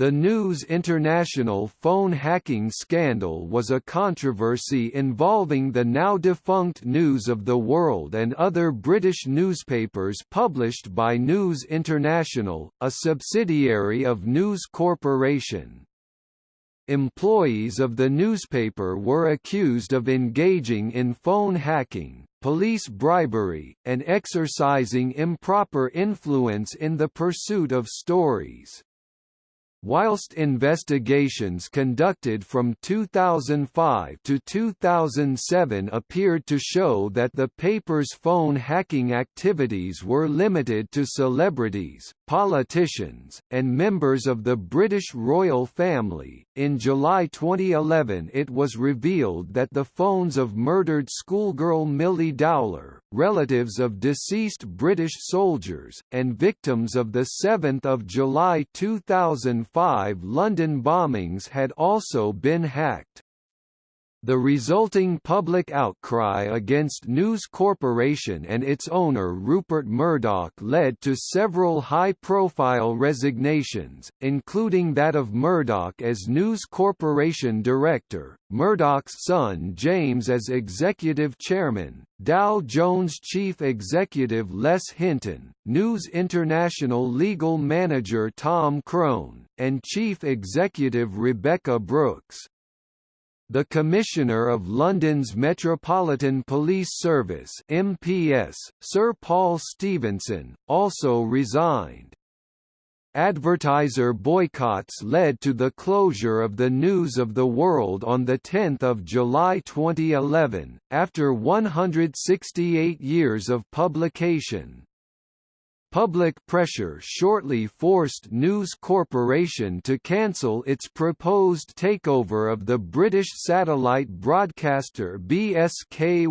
The News International phone hacking scandal was a controversy involving the now-defunct News of the World and other British newspapers published by News International, a subsidiary of News Corporation. Employees of the newspaper were accused of engaging in phone hacking, police bribery, and exercising improper influence in the pursuit of stories. Whilst investigations conducted from 2005 to 2007 appeared to show that the paper's phone hacking activities were limited to celebrities, politicians, and members of the British royal family, in July 2011 it was revealed that the phones of murdered schoolgirl Milly Dowler, relatives of deceased British soldiers, and victims of the 7 July 2005 five London bombings had also been hacked. The resulting public outcry against News Corporation and its owner Rupert Murdoch led to several high-profile resignations, including that of Murdoch as News Corporation director, Murdoch's son James as executive chairman, Dow Jones chief executive Les Hinton, News International legal manager Tom Crone, and chief executive Rebekah Brooks. The Commissioner of London's Metropolitan Police Service MPS, Sir Paul Stephenson, also resigned. Advertiser boycotts led to the closure of the News of the World on 10 July 2011, after 168 years of publication. Public pressure shortly forced News Corporation to cancel its proposed takeover of the British satellite broadcaster BSKYB.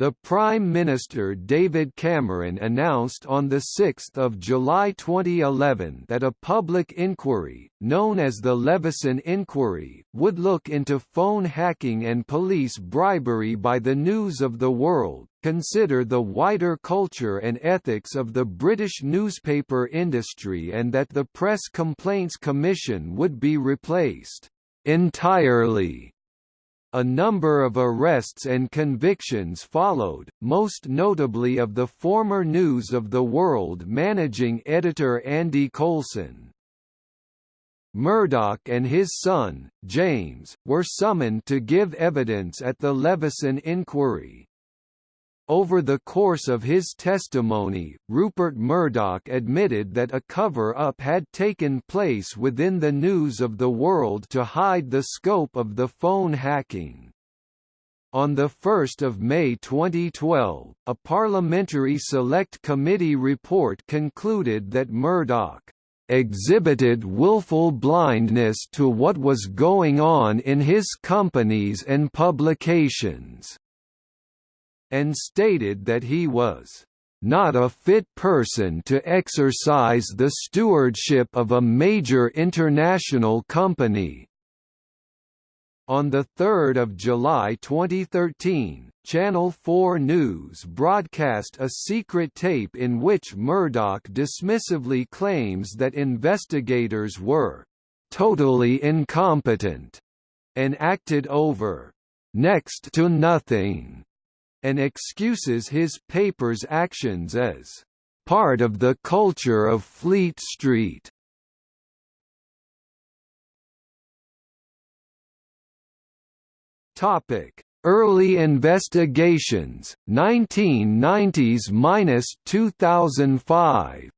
The Prime Minister David Cameron announced on 6 July 2011 that a public inquiry, known as the Leveson Inquiry, would look into phone hacking and police bribery by the News of the World, consider the wider culture and ethics of the British newspaper industry and that the Press Complaints Commission would be replaced entirely a number of arrests and convictions followed, most notably of the former News of the World managing editor Andy Coulson. Murdoch and his son, James, were summoned to give evidence at the Leveson inquiry. Over the course of his testimony, Rupert Murdoch admitted that a cover-up had taken place within the News of the World to hide the scope of the phone hacking. On 1 May 2012, a Parliamentary Select Committee report concluded that Murdoch exhibited willful blindness to what was going on in his companies and publications and stated that he was not a fit person to exercise the stewardship of a major international company. On 3 July 2013, Channel 4 News broadcast a secret tape in which Murdoch dismissively claims that investigators were «totally incompetent» and acted over «next to nothing» and excuses his paper's actions as part of the culture of Fleet Street. Topic: Early investigations, 1990s–2005.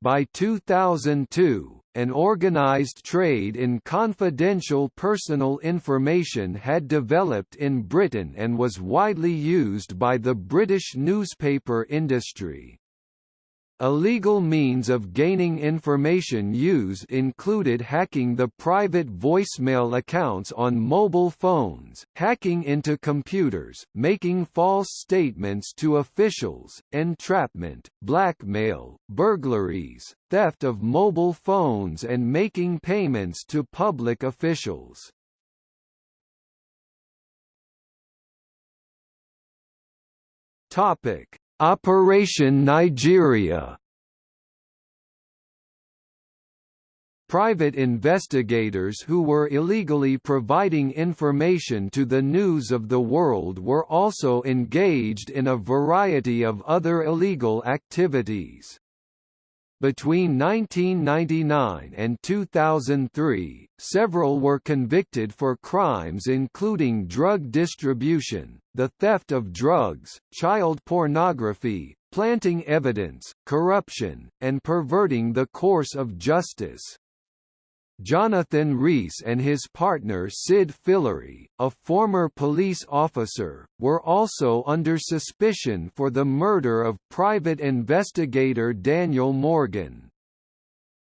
By 2002, an organized trade in confidential personal information had developed in Britain and was widely used by the British newspaper industry. Illegal means of gaining information used included hacking the private voicemail accounts on mobile phones, hacking into computers, making false statements to officials, entrapment, blackmail, burglaries, theft of mobile phones and making payments to public officials. Topic: Operation Nigeria Private investigators who were illegally providing information to the news of the world were also engaged in a variety of other illegal activities. Between 1999 and 2003, several were convicted for crimes including drug distribution, the theft of drugs, child pornography, planting evidence, corruption, and perverting the course of justice. Jonathan Rees and his partner Sid Fillery, a former police officer, were also under suspicion for the murder of private investigator Daniel Morgan.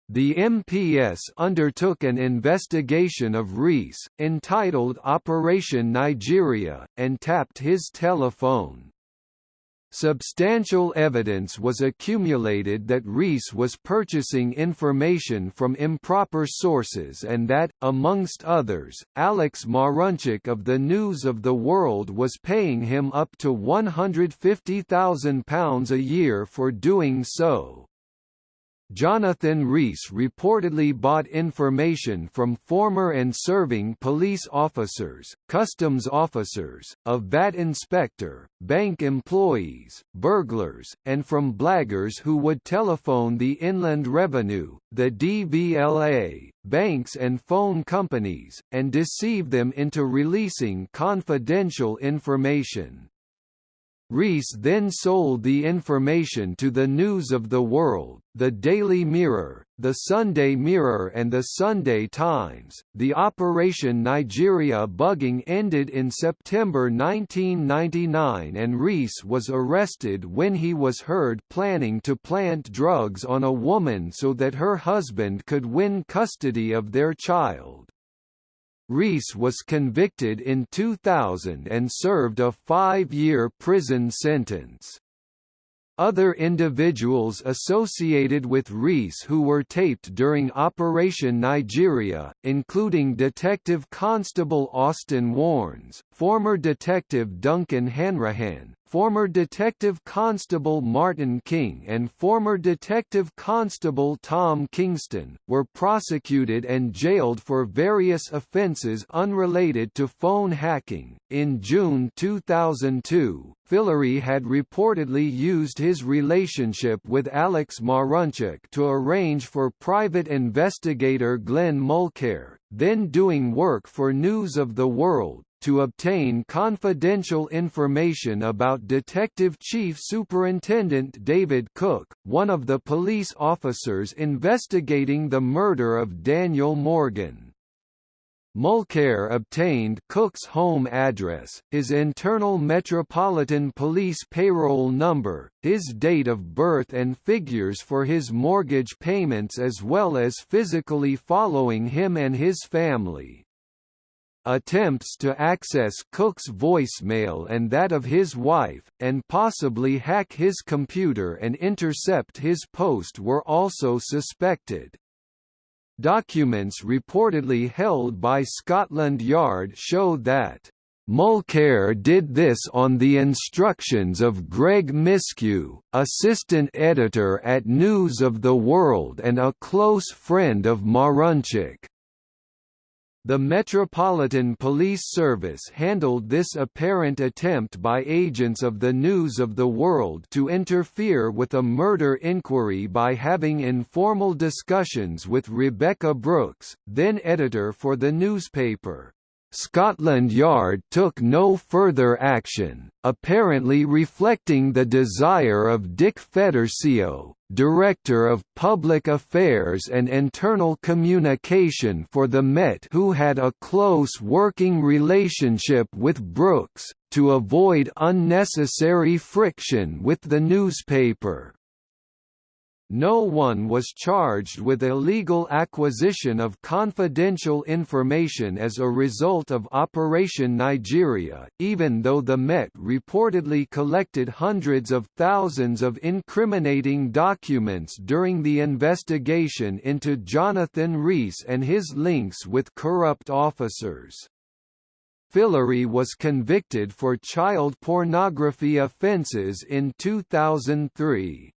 The MPS undertook an investigation of Rees, entitled Operation Nigeria, and tapped his telephone. Substantial evidence was accumulated that Rees was purchasing information from improper sources and that, amongst others, Alex Marunchak of the News of the World was paying him up to £150,000 a year for doing so. Jonathan Rees reportedly bought information from former and serving police officers, customs officers, a VAT inspector, bank employees, burglars, and from blaggers who would telephone the Inland Revenue, the DVLA, banks and phone companies, and deceive them into releasing confidential information. Rees then sold the information to the News of the World, the Daily Mirror, the Sunday Mirror, and the Sunday Times. The Operation Nigeria bugging ended in September 1999, and Rees was arrested when he was heard planning to plant drugs on a woman so that her husband could win custody of their child. Rees was convicted in 2000 and served a five-year prison sentence. Other individuals associated with Rees who were taped during Operation Nigeria, including Detective Constable Austin Warnes, former Detective Duncan Hanrahan, former Detective Constable Martin King and former Detective Constable Tom Kingston, were prosecuted and jailed for various offences unrelated to phone hacking. In June 2002, Fillery had reportedly used his relationship with Alex Marunchak to arrange for private investigator Glenn Mulcaire, then doing work for News of the World, to obtain confidential information about Detective Chief Superintendent David Cook, one of the police officers investigating the murder of Daniel Morgan. Mulcaire obtained Cook's home address, his internal Metropolitan Police payroll number, his date of birth and figures for his mortgage payments as well as physically following him and his family. Attempts to access Cook's voicemail and that of his wife, and possibly hack his computer and intercept his post were also suspected. Documents reportedly held by Scotland Yard show that Mulcaire did this on the instructions of Greg Miskiw, assistant editor at News of the World and a close friend of Marunchak. The Metropolitan Police Service handled this apparent attempt by agents of the News of the World to interfere with a murder inquiry by having informal discussions with Rebekah Brooks, then editor for the newspaper. Scotland Yard took no further action, apparently reflecting the desire of Dick Fedorcio, Director of Public Affairs and Internal Communication for the Met who had a close working relationship with Brooks, to avoid unnecessary friction with the newspaper. No one was charged with illegal acquisition of confidential information as a result of Operation Nigeria, even though the Met reportedly collected hundreds of thousands of incriminating documents during the investigation into Jonathan Rees and his links with corrupt officers. Fillery was convicted for child pornography offences in 2003.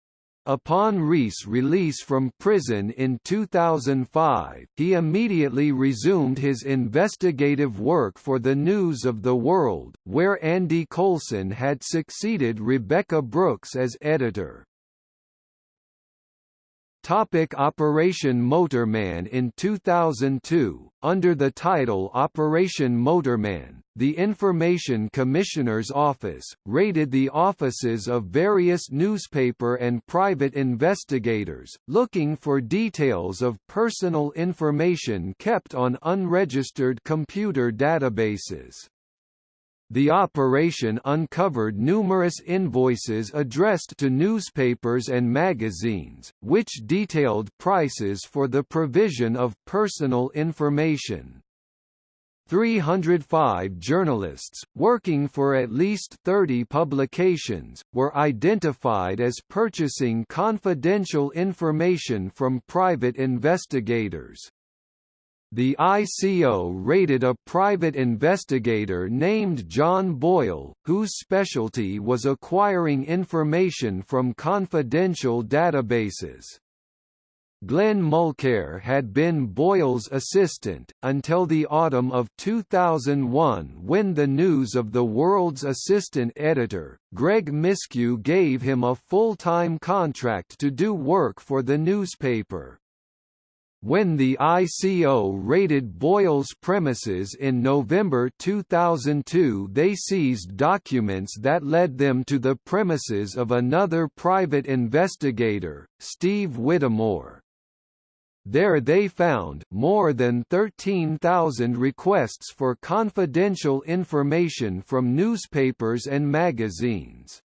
Upon Rees' release from prison in 2005, he immediately resumed his investigative work for the News of the World, where Andy Coulson had succeeded Rebekah Brooks as editor. Topic Operation Motorman In 2002, under the title Operation Motorman, the Information Commissioner's Office, raided the offices of various newspaper and private investigators, looking for details of personal information kept on unregistered computer databases. The operation uncovered numerous invoices addressed to newspapers and magazines, which detailed prices for the provision of personal information. 305 journalists, working for at least 30 publications, were identified as purchasing confidential information from private investigators. The ICO raided a private investigator named John Boyle, whose specialty was acquiring information from confidential databases. Glenn Mulcaire had been Boyle's assistant, until the autumn of 2001 when the News of the World's assistant editor, Greg Miskiw gave him a full-time contract to do work for the newspaper. When the ICO raided Boyle's premises in November 2002 they seized documents that led them to the premises of another private investigator, Steve Whittamore. There they found more than 13,000 requests for confidential information from newspapers and magazines.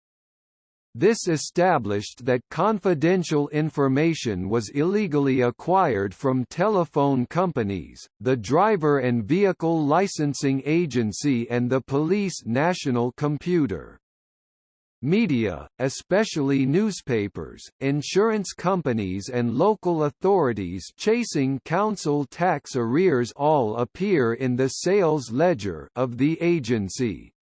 This established that confidential information was illegally acquired from telephone companies, the Driver and Vehicle Licensing Agency and the Police National Computer. Media, especially newspapers, insurance companies and local authorities chasing council tax arrears all appear in the sales ledger of the agency.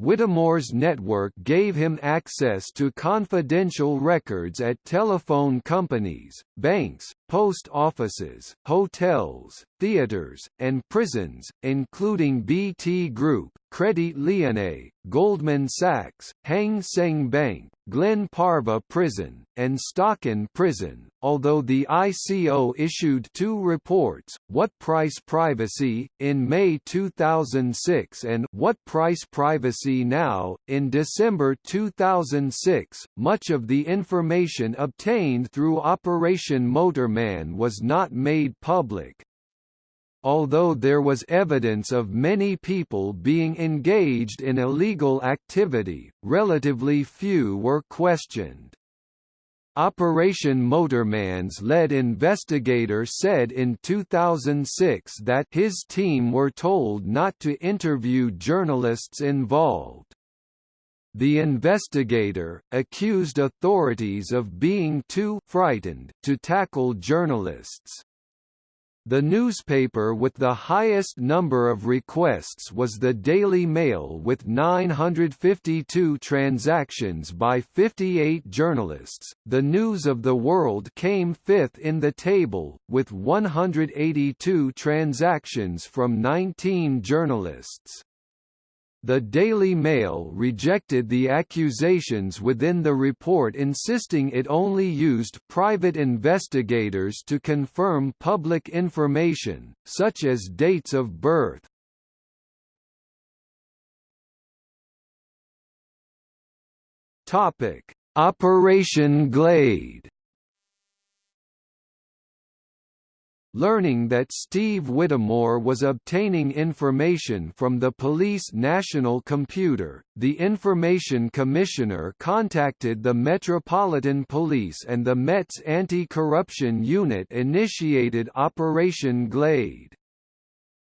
Whittamore's network gave him access to confidential records at telephone companies, banks, post offices, hotels, theaters, and prisons, including BT Group, Credit Lyonnais, Goldman Sachs, Hang Seng Bank, Glen Parva Prison, and Stocken Prison, although the ICO issued two reports, What Price Privacy, in May 2006 and What Price Privacy Now, in December 2006, much of the information obtained through Operation Motorman was not made public. Although there was evidence of many people being engaged in illegal activity, relatively few were questioned. Operation Motorman's lead investigator said in 2006 that his team were told not to interview journalists involved. The investigator, accused authorities of being too «frightened» to tackle journalists. The newspaper with the highest number of requests was the Daily Mail with 952 transactions by 58 journalists. The News of the World came fifth in the table, with 182 transactions from 19 journalists. The Daily Mail rejected the accusations within the report insisting it only used private investigators to confirm public information, such as dates of birth. Operation Glade Learning that Steve Whittamore was obtaining information from the police national computer, the Information Commissioner contacted the Metropolitan Police and the Met's Anti-Corruption Unit initiated Operation Glade.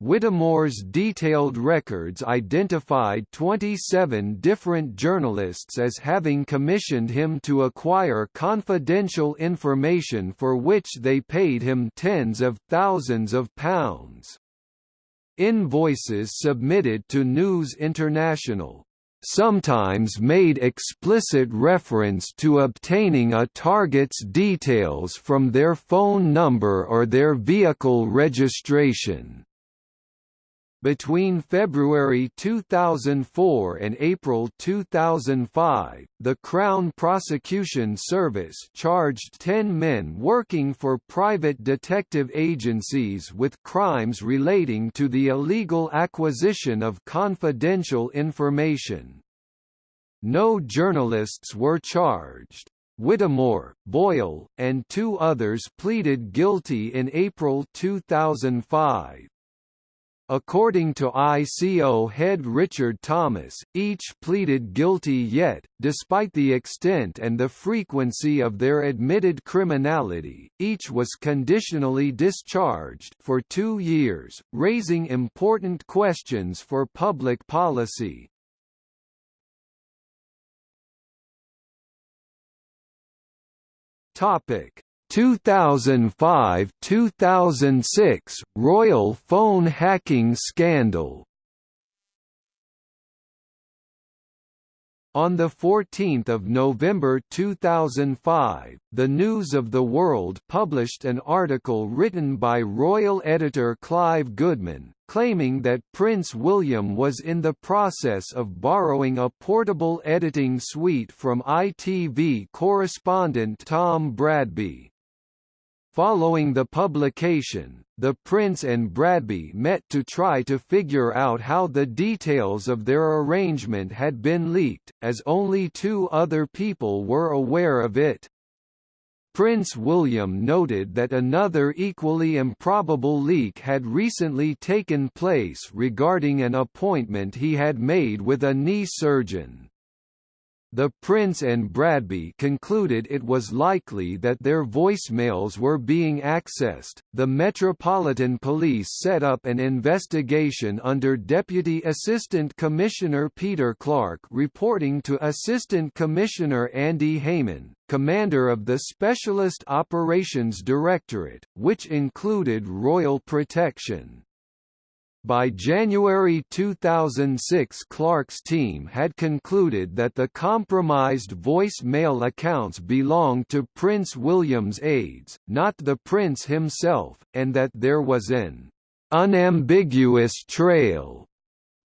Whittamore's detailed records identified 27 different journalists as having commissioned him to acquire confidential information for which they paid him tens of thousands of pounds. Invoices submitted to News International sometimes made explicit reference to obtaining a target's details from their phone number or their vehicle registration. Between February 2004 and April 2005, the Crown Prosecution Service charged 10 men working for private detective agencies with crimes relating to the illegal acquisition of confidential information. No journalists were charged. Whittamore, Boyle, and two others pleaded guilty in April 2005. According to ICO head Richard Thomas, each pleaded guilty yet, despite the extent and the frequency of their admitted criminality, each was conditionally discharged for two years, raising important questions for public policy. Topic 2005–2006 Royal phone hacking scandal On 14 November 2005, The News of the World published an article written by royal editor Clive Goodman, claiming that Prince William was in the process of borrowing a portable editing suite from ITV correspondent Tom Bradby. Following the publication, the Prince and Bradby met to try to figure out how the details of their arrangement had been leaked, as only two other people were aware of it. Prince William noted that another equally improbable leak had recently taken place regarding an appointment he had made with a knee surgeon. The Prince and Bradby concluded it was likely that their voicemails were being accessed. The Metropolitan Police set up an investigation under Deputy Assistant Commissioner Peter Clarke, reporting to Assistant Commissioner Andy Hayman, commander of the Specialist Operations Directorate, which included Royal Protection. By January 2006 Clarke's team had concluded that the compromised voice-mail accounts belonged to Prince William's aides, not the prince himself, and that there was an «unambiguous trail»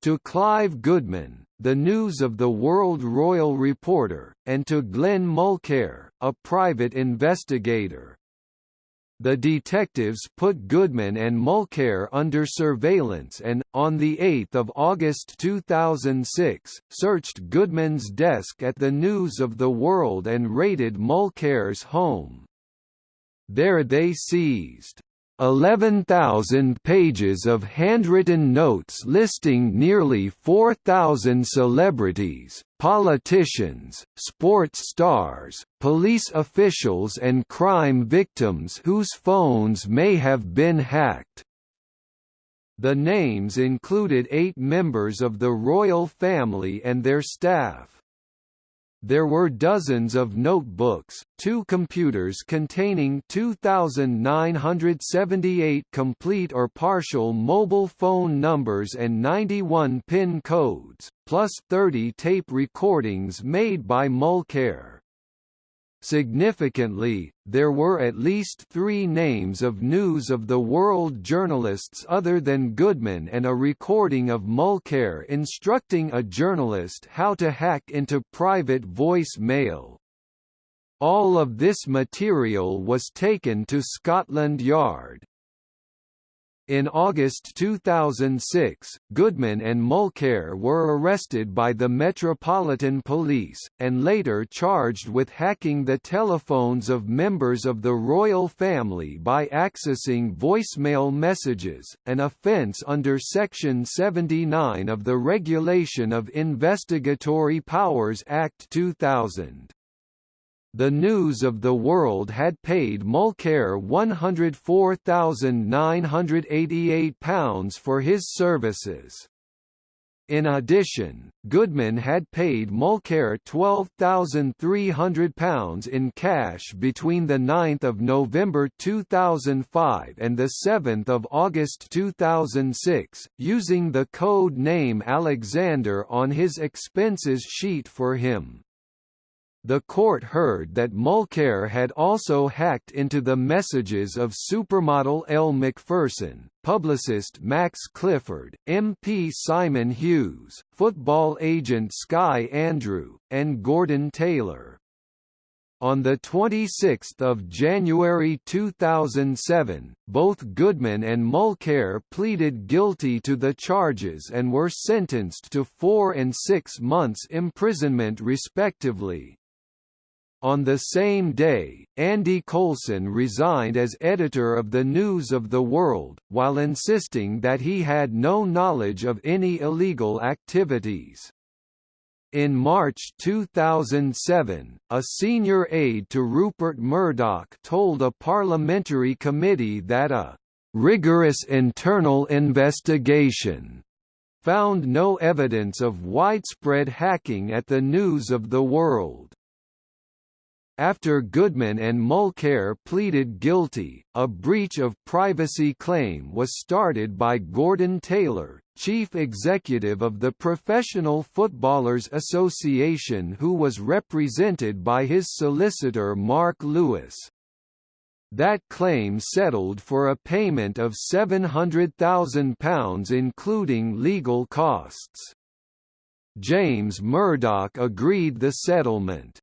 to Clive Goodman, the News of the World royal reporter, and to Glenn Mulcaire, a private investigator. The detectives put Goodman and Mulcaire under surveillance and, on 8 August 2006, searched Goodman's desk at the News of the World and raided Mulcaire's home. There they seized 11,000 pages of handwritten notes listing nearly 4,000 celebrities, politicians, sports stars, police officials and crime victims whose phones may have been hacked. The names included eight members of the royal family and their staff. There were dozens of notebooks, two computers containing 2,978 complete or partial mobile phone numbers and 91 PIN codes, plus 30 tape recordings made by Mulcaire. Significantly, there were at least three names of News of the World journalists other than Goodman and a recording of Mulcaire instructing a journalist how to hack into private voice mail. All of this material was taken to Scotland Yard. In August 2006, Goodman and Mulcaire were arrested by the Metropolitan Police, and later charged with hacking the telephones of members of the royal family by accessing voicemail messages, an offence under Section 79 of the Regulation of Investigatory Powers Act 2000. The News of the World had paid Mulcaire £104,988 for his services. In addition, Goodman had paid Mulcaire £12,300 in cash between 9 November 2005 and 7 August 2006, using the code name Alexander on his expenses sheet for him. The court heard that Mulcaire had also hacked into the messages of supermodel Elle Macpherson, publicist Max Clifford, MP Simon Hughes, football agent Sky Andrew, and Gordon Taylor. On 26 January 2007, both Goodman and Mulcaire pleaded guilty to the charges and were sentenced to four and six months imprisonment respectively. On the same day, Andy Coulson resigned as editor of the News of the World, while insisting that he had no knowledge of any illegal activities. In March 2007, a senior aide to Rupert Murdoch told a parliamentary committee that a rigorous internal investigation found no evidence of widespread hacking at the News of the World. After Goodman and Mulcaire pleaded guilty, a breach of privacy claim was started by Gordon Taylor, chief executive of the Professional Footballers Association who was represented by his solicitor Mark Lewis. That claim settled for a payment of £700,000 including legal costs. James Murdoch agreed the settlement.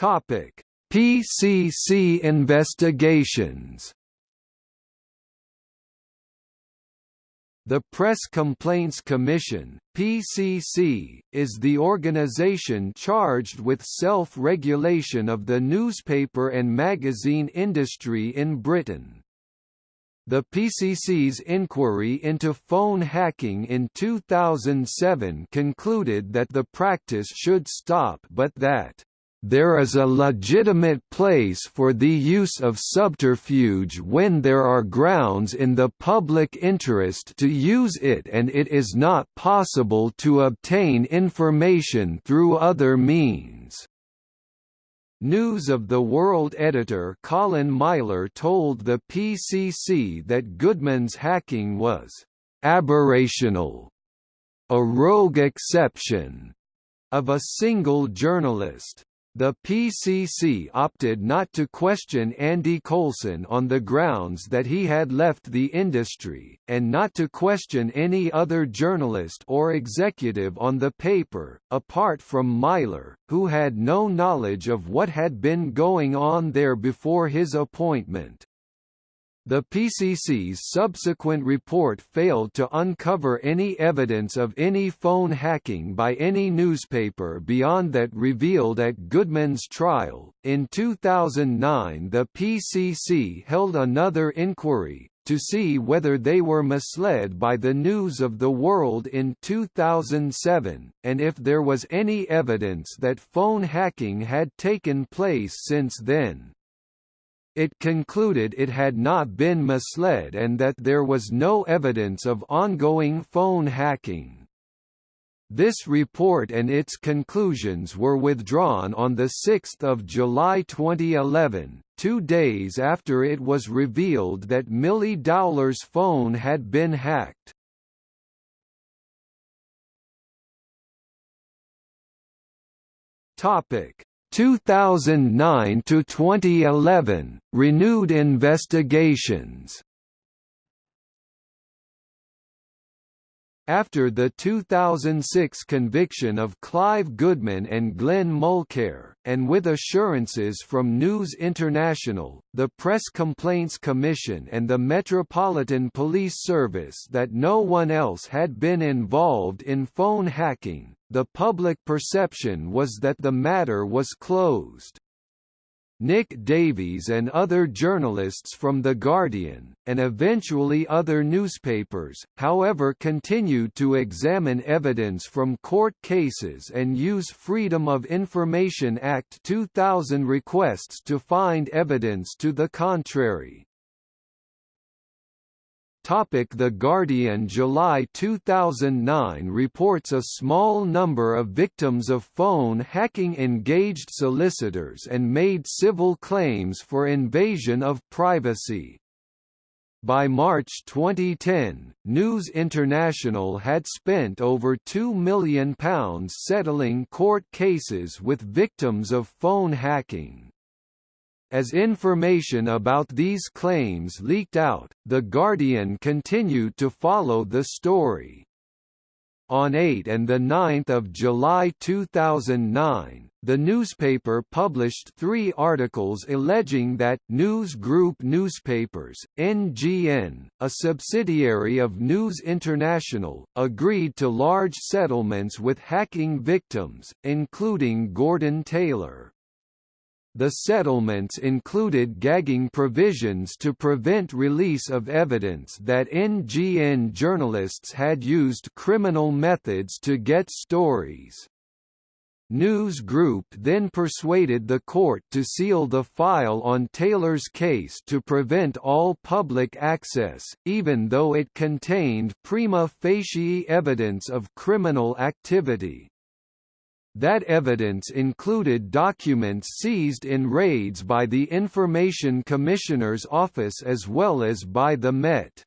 Topic: PCC investigations. The Press Complaints Commission (PCC) is the organization charged with self-regulation of the newspaper and magazine industry in Britain. The PCC's inquiry into phone hacking in 2007 concluded that the practice should stop but that there is a legitimate place for the use of subterfuge when there are grounds in the public interest to use it and it is not possible to obtain information through other means. News of the World editor Colin Myler told the PCC that Goodman's hacking was «aberrational», a rogue exception, of a single journalist. The PCC opted not to question Andy Coulson on the grounds that he had left the industry, and not to question any other journalist or executive on the paper, apart from Myler, who had no knowledge of what had been going on there before his appointment. The PCC's subsequent report failed to uncover any evidence of any phone hacking by any newspaper beyond that revealed at Goodman's trial. In 2009, the PCC held another inquiry to see whether they were misled by the news of the world in 2007, and if there was any evidence that phone hacking had taken place since then. It concluded it had not been misled and that there was no evidence of ongoing phone hacking. This report and its conclusions were withdrawn on 6 July 2011, two days after it was revealed that Milly Dowler's phone had been hacked. Topic: 2009 to 2011 renewed investigations. After the 2006 conviction of Clive Goodman and Glenn Mulcaire, and with assurances from News International, the Press Complaints Commission and the Metropolitan Police Service that no one else had been involved in phone hacking, the public perception was that the matter was closed. Nick Davies and other journalists from The Guardian, and eventually other newspapers, however continued to examine evidence from court cases and use Freedom of Information Act 2000 requests to find evidence to the contrary. The Guardian July 2009 reports a small number of victims of phone hacking engaged solicitors and made civil claims for invasion of privacy. By March 2010, News International had spent over £2 million settling court cases with victims of phone hacking. As information about these claims leaked out, The Guardian continued to follow the story. On 8 and 9 July 2009, the newspaper published three articles alleging that News Group Newspapers, NGN, a subsidiary of News International, agreed to large settlements with hacking victims, including Gordon Taylor. The settlements included gagging provisions to prevent release of evidence that NGN journalists had used criminal methods to get stories. News Group then persuaded the court to seal the file on Taylor's case to prevent all public access, even though it contained prima facie evidence of criminal activity. That evidence included documents seized in raids by the Information Commissioner's Office as well as by the Met.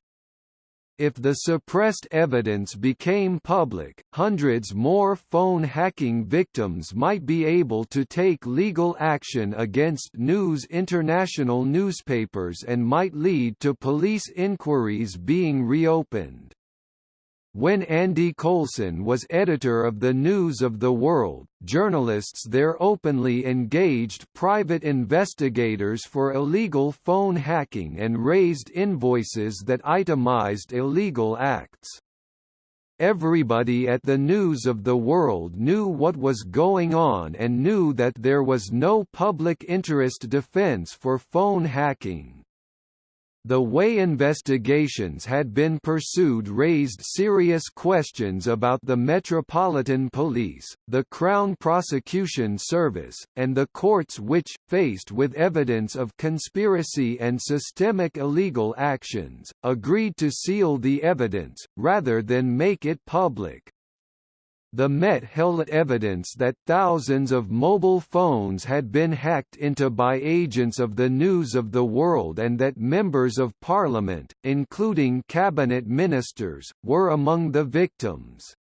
If the suppressed evidence became public, hundreds more phone hacking victims might be able to take legal action against News International newspapers and might lead to police inquiries being reopened. When Andy Coulson was editor of the News of the World, journalists there openly engaged private investigators for illegal phone hacking and raised invoices that itemized illegal acts. Everybody at the News of the World knew what was going on and knew that there was no public interest defense for phone hacking. The way investigations had been pursued raised serious questions about the Metropolitan Police, the Crown Prosecution Service, and the courts which, faced with evidence of conspiracy and systemic illegal actions, agreed to seal the evidence, rather than make it public. The Met held evidence that thousands of mobile phones had been hacked into by agents of the News of the World and that members of parliament, including cabinet ministers, were among the victims.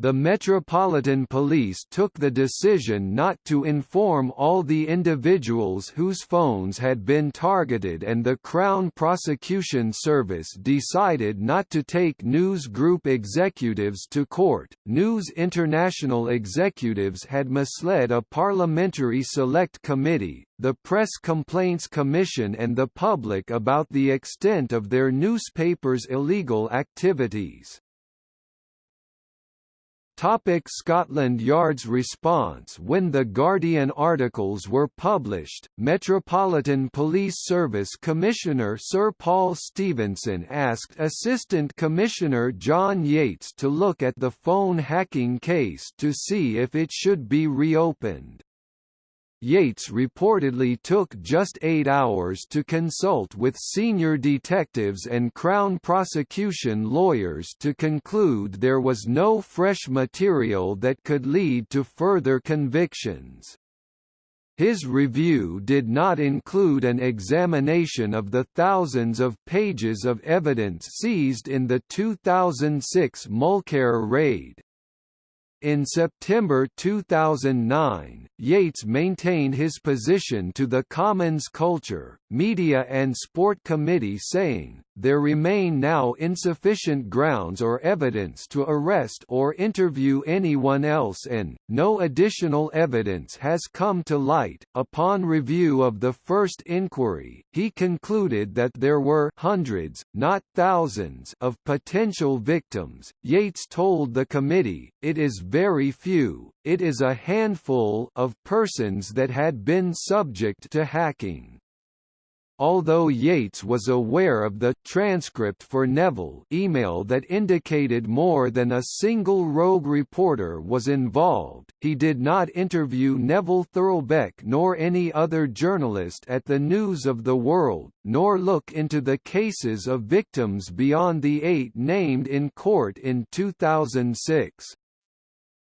The Metropolitan Police took the decision not to inform all the individuals whose phones had been targeted and the Crown Prosecution Service decided not to take News Group executives to court. News International executives had misled a parliamentary select committee, the Press Complaints Commission and the public about the extent of their newspaper's illegal activities. Topic Scotland Yard's response When the Guardian articles were published, Metropolitan Police Service Commissioner Sir Paul Stephenson asked Assistant Commissioner John Yates to look at the phone hacking case to see if it should be reopened. Yates reportedly took just eight hours to consult with senior detectives and Crown prosecution lawyers to conclude there was no fresh material that could lead to further convictions. His review did not include an examination of the thousands of pages of evidence seized in the 2006 Mulcaire raid. In September 2009, Yates maintained his position to the Commons Culture, Media and Sport Committee saying, there remain now insufficient grounds or evidence to arrest or interview anyone else and, no additional evidence has come to light. Upon review of the first inquiry, he concluded that there were hundreds, not thousands, of potential victims. Yates told the committee, it is very few, it is a handful of persons that had been subject to hacking. Although Yates was aware of the transcript for Neville email that indicated more than a single rogue reporter was involved, he did not interview Neville Thurlbeck nor any other journalist at the News of the World, nor look into the cases of victims beyond the eight named in court in 2006.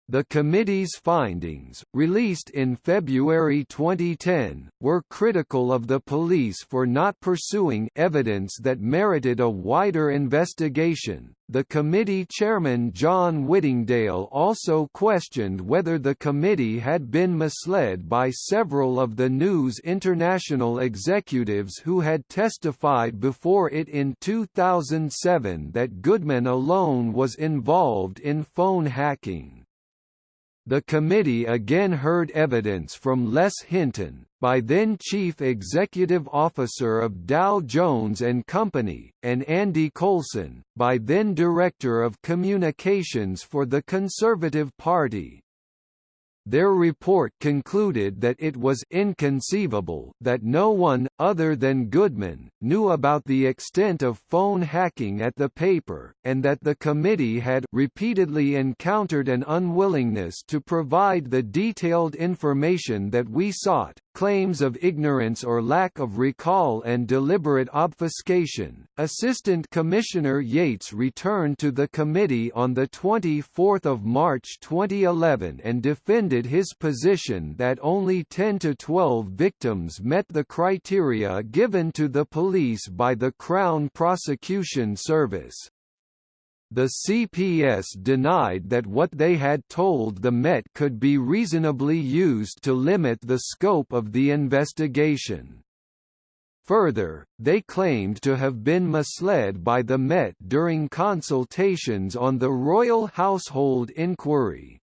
The committee's findings, released in February 2010, were critical of the police for not pursuing evidence that merited a wider investigation. The committee chairman John Whittingdale also questioned whether the committee had been misled by several of the News International executives who had testified before it in 2007 that Goodman alone was involved in phone hacking. The committee again heard evidence from Les Hinton, by then Chief Executive Officer of Dow Jones and Company, and Andy Coulson, by then Director of Communications for the Conservative Party. Their report concluded that it was inconceivable that no one, other than Goodman, knew about the extent of phone hacking at the paper, and that the committee had repeatedly encountered an unwillingness to provide the detailed information that we sought, claims of ignorance or lack of recall and deliberate obfuscation. Assistant Commissioner Yates returned to the committee on the 24th of March 2011 and defended his position that only 10 to 12 victims met the criteria given to the police by the Crown Prosecution Service. The CPS denied that what they had told the Met could be reasonably used to limit the scope of the investigation. Further, they claimed to have been misled by the Met during consultations on the Royal Household Inquiry.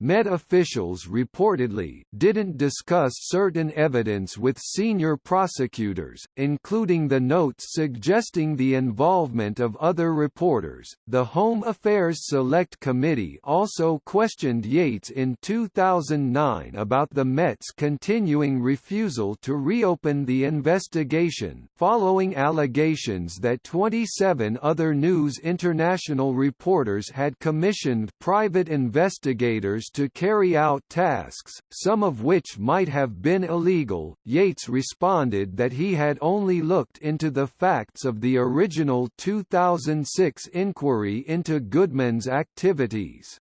Met officials reportedly didn't discuss certain evidence with senior prosecutors, including the notes suggesting the involvement of other reporters. The Home Affairs Select Committee also questioned Yates in 2009 about the Met's continuing refusal to reopen the investigation, following allegations that 27 other News International reporters had commissioned private investigators to carry out tasks, some of which might have been illegal. Yates responded that he had only looked into the facts of the original 2006 inquiry into Goodman's activities.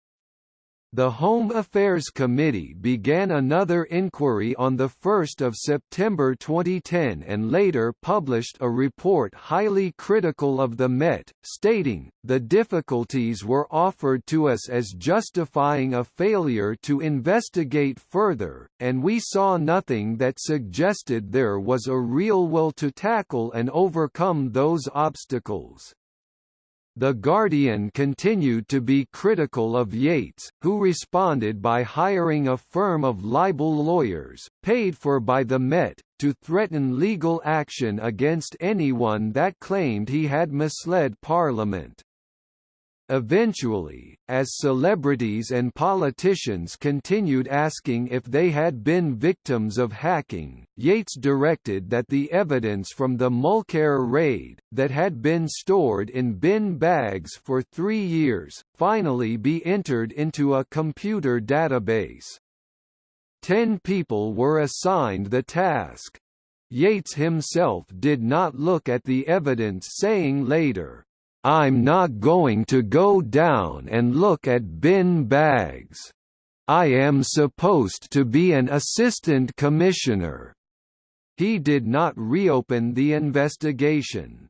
The Home Affairs Committee began another inquiry on 1 September 2010 and later published a report highly critical of the Met, stating, the difficulties were offered to us as justifying a failure to investigate further, and we saw nothing that suggested there was a real will to tackle and overcome those obstacles. The Guardian continued to be critical of Yates, who responded by hiring a firm of libel lawyers, paid for by the Met, to threaten legal action against anyone that claimed he had misled Parliament. Eventually, as celebrities and politicians continued asking if they had been victims of hacking, Yates directed that the evidence from the Mulcaire raid, that had been stored in bin bags for three years, finally be entered into a computer database. Ten people were assigned the task. Yates himself did not look at the evidence saying later, I'm not going to go down and look at bin bags. I am supposed to be an assistant commissioner. He did not reopen the investigation.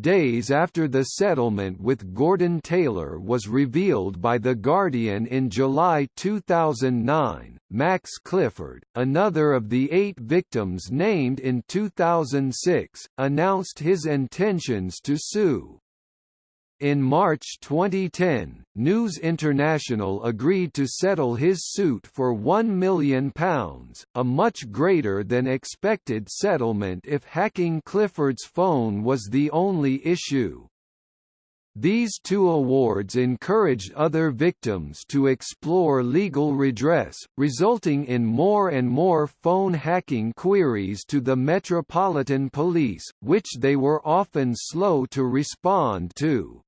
Days after the settlement with Gordon Taylor was revealed by The Guardian in July 2009, Max Clifford, another of the eight victims named in 2006, announced his intentions to sue. In March 2010, News International agreed to settle his suit for £1 million, a much greater than expected settlement if hacking Clifford's phone was the only issue. These two awards encouraged other victims to explore legal redress, resulting in more and more phone hacking queries to the Metropolitan Police, which they were often slow to respond to.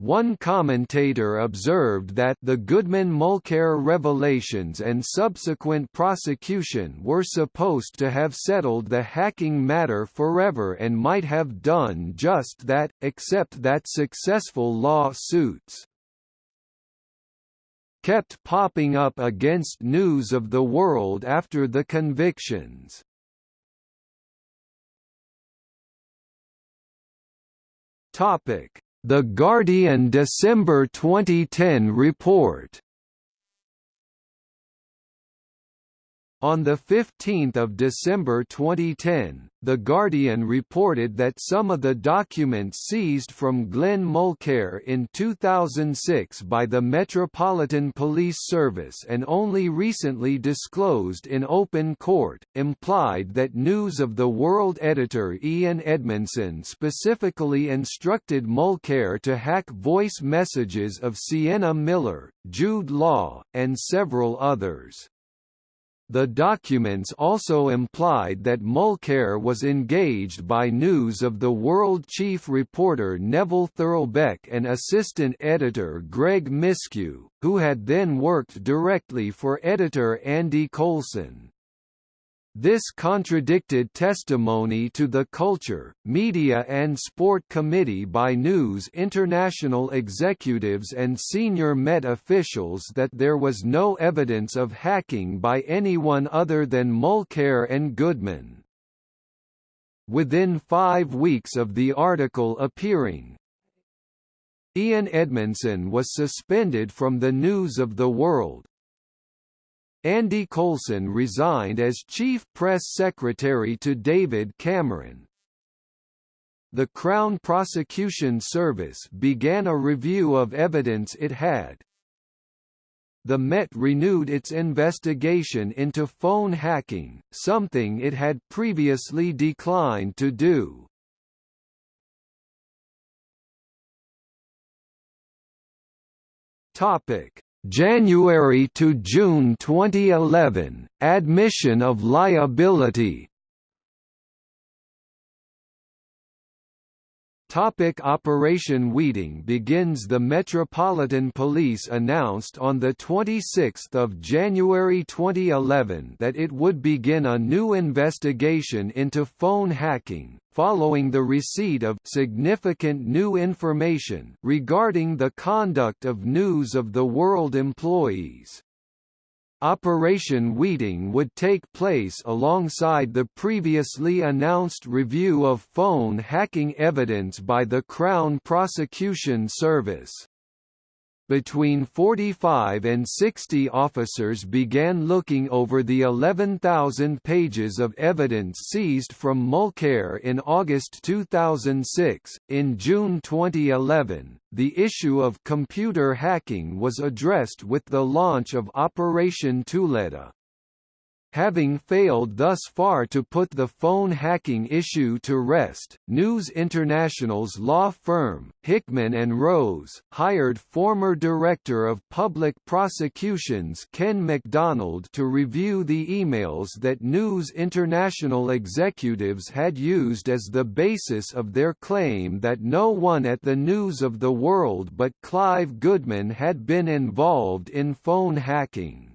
One commentator observed that the Goodman-Mulcaire revelations and subsequent prosecution were supposed to have settled the hacking matter forever and might have done just that, except that successful lawsuits kept popping up against News of the World after the convictions. Topic the Guardian December 2010 report On 15 December 2010, The Guardian reported that some of the documents seized from Glenn Mulcaire in 2006 by the Metropolitan Police Service and only recently disclosed in open court, implied that News of the World editor Ian Edmondson specifically instructed Mulcaire to hack voice messages of Sienna Miller, Jude Law, and several others. The documents also implied that Mulcaire was engaged by News of the World chief reporter Neville Thurlbeck and assistant editor Greg Miskiw, who had then worked directly for editor Andy Coulson. This contradicted testimony to the Culture, Media and Sport Committee by News International executives and senior Met officials that there was no evidence of hacking by anyone other than Mulcaire and Goodman. Within five weeks of the article appearing, Ian Edmondson was suspended from the News of the World, Andy Coulson resigned as chief press secretary to David Cameron. The Crown Prosecution Service began a review of evidence it had. The Met renewed its investigation into phone hacking, something it had previously declined to do. Topic: January to June 2011, admission of liability Topic Operation Weeting begins The Metropolitan Police announced on 26 January 2011 that it would begin a new investigation into phone hacking, following the receipt of significant new information regarding the conduct of News of the World employees. Operation Weeting would take place alongside the previously announced review of phone hacking evidence by the Crown Prosecution Service between 45 and 60 officers began looking over the 11,000 pages of evidence seized from Mulcaire in August 2006. In June 2011, the issue of computer hacking was addressed with the launch of Operation Tuleta, Having failed thus far to put the phone hacking issue to rest, News International's law firm, Hickman and Rose, hired former Director of Public Prosecutions Ken Macdonald to review the emails that News International executives had used as the basis of their claim that no one at the News of the World but Clive Goodman had been involved in phone hacking.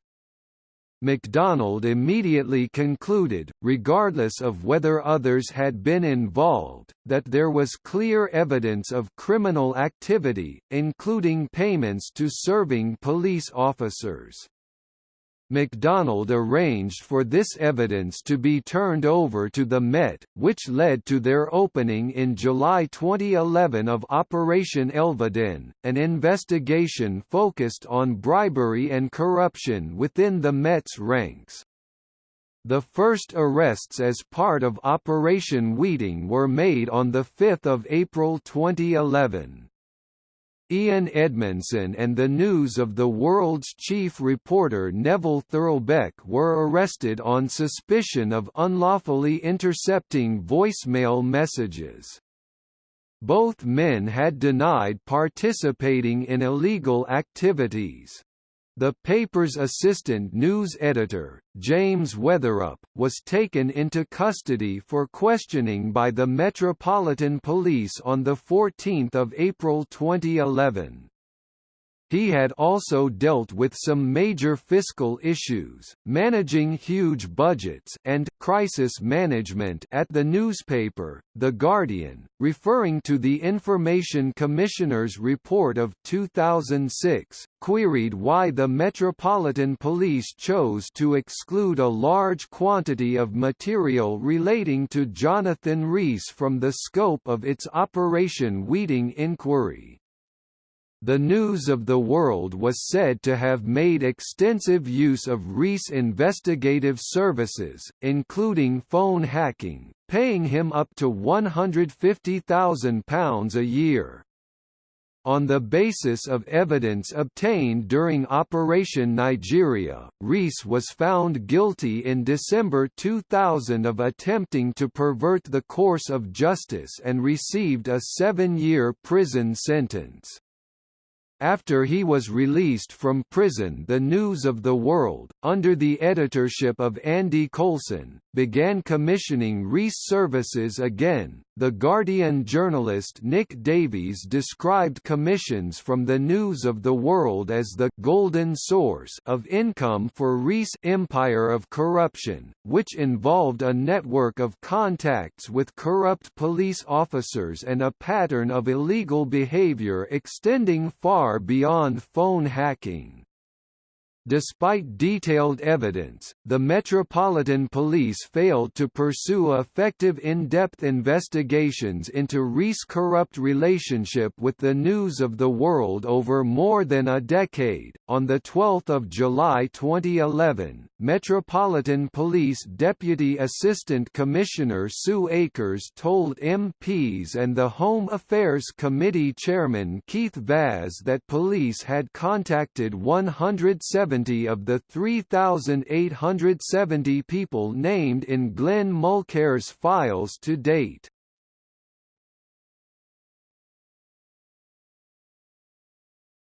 Macdonald immediately concluded, regardless of whether others had been involved, that there was clear evidence of criminal activity, including payments to serving police officers. Macdonald arranged for this evidence to be turned over to the Met, which led to their opening in July 2011 of Operation Elveden, an investigation focused on bribery and corruption within the Met's ranks. The first arrests as part of Operation Weeting were made on 5 April 2011. Ian Edmondson and the News of the World's chief reporter Neville Thurlbeck were arrested on suspicion of unlawfully intercepting voicemail messages. Both men had denied participating in illegal activities. The paper's assistant news editor, James Weatherup, was taken into custody for questioning by the Metropolitan Police on 14 April 2011. He had also dealt with some major fiscal issues, managing huge budgets and crisis management at the newspaper, The Guardian, referring to the Information Commissioner's report of 2006, queried why the Metropolitan Police chose to exclude a large quantity of material relating to Jonathan Rees from the scope of its Operation Weeting inquiry. The News of the World was said to have made extensive use of Rees' investigative services, including phone hacking, paying him up to £150,000 a year. On the basis of evidence obtained during Operation Nigeria, Rees was found guilty in December 2000 of attempting to pervert the course of justice and received a seven-year prison sentence. After he was released from prison the News of the World, under the editorship of Andy Coulson, began commissioning Rees services again. The Guardian journalist Nick Davies described commissions from the News of the World as the «golden source» of income for Rees' empire of corruption, which involved a network of contacts with corrupt police officers and a pattern of illegal behavior extending far beyond phone hacking. Despite detailed evidence, the Metropolitan Police failed to pursue effective in-depth investigations into Rees' corrupt relationship with the news of the world over more than a decade. On the 12th of July 2011, Metropolitan Police Deputy Assistant Commissioner Sue Akers told MPs and the Home Affairs Committee Chairman Keith Vaz that police had contacted 170 70 of the 3,870 people named in Glenn Mulcaire's files to date.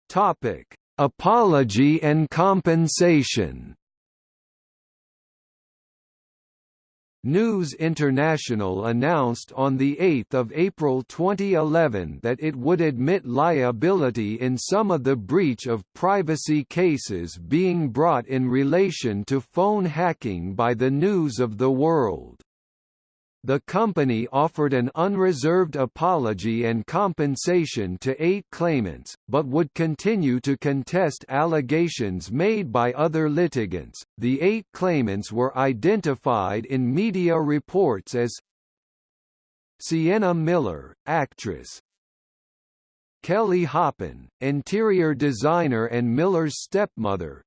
Topic: Apology and compensation. News International announced on 8 April 2011 that it would admit liability in some of the breach of privacy cases being brought in relation to phone hacking by the News of the World. The company offered an unreserved apology and compensation to eight claimants, but would continue to contest allegations made by other litigants. The eight claimants were identified in media reports as Sienna Miller, actress, Kelly Hoppen, interior designer and Miller's stepmother,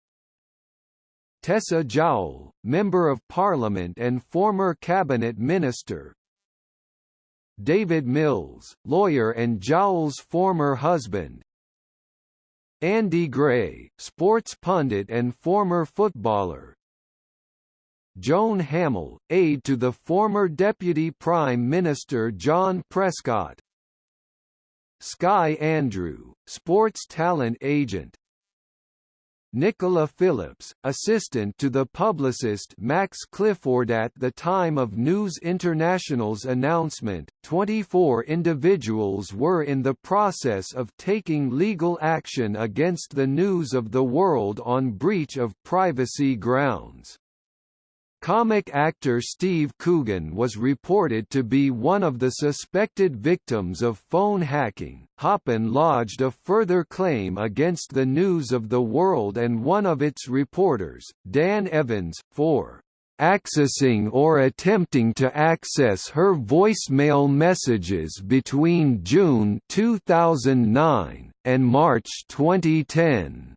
Tessa Jowell, Member of Parliament and former Cabinet Minister. David Mills, lawyer and Jowell's former husband. Andy Gray, sports pundit and former footballer. Joan Hamill, aide to the former Deputy Prime Minister John Prescott. Sky Andrew, sports talent agent Nicola Phillips, assistant to the publicist Max Clifford at the time of News International's announcement, 24 individuals were in the process of taking legal action against the News of the World on breach of privacy grounds. Comic actor Steve Coogan was reported to be one of the suspected victims of phone hacking. Hoppen lodged a further claim against the News of the World and one of its reporters, Dan Evans, for accessing or attempting to access her voicemail messages between June 2009 and March 2010.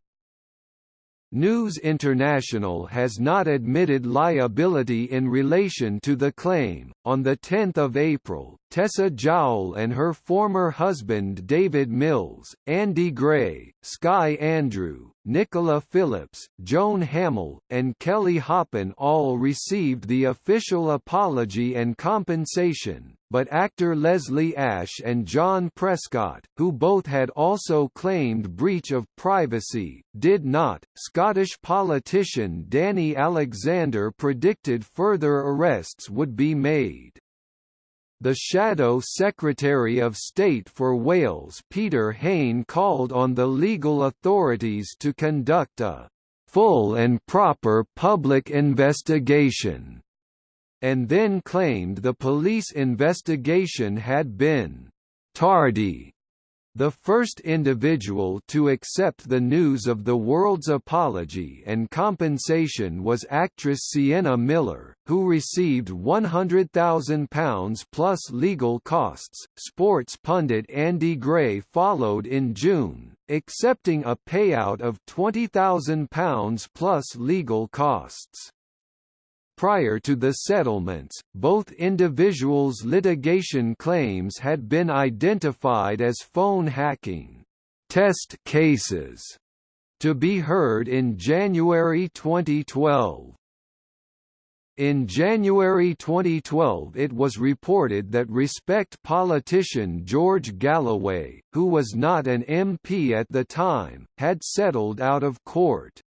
News International has not admitted liability in relation to the claim. On the 10th of April, Tessa Jowell and her former husband David Mills, Andy Gray, Sky Andrew, Nicola Phillips, Joan Hamill, and Kelly Hoppen all received the official apology and compensation, but actor Leslie Ash and John Prescott, who both had also claimed breach of privacy, did not. Scottish politician Danny Alexander predicted further arrests would be made. The Shadow Secretary of State for Wales Peter Hain called on the legal authorities to conduct a full and proper public investigation and then claimed the police investigation had been tardy. The first individual to accept the news of the world's apology and compensation was actress Sienna Miller, who received £100,000 plus legal costs. Sports pundit Andy Gray followed in June, accepting a payout of £20,000 plus legal costs. Prior to the settlements, both individuals' litigation claims had been identified as phone hacking test cases to be heard in January 2012. In January 2012 it was reported that Respect politician George Galloway, who was not an MP at the time, had settled out of court.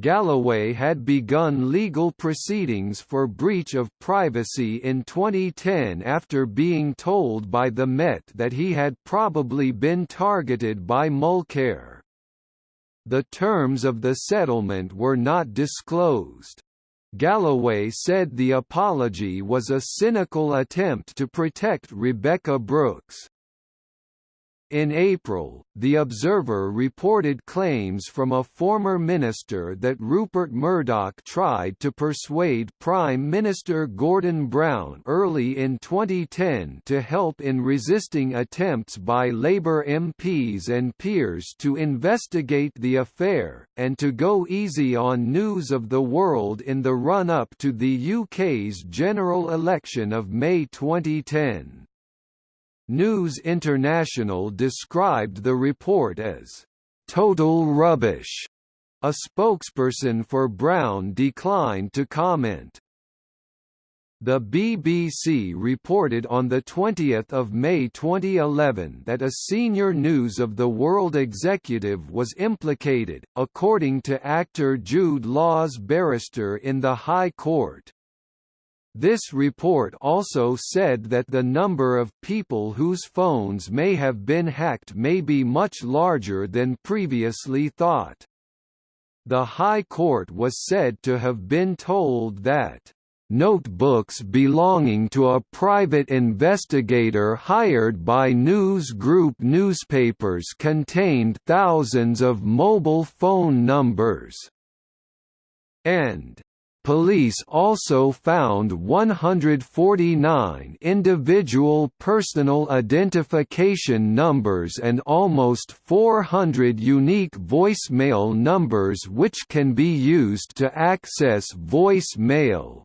Galloway had begun legal proceedings for breach of privacy in 2010 after being told by the Met that he had probably been targeted by Mulcaire. The terms of the settlement were not disclosed. Galloway said the apology was a cynical attempt to protect Rebekah Brooks. In April, The Observer reported claims from a former minister that Rupert Murdoch tried to persuade Prime Minister Gordon Brown early in 2010 to help in resisting attempts by Labour MPs and peers to investigate the affair, and to go easy on News of the World in the run-up to the UK's general election of May 2010. News International described the report as total rubbish. A spokesperson for Brown declined to comment. The BBC reported on 20 May 2011 that a senior News of the World executive was implicated, according to actor Jude Law's barrister in the High Court. This report also said that the number of people whose phones may have been hacked may be much larger than previously thought. The High Court was said to have been told that notebooks belonging to a private investigator hired by News Group newspapers contained thousands of mobile phone numbers and Police also found 149 individual personal identification numbers and almost 400 unique voicemail numbers which can be used to access voicemail.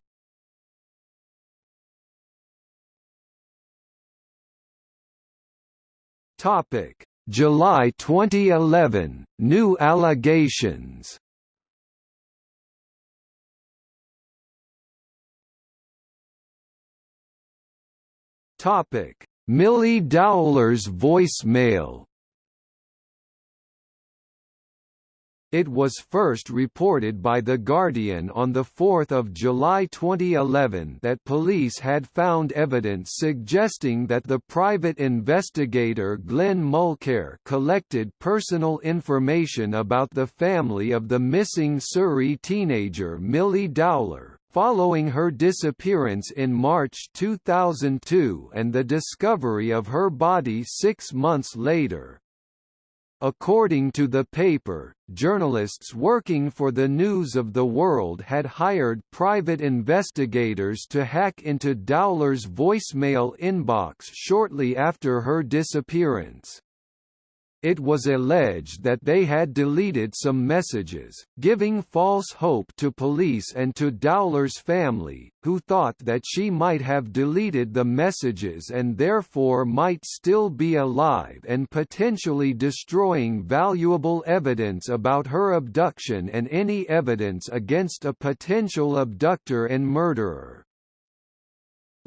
July 2011, new allegations Topic: Milly Dowler's voicemail. It was first reported by The Guardian on 4 July 2011 that police had found evidence suggesting that the private investigator Glenn Mulcaire collected personal information about the family of the missing Surrey teenager Milly Dowler, Following her disappearance in March 2002 and the discovery of her body six months later. According to the paper, journalists working for the News of the World had hired private investigators to hack into Dowler's voicemail inbox shortly after her disappearance. It was alleged that they had deleted some messages, giving false hope to police and to Dowler's family, who thought that she might have deleted the messages and therefore might still be alive and potentially destroying valuable evidence about her abduction and any evidence against a potential abductor and murderer.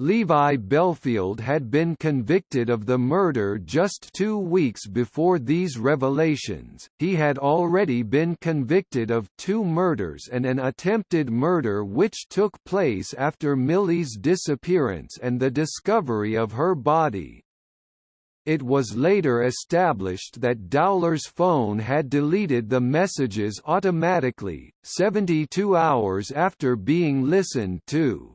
Levi Bellfield had been convicted of the murder just two weeks before these revelations. He had already been convicted of two murders and an attempted murder which took place after Milly's disappearance and the discovery of her body. It was later established that Dowler's phone had deleted the messages automatically, 72 hours after being listened to.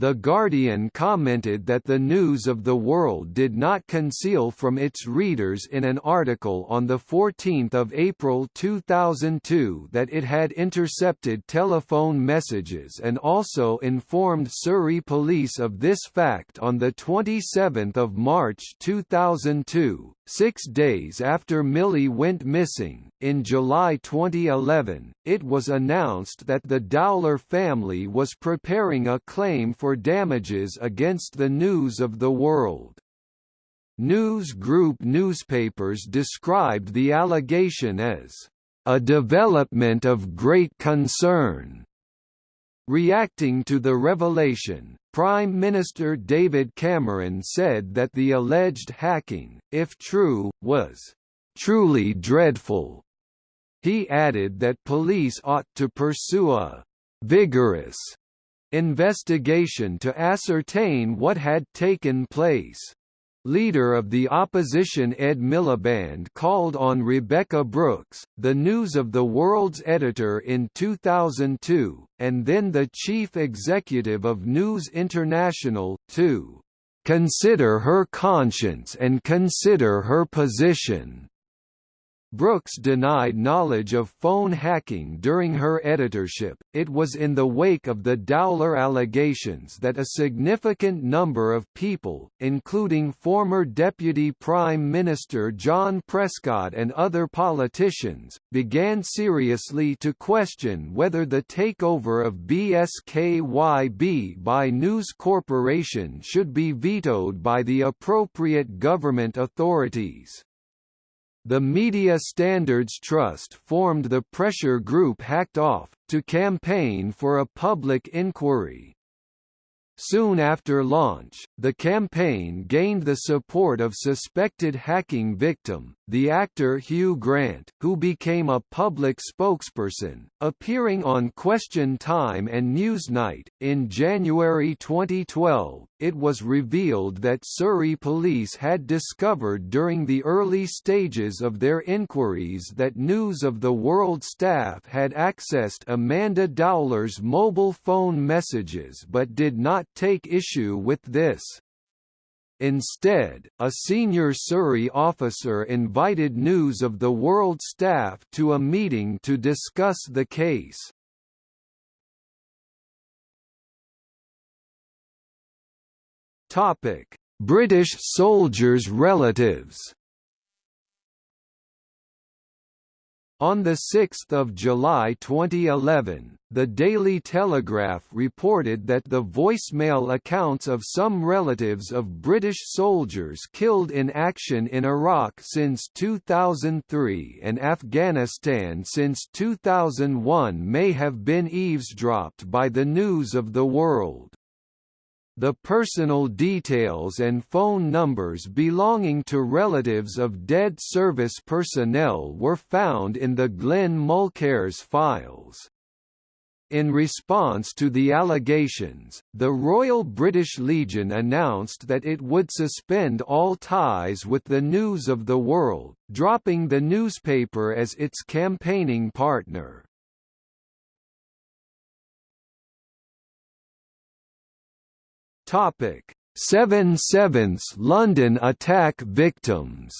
The Guardian commented that the News of the World did not conceal from its readers in an article on 14 April 2002 that it had intercepted telephone messages and also informed Surrey Police of this fact on 27 March 2002, Six days after Milly went missing, in July 2011, it was announced that the Dowler family was preparing a claim for damages against the News of the World. News Group newspapers described the allegation as a development of great concern. Reacting to the revelation, Prime Minister David Cameron said that the alleged hacking, if true, was truly dreadful. He added that police ought to pursue a vigorous investigation to ascertain what had taken place. Leader of the opposition Ed Miliband called on Rebekah Brooks, the News of the World's editor in 2002, and then the chief executive of News International, to "...consider her conscience and consider her position." Brooks denied knowledge of phone hacking during her editorship. It was in the wake of the Dowler allegations that a significant number of people, including former Deputy Prime Minister John Prescott and other politicians, began seriously to question whether the takeover of BSKYB by News Corporation should be vetoed by the appropriate government authorities. The Media Standards Trust formed the pressure group Hacked Off, to campaign for a public inquiry. Soon after launch, the campaign gained the support of suspected hacking victim, the actor Hugh Grant, who became a public spokesperson, appearing on Question Time and Newsnight. In January 2012, it was revealed that Surrey police had discovered during the early stages of their inquiries that News of the World staff had accessed Amanda Dowler's mobile phone messages but did not take issue with this. Instead, a senior Surrey officer invited News of the World staff to a meeting to discuss the case. British soldiers' relatives. On 6 July 2011, the Daily Telegraph reported that the voicemail accounts of some relatives of British soldiers killed in action in Iraq since 2003 and Afghanistan since 2001 may have been eavesdropped by the News of the World. The personal details and phone numbers belonging to relatives of dead service personnel were found in the Glenn Mulcaire's files. In response to the allegations, the Royal British Legion announced that it would suspend all ties with the News of the World, dropping the newspaper as its campaigning partner. Topic: 7 Sevenths London attack victims.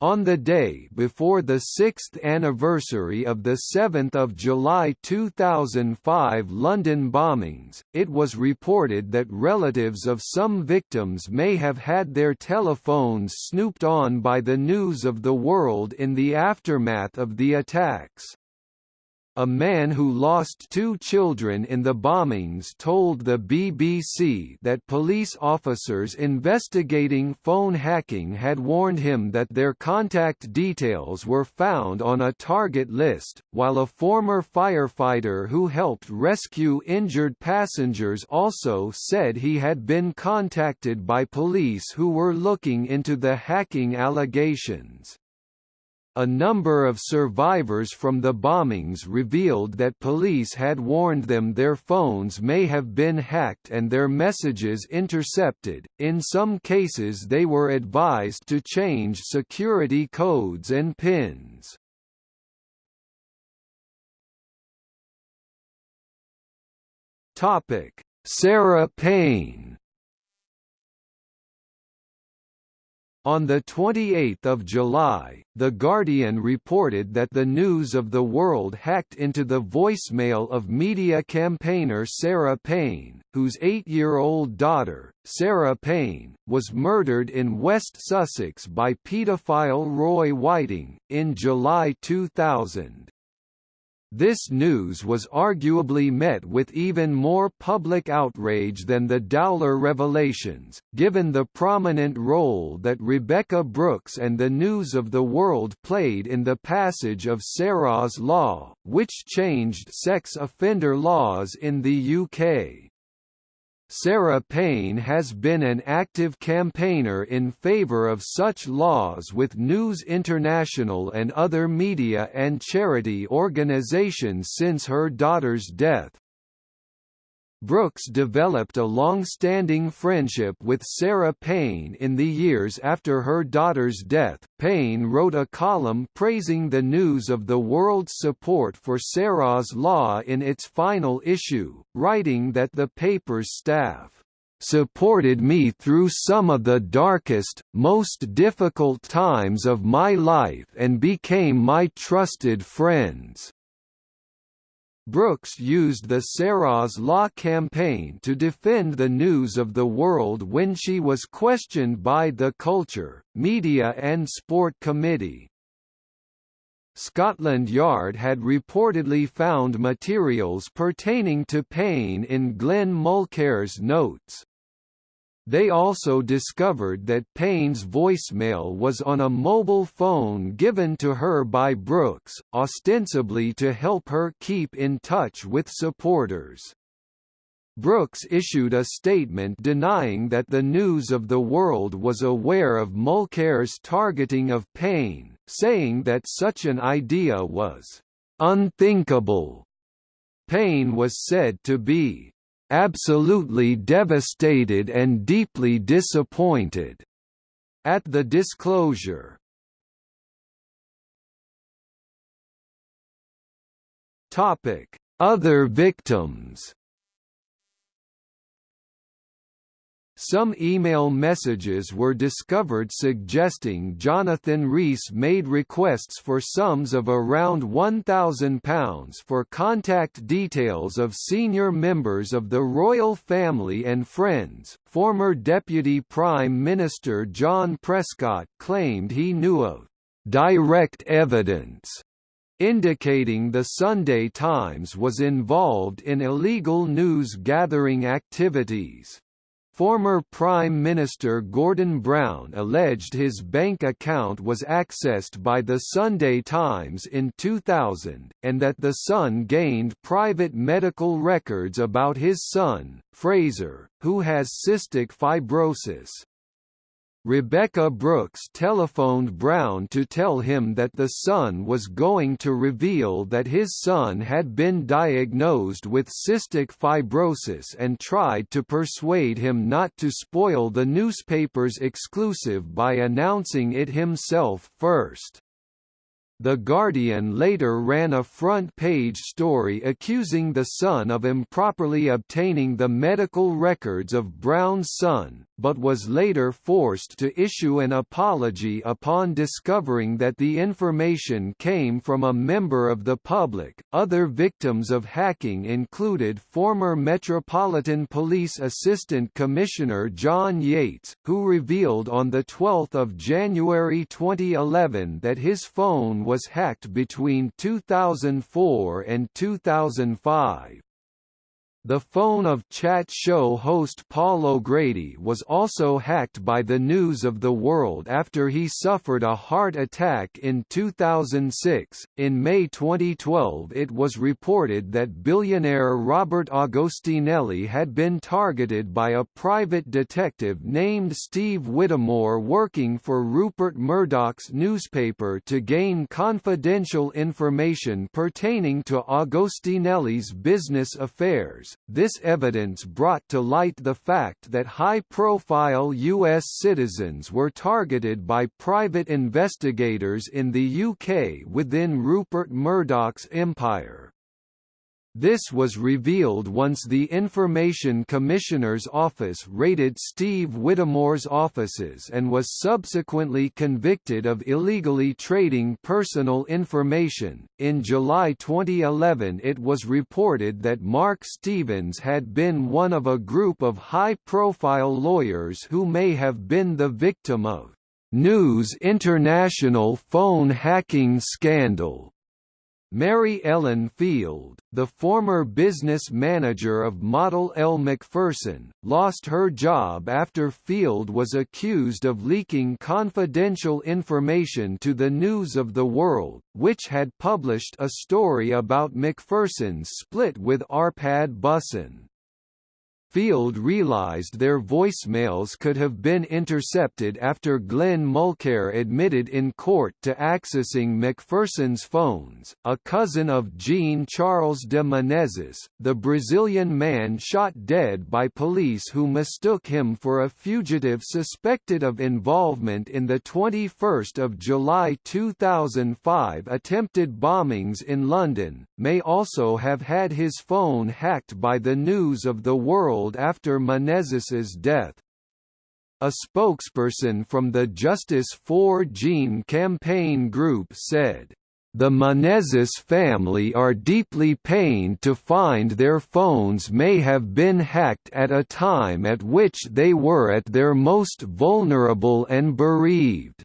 On the day before the sixth anniversary of the 7 July 2005 London bombings, it was reported that relatives of some victims may have had their telephones snooped on by the News of the World in the aftermath of the attacks. A man who lost two children in the bombings told the BBC that police officers investigating phone hacking had warned him that their contact details were found on a target list, while a former firefighter who helped rescue injured passengers also said he had been contacted by police who were looking into the hacking allegations. A number of survivors from the bombings revealed that police had warned them their phones may have been hacked and their messages intercepted. In some cases, they were advised to change security codes and pins. Topic: Sarah Payne On 28 July, The Guardian reported that the News of the World hacked into the voicemail of media campaigner Sarah Payne, whose eight-year-old daughter, Sarah Payne, was murdered in West Sussex by paedophile Roy Whiting, in July 2000. This news was arguably met with even more public outrage than the Dowler revelations, given the prominent role that Rebekah Brooks and the News of the World played in the passage of Sarah's Law, which changed sex offender laws in the UK. Sarah Payne has been an active campaigner in favour of such laws with News International and other media and charity organisations since her daughter's death. Brooks developed a long-standing friendship with Sarah Payne in the years after her daughter's death. Payne wrote a column praising the news of the world's support for Sarah's law in its final issue, writing that the paper's staff supported me through some of the darkest, most difficult times of my life and became my trusted friends. Brooks used the Sarah's Law campaign to defend the news of the world when she was questioned by the Culture, Media and Sport Committee. Scotland Yard had reportedly found materials pertaining to Payne in Glenn Mulcaire's notes. They also discovered that Payne's voicemail was on a mobile phone given to her by Brooks, ostensibly to help her keep in touch with supporters. Brooks issued a statement denying that the News of the World was aware of Mulcaire's targeting of Payne, saying that such an idea was unthinkable. Payne was said to be absolutely devastated and deeply disappointed at the disclosure. Topic: Other victims. Some email messages were discovered suggesting Jonathan Rees made requests for sums of around £1,000 for contact details of senior members of the royal family and friends. Former Deputy Prime Minister John Prescott claimed he knew of direct evidence indicating the Sunday Times was involved in illegal news gathering activities. Former Prime Minister Gordon Brown alleged his bank account was accessed by the Sunday Times in 2000, and that the Sun gained private medical records about his son, Fraser, who has cystic fibrosis. Rebekah Brooks telephoned Brown to tell him that the Sun was going to reveal that his son had been diagnosed with cystic fibrosis and tried to persuade him not to spoil the newspaper's exclusive by announcing it himself first. The Guardian later ran a front-page story accusing the Sun of improperly obtaining the medical records of Brown's son, but was later forced to issue an apology upon discovering that the information came from a member of the public. Other victims of hacking included former Metropolitan Police Assistant Commissioner John Yates, who revealed on the 12th of January 2011 that his phone was hacked between 2004 and 2005. The phone of chat show host Paul O'Grady was also hacked by the News of the World after he suffered a heart attack in 2006. In May 2012, it was reported that billionaire Robert Agostinelli had been targeted by a private detective named Steve Whittamore working for Rupert Murdoch's newspaper to gain confidential information pertaining to Agostinelli's business affairs this evidence brought to light the fact that high-profile U.S. citizens were targeted by private investigators in the UK within Rupert Murdoch's empire. This was revealed once the Information Commissioner's Office raided Steve Whittamore's offices and was subsequently convicted of illegally trading personal information. In July 2011, it was reported that Mark Stevens had been one of a group of high profile lawyers who may have been the victim of News International phone hacking scandal. Mary Ellen Field, the former business manager of model Elle Macpherson, lost her job after Field was accused of leaking confidential information to the News of the World, which had published a story about Macpherson's split with Arpad Busson. Field realized their voicemails could have been intercepted after Glenn Mulcaire admitted in court to accessing Macpherson's phones. A cousin of Jean Charles de Menezes, the Brazilian man shot dead by police who mistook him for a fugitive suspected of involvement in the 21st of July 2005 attempted bombings in London, may also have had his phone hacked by the News of the World after Menezes's death. A spokesperson from the Justice for Jean campaign group said, the Menezes family are deeply pained to find their phones may have been hacked at a time at which they were at their most vulnerable and bereaved.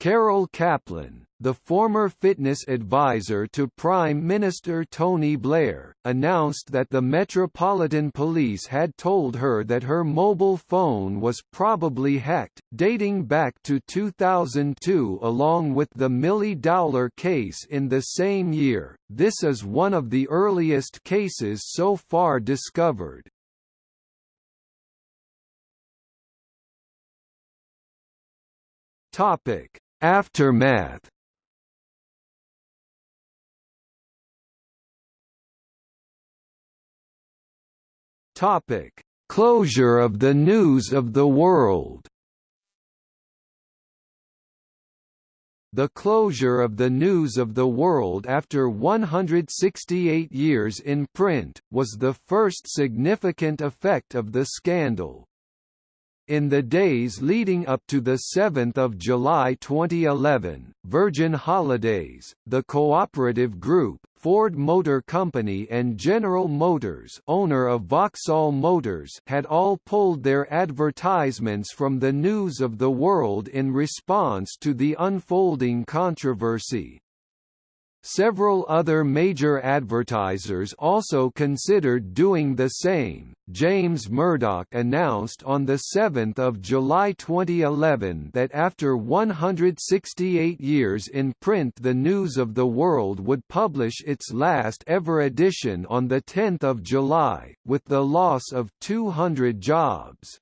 Carol Kaplan, the former fitness advisor to Prime Minister Tony Blair, announced that the Metropolitan Police had told her that her mobile phone was probably hacked, dating back to 2002 along with the Milly Dowler case in the same year. This is one of the earliest cases so far discovered. Topic: Aftermath Topic: Closure of the News of the World. The closure of the News of the World after 168 years in print, was the first significant effect of the scandal. In the days leading up to 7 July 2011, Virgin Holidays, the cooperative group, Ford Motor Company and General Motors owner of Vauxhall Motors had all pulled their advertisements from the news of the world in response to the unfolding controversy. Several other major advertisers also considered doing the same. James Murdoch announced on the 7th of July 2011 that after 168 years in print the News of the World would publish its last ever edition on the 10th of July, with the loss of 200 jobs.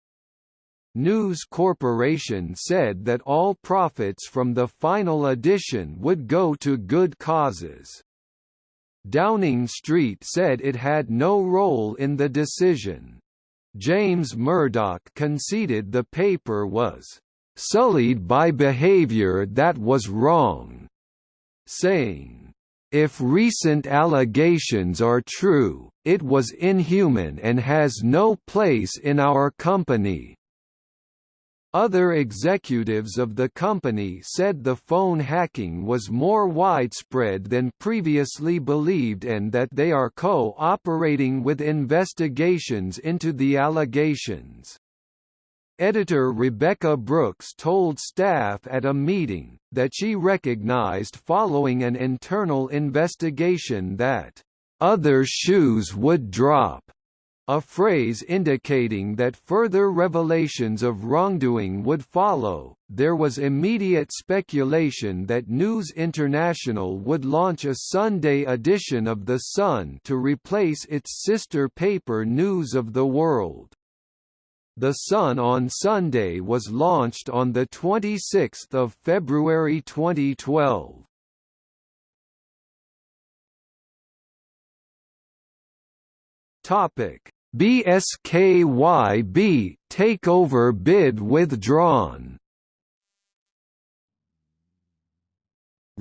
News Corporation said that all profits from the final edition would go to good causes. Downing Street said it had no role in the decision. James Murdoch conceded the paper was sullied by behavior that was wrong, saying, If recent allegations are true, it was inhuman and has no place in our company. Other executives of the company said the phone hacking was more widespread than previously believed and that they are co-operating with investigations into the allegations. Editor Rebekah Brooks told staff at a meeting, that she recognized following an internal investigation that, "...other shoes would drop." A phrase indicating that further revelations of wrongdoing would follow. There was immediate speculation that News International would launch a Sunday edition of The Sun to replace its sister paper News of the World. The Sun on Sunday was launched on 26 February 2012. Topic BSKYB takeover bid withdrawn.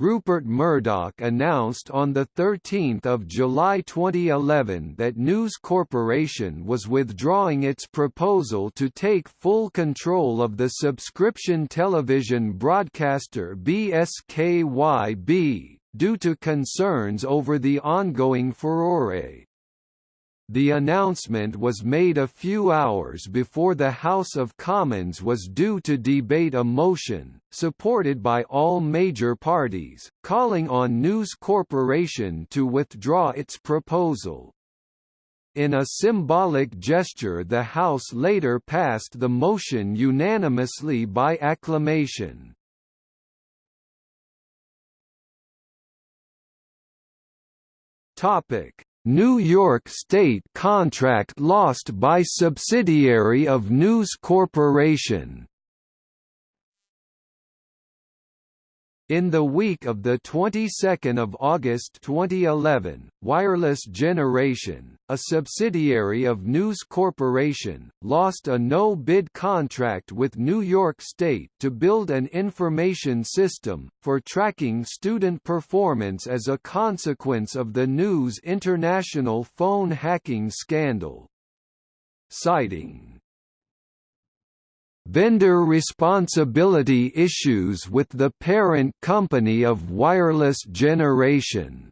Rupert Murdoch announced on 13 July 2011 that News Corporation was withdrawing its proposal to take full control of the subscription television broadcaster BSKYB, due to concerns over the ongoing furore. The announcement was made a few hours before the House of Commons was due to debate a motion, supported by all major parties, calling on News Corporation to withdraw its proposal. In a symbolic gesture the House later passed the motion unanimously by acclamation. Topic New York State contract lost by subsidiary of News Corporation In the week of the 22nd of August 2011, Wireless Generation, a subsidiary of News Corporation, lost a no-bid contract with New York State to build an information system for tracking student performance as a consequence of the News International phone hacking scandal. Citing vendor responsibility issues with the parent company of Wireless Generation.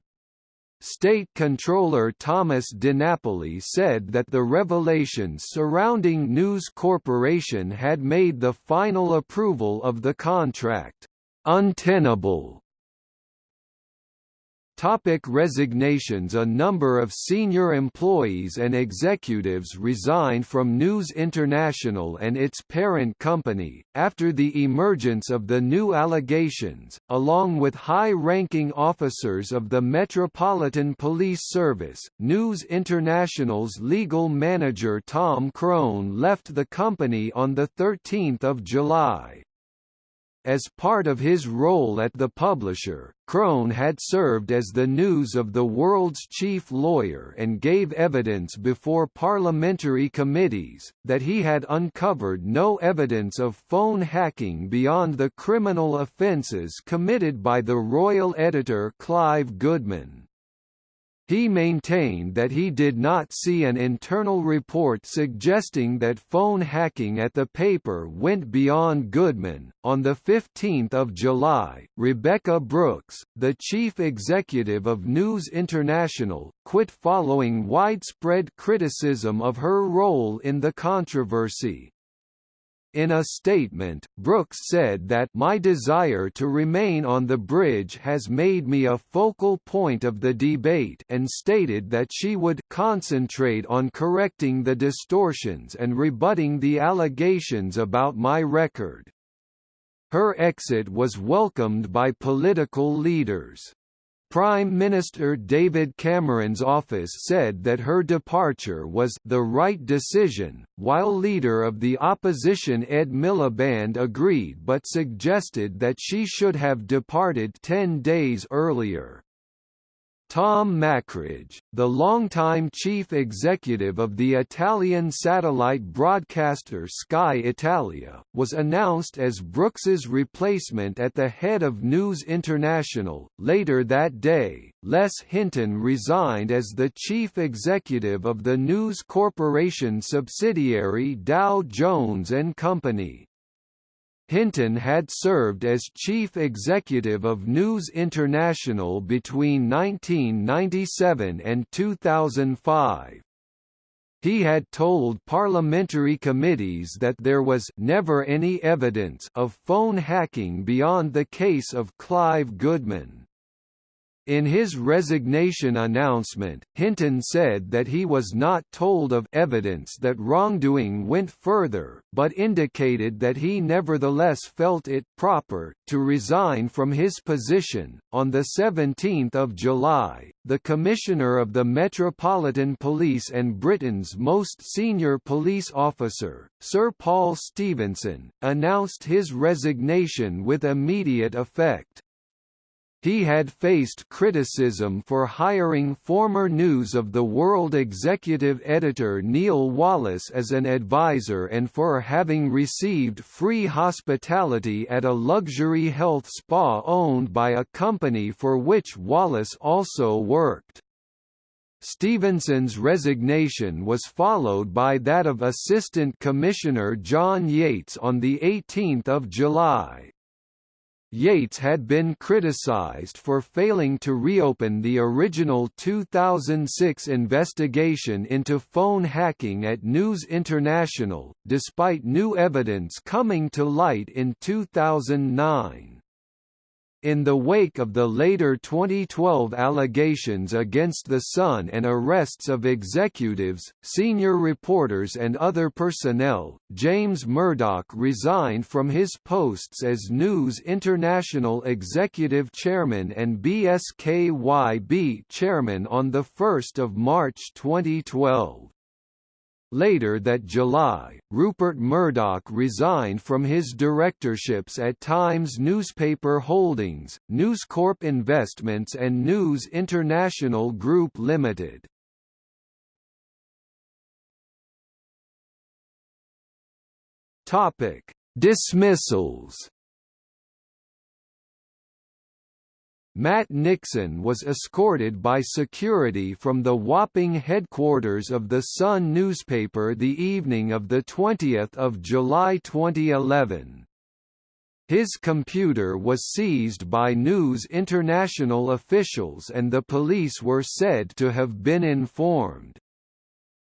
State Controller Thomas DiNapoli said that the revelations surrounding News Corporation had made the final approval of the contract untenable Topic resignations A number of senior employees and executives resigned from News International and its parent company, after the emergence of the new allegations, along with high-ranking officers of the Metropolitan Police Service. News International's legal manager Tom Crone left the company on 13 July. As part of his role at the publisher, Crone had served as the News of the World's chief lawyer and gave evidence before parliamentary committees, that he had uncovered no evidence of phone hacking beyond the criminal offences committed by the royal editor Clive Goodman. He maintained that he did not see an internal report suggesting that phone hacking at the paper went beyond Goodman. On the 15th of July, Rebekah Brooks, the chief executive of News International, quit following widespread criticism of her role in the controversy. In a statement, Brooks said that my desire to remain on the bridge has made me a focal point of the debate and stated that she would concentrate on correcting the distortions and rebutting the allegations about my record. Her exit was welcomed by political leaders. Prime Minister David Cameron's office said that her departure was the right decision, while leader of the opposition Ed Miliband agreed but suggested that she should have departed ten days earlier. Tom Mockridge, the longtime chief executive of the Italian satellite broadcaster Sky Italia, was announced as Brooks's replacement at the head of News International. Later that day, Les Hinton resigned as the chief executive of the News Corporation subsidiary Dow Jones and Company. Hinton had served as chief executive of News International between 1997 and 2005. He had told parliamentary committees that there was never any evidence of phone hacking beyond the case of Clive Goodman. In his resignation announcement, Hinton said that he was not told of evidence that wrongdoing went further, but indicated that he nevertheless felt it proper to resign from his position. On the 17th of July, the Commissioner of the Metropolitan Police and Britain's most senior police officer, Sir Paul Stephenson, announced his resignation with immediate effect. He had faced criticism for hiring former News of the World executive editor Neil Wallis as an advisor and for having received free hospitality at a luxury health spa owned by a company for which Wallis also worked. Stephenson's resignation was followed by that of Assistant Commissioner John Yates on 18 July. Yates had been criticized for failing to reopen the original 2006 investigation into phone hacking at News International, despite new evidence coming to light in 2009. In the wake of the later 2012 allegations against The Sun and arrests of executives, senior reporters and other personnel, James Murdoch resigned from his posts as News International Executive Chairman and BSKYB Chairman on 1 March 2012. Later that July, Rupert Murdoch resigned from his directorships at Times Newspaper Holdings, News Corp Investments and News International Group Limited. Topic: Dismissals Matt Nixon was escorted by security from the Wapping headquarters of the Sun newspaper the evening of 20 July 2011. His computer was seized by News International officials and the police were said to have been informed.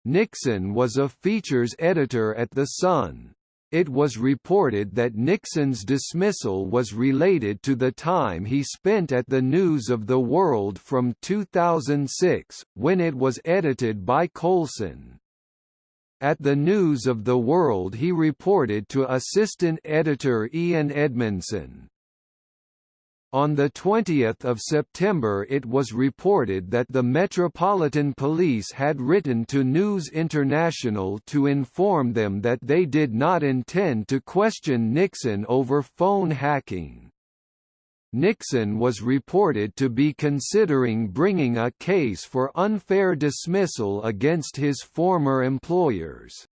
Nixon was a features editor at The Sun it was reported that Nixon's dismissal was related to the time he spent at the News of the World from 2006, when it was edited by Coulson. At the News of the World he reported to assistant editor Ian Edmondson. On 20 September it was reported that the Metropolitan Police had written to News International to inform them that they did not intend to question Nixon over phone hacking. Nixon was reported to be considering bringing a case for unfair dismissal against his former employers.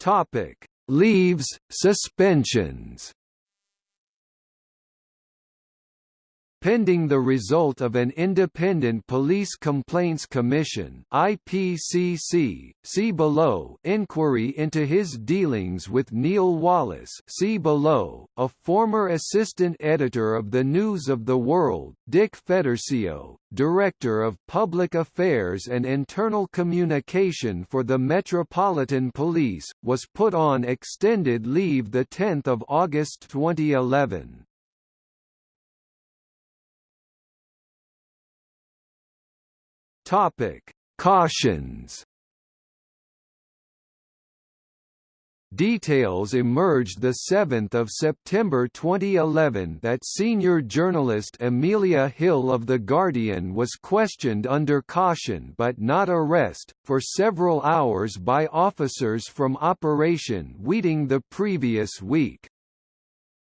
Topic Leaves, suspensions pending the result of an Independent Police Complaints Commission IPCC, see below inquiry into his dealings with Neil Wallis, see below, a former assistant editor of the News of the World, Dick Fedorcio, Director of Public Affairs and Internal Communication for the Metropolitan Police, was put on extended leave 10 August 2011. Topic: Cautions. Details emerged 7 September 2011 that senior journalist Amelia Hill of The Guardian was questioned under caution but not arrest, for several hours by officers from Operation Weeting the previous week.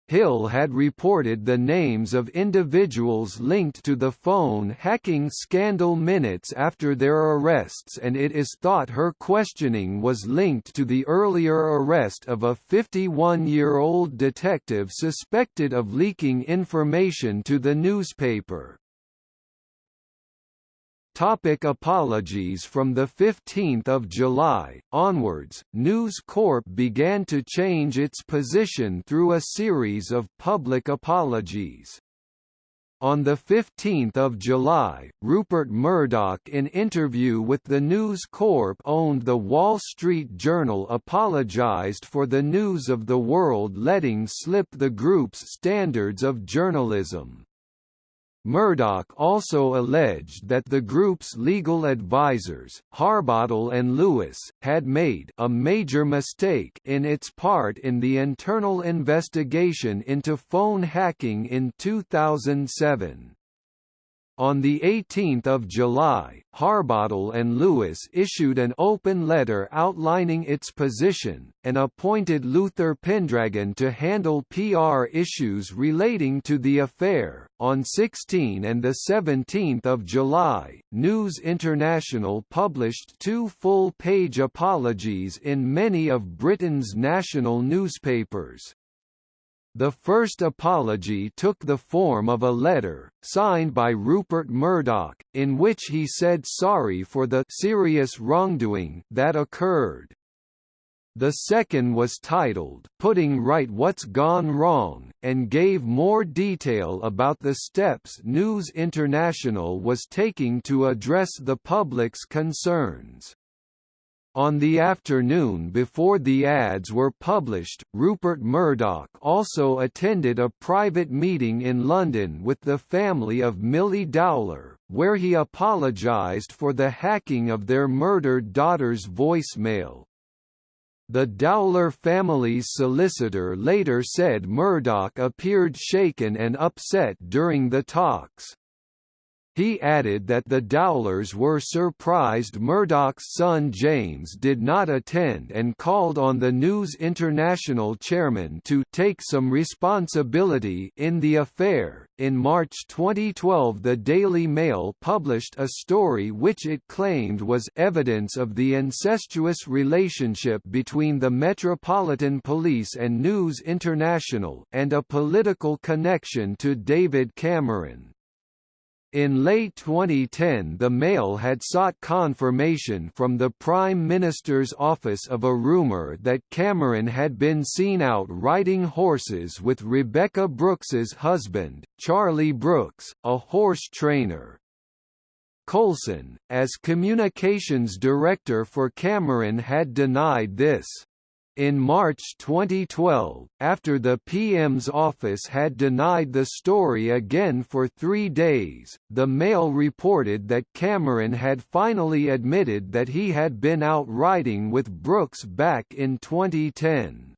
Hill had reported the names of individuals linked to the phone hacking scandal minutes after their arrests and it is thought her questioning was linked to the earlier arrest of a 51-year-old detective suspected of leaking information to the newspaper. Topic apologies From 15 July, onwards, News Corp began to change its position through a series of public apologies. On 15 July, Rupert Murdoch in interview with the News Corp owned The Wall Street Journal apologized for the News of the World letting slip the group's standards of journalism. Murdoch also alleged that the group's legal advisors, Harbottle and Lewis, had made a major mistake in its part in the internal investigation into phone hacking in 2007. On 18 July, Harbottle and Lewis issued an open letter outlining its position, and appointed Luther Pendragon to handle PR issues relating to the affair. On 16 and 17 July, News International published two full-page apologies in many of Britain's national newspapers. The first apology took the form of a letter, signed by Rupert Murdoch, in which he said sorry for the serious wrongdoing that occurred. The second was titled, Putting Right What's Gone Wrong, and gave more detail about the steps News International was taking to address the public's concerns. On the afternoon before the ads were published, Rupert Murdoch also attended a private meeting in London with the family of Milly Dowler, where he apologised for the hacking of their murdered daughter's voicemail. The Dowler family's solicitor later said Murdoch appeared shaken and upset during the talks. He added that the Dowlers were surprised Murdoch's son James did not attend and called on the News International chairman to take some responsibility in the affair. In March 2012, the Daily Mail published a story which it claimed was evidence of the incestuous relationship between the Metropolitan Police and News International and a political connection to David Cameron. In late 2010 the Mail had sought confirmation from the Prime Minister's office of a rumour that Cameron had been seen out riding horses with Rebekah Brooks's husband, Charlie Brooks, a horse trainer. Coulson, as communications director for Cameron had denied this. In March 2012, after the PM's office had denied the story again for three days, the Mail reported that Cameron had finally admitted that he had been out riding with Brooks back in 2010.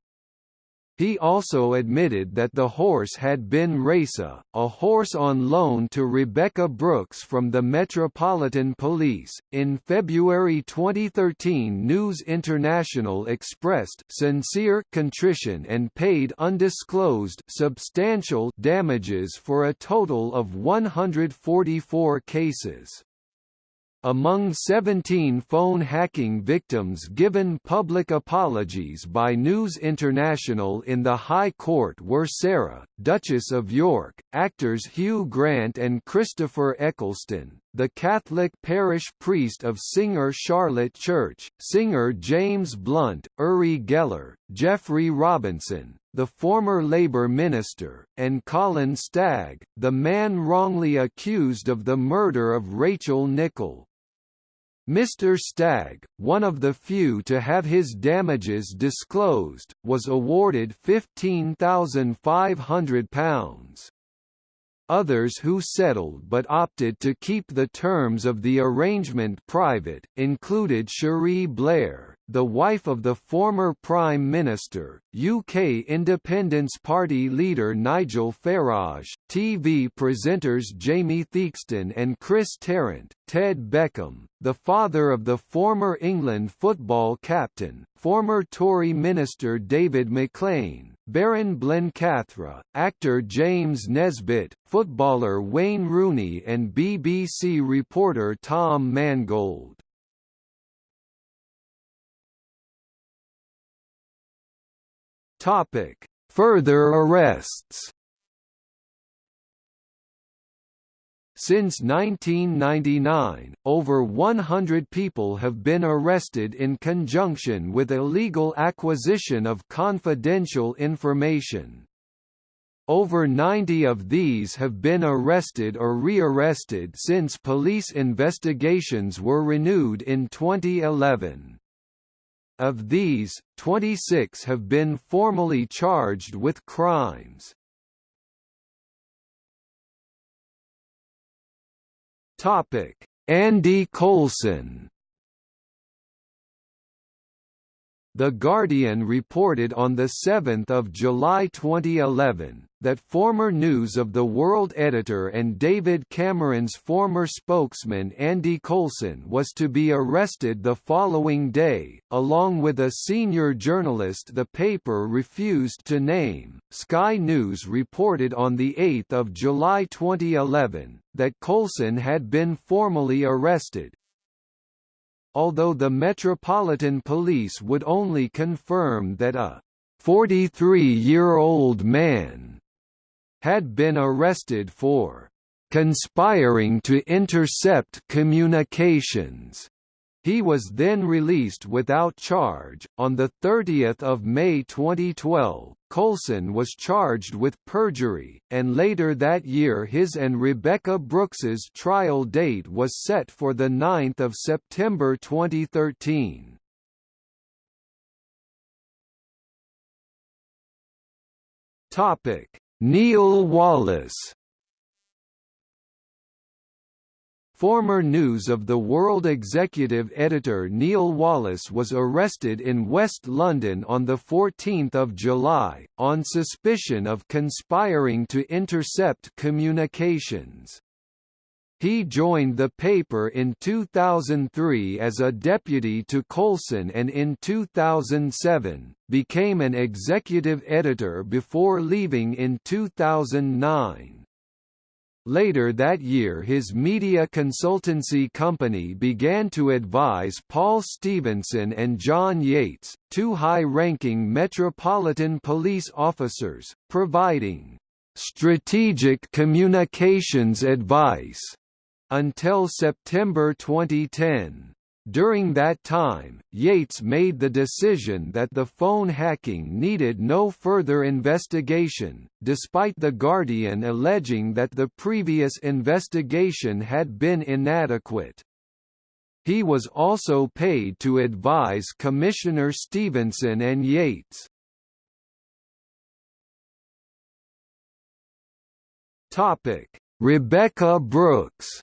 He also admitted that the horse had been Raisa, a horse on loan to Rebekah Brooks from the Metropolitan Police. In February 2013, News International expressed sincere contrition and paid undisclosed substantial damages for a total of 144 cases. Among 17 phone hacking victims given public apologies by News International in the High Court were Sarah, Duchess of York, actors Hugh Grant and Christopher Eccleston, the Catholic parish priest of singer Charlotte Church, singer James Blunt, Uri Geller, Jeffrey Robinson, the former Labour minister, and Colin Stagg, the man wrongly accused of the murder of Rachel Nickell. Mr. Stagg, one of the few to have his damages disclosed, was awarded £15,500. Others who settled but opted to keep the terms of the arrangement private, included Cherie Blair, the wife of the former Prime Minister, UK Independence Party leader Nigel Farage, TV presenters Jamie Theakston and Chris Tarrant, Ted Beckham, the father of the former England football captain, former Tory minister David MacLean, Baron Blencathra, actor James Nesbitt, footballer Wayne Rooney and BBC reporter Tom Mangold. Further arrests Since 1999, over 100 people have been arrested in conjunction with illegal acquisition of confidential information. Over 90 of these have been arrested or rearrested since police investigations were renewed in 2011. Of these, 26 have been formally charged with crimes. Topic: Andy Coulson The Guardian reported on 7 July 2011, that former News of the World editor and David Cameron's former spokesman Andy Coulson was to be arrested the following day, along with a senior journalist the paper refused to name. Sky News reported on 8 July 2011, that Coulson had been formally arrested, although the Metropolitan Police would only confirm that a 43-year-old man had been arrested for conspiring to intercept communications he was then released without charge. On the 30th of May 2012, Coulson was charged with perjury, and later that year his and Rebekah Brooks's trial date was set for the 9th of September 2013. Topic: Neil Wallis Former News of the World executive editor Neil Wallis was arrested in West London on 14 July, on suspicion of conspiring to intercept communications. He joined the paper in 2003 as a deputy to Coulson and in 2007, became an executive editor before leaving in 2009. Later that year his media consultancy company began to advise Paul Stephenson and John Yates, two high-ranking Metropolitan Police officers, providing strategic communications advice until September 2010. During that time, Yates made the decision that the phone hacking needed no further investigation, despite The Guardian alleging that the previous investigation had been inadequate. He was also paid to advise Commissioner Stephenson and Yates. Rebekah Brooks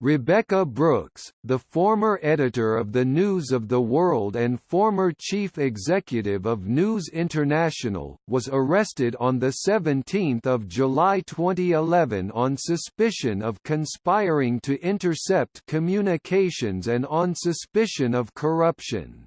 Rebekah Brooks, the former editor of the News of the World and former chief executive of News International, was arrested on 17 July 2011 on suspicion of conspiring to intercept communications and on suspicion of corruption.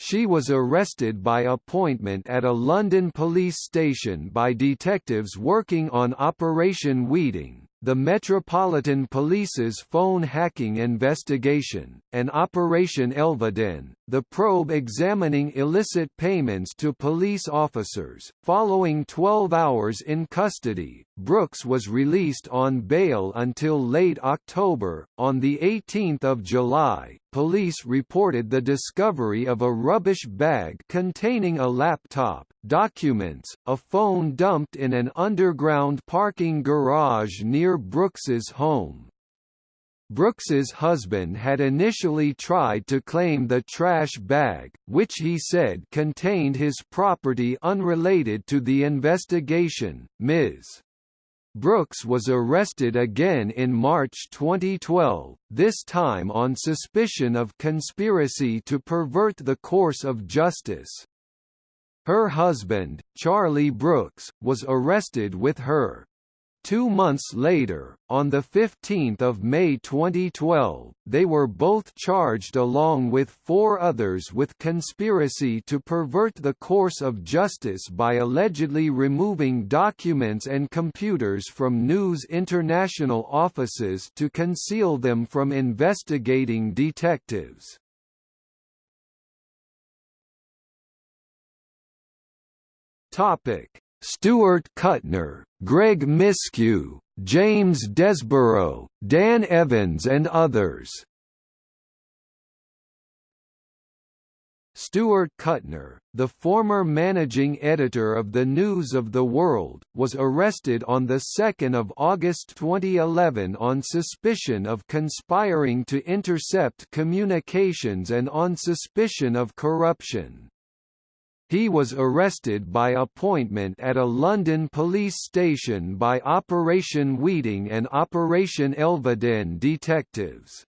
She was arrested by appointment at a London police station by detectives working on Operation Weeting the Metropolitan Police's phone hacking investigation, and Operation Elveden, the probe examining illicit payments to police officers. Following 12 hours in custody, Brooks was released on bail until late October. On the 18th of July, police reported the discovery of a rubbish bag containing a laptop, documents, a phone dumped in an underground parking garage near Brooks's home. Brooks's husband had initially tried to claim the trash bag, which he said contained his property unrelated to the investigation. Ms. Brooks was arrested again in March 2012, this time on suspicion of conspiracy to pervert the course of justice. Her husband, Charlie Brooks, was arrested with her. Two months later, on 15 May 2012, they were both charged along with four others with conspiracy to pervert the course of justice by allegedly removing documents and computers from News International offices to conceal them from investigating detectives. Topic Stuart Kuttner, Greg Miskiw, James Desborough, Dan Evans and others. Stuart Kuttner, the former managing editor of the News of the World, was arrested on 2 August 2011 on suspicion of conspiring to intercept communications and on suspicion of corruption. He was arrested by appointment at a London police station by Operation Weeting and Operation Elveden detectives.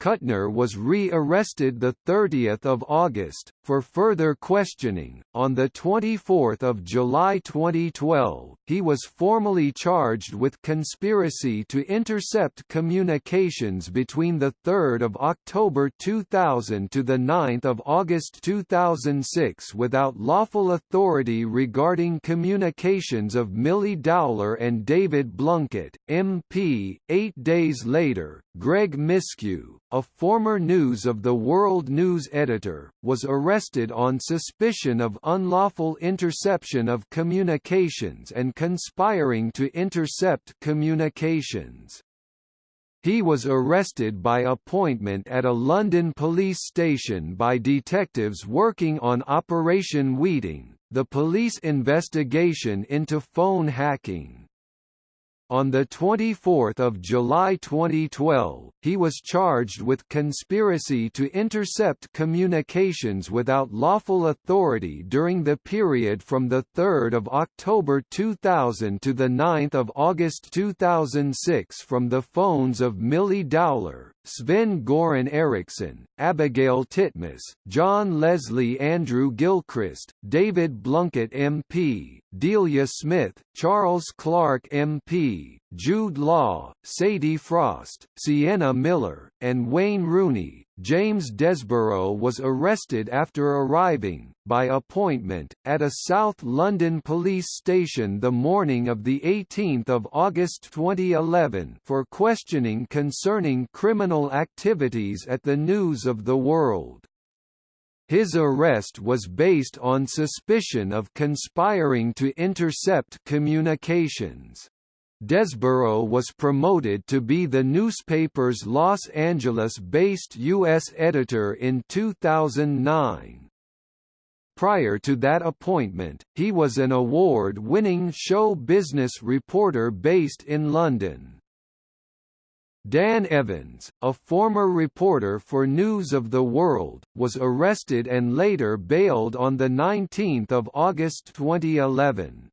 Kuttner was re-arrested 30 August, for further questioning. On 24 July 2012, he was formally charged with conspiracy to intercept communications between 3 October 2000 to 9 August 2006 without lawful authority regarding communications of Milly Dowler and David Blunkett, MP. Eight days later, Greg Miskiw, a former News of the World News editor, was arrested on suspicion of unlawful interception of communications and conspiring to intercept communications. He was arrested by appointment at a London police station by detectives working on Operation Weeting, the police investigation into phone hacking. On 24 July 2012, he was charged with conspiracy to intercept communications without lawful authority during the period from 3 October 2000 to 9 August 2006 from the phones of Milly Dowler, Sven Goran Eriksson, Abigail Titmus, John Leslie Andrew Gilchrist, David Blunkett MP, Delia Smith, Charles Clarke MP, Jude Law, Sadie Frost, Sienna Miller, and Wayne Rooney. James Desborough was arrested after arriving, by appointment, at a South London police station the morning of 18 August 2011 for questioning concerning criminal activities at the News of the World. His arrest was based on suspicion of conspiring to intercept communications. Desborough was promoted to be the newspaper's Los Angeles-based U.S. editor in 2009. Prior to that appointment, he was an award-winning show business reporter based in London. Dan Evans, a former reporter for News of the World, was arrested and later bailed on 19 August 2011.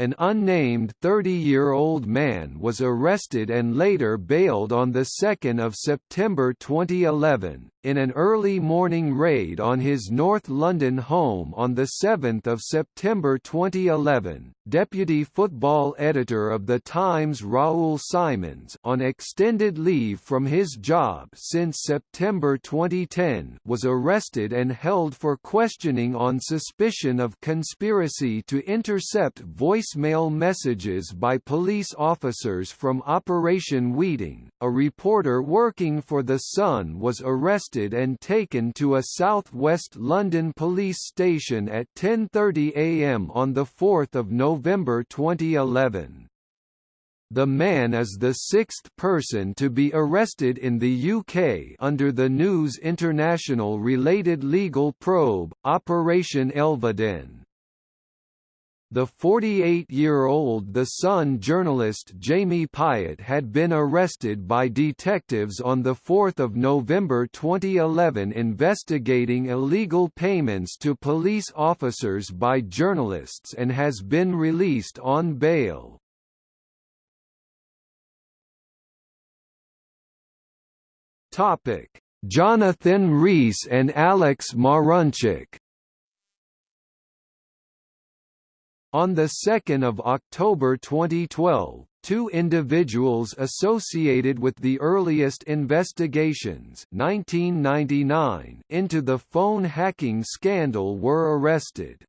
An unnamed 30-year-old man was arrested and later bailed on 2 September 2011, in an early morning raid on his North London home on 7 September 2011, deputy football editor of The Times Raoul Simons on extended leave from his job since September 2010 was arrested and held for questioning on suspicion of conspiracy to intercept voicemail messages by police officers from Operation Weeting. A reporter working for The Sun was arrested and taken to a southwest London police station at 10.30 am on 4 November 2011. The man is the sixth person to be arrested in the UK under the News International related legal probe, Operation Elveden. The 48-year-old The Sun journalist Jamie Pyatt had been arrested by detectives on 4 November 2011 investigating illegal payments to police officers by journalists and has been released on bail. Jonathan Rees and Alex Marunchak On 2 October 2012, two individuals associated with the earliest investigations 1999 into the phone hacking scandal were arrested.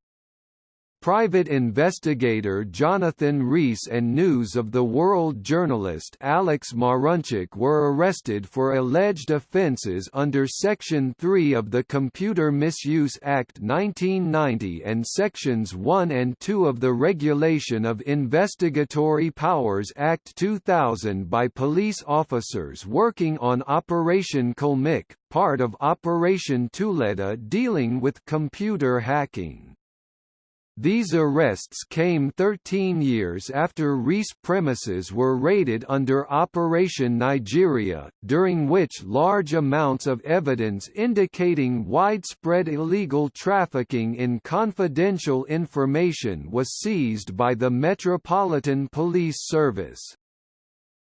Private investigator Jonathan Rees and News of the World journalist Alex Marunchak were arrested for alleged offences under Section 3 of the Computer Misuse Act 1990 and Sections 1 and 2 of the Regulation of Investigatory Powers Act 2000 by police officers working on Operation Kalmyk, part of Operation Tuleta dealing with computer hacking. These arrests came 13 years after Rees premises were raided under Operation Nigeria, during which large amounts of evidence indicating widespread illegal trafficking in confidential information was seized by the Metropolitan Police Service.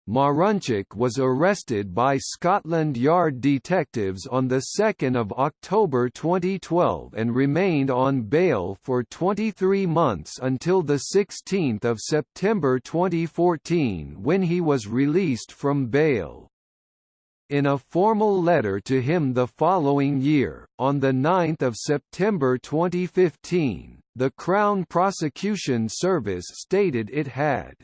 Marunchak was arrested by Scotland Yard detectives on 2 October 2012 and remained on bail for 23 months until 16 September 2014 when he was released from bail. In a formal letter to him the following year, on 9 September 2015, the Crown Prosecution Service stated it had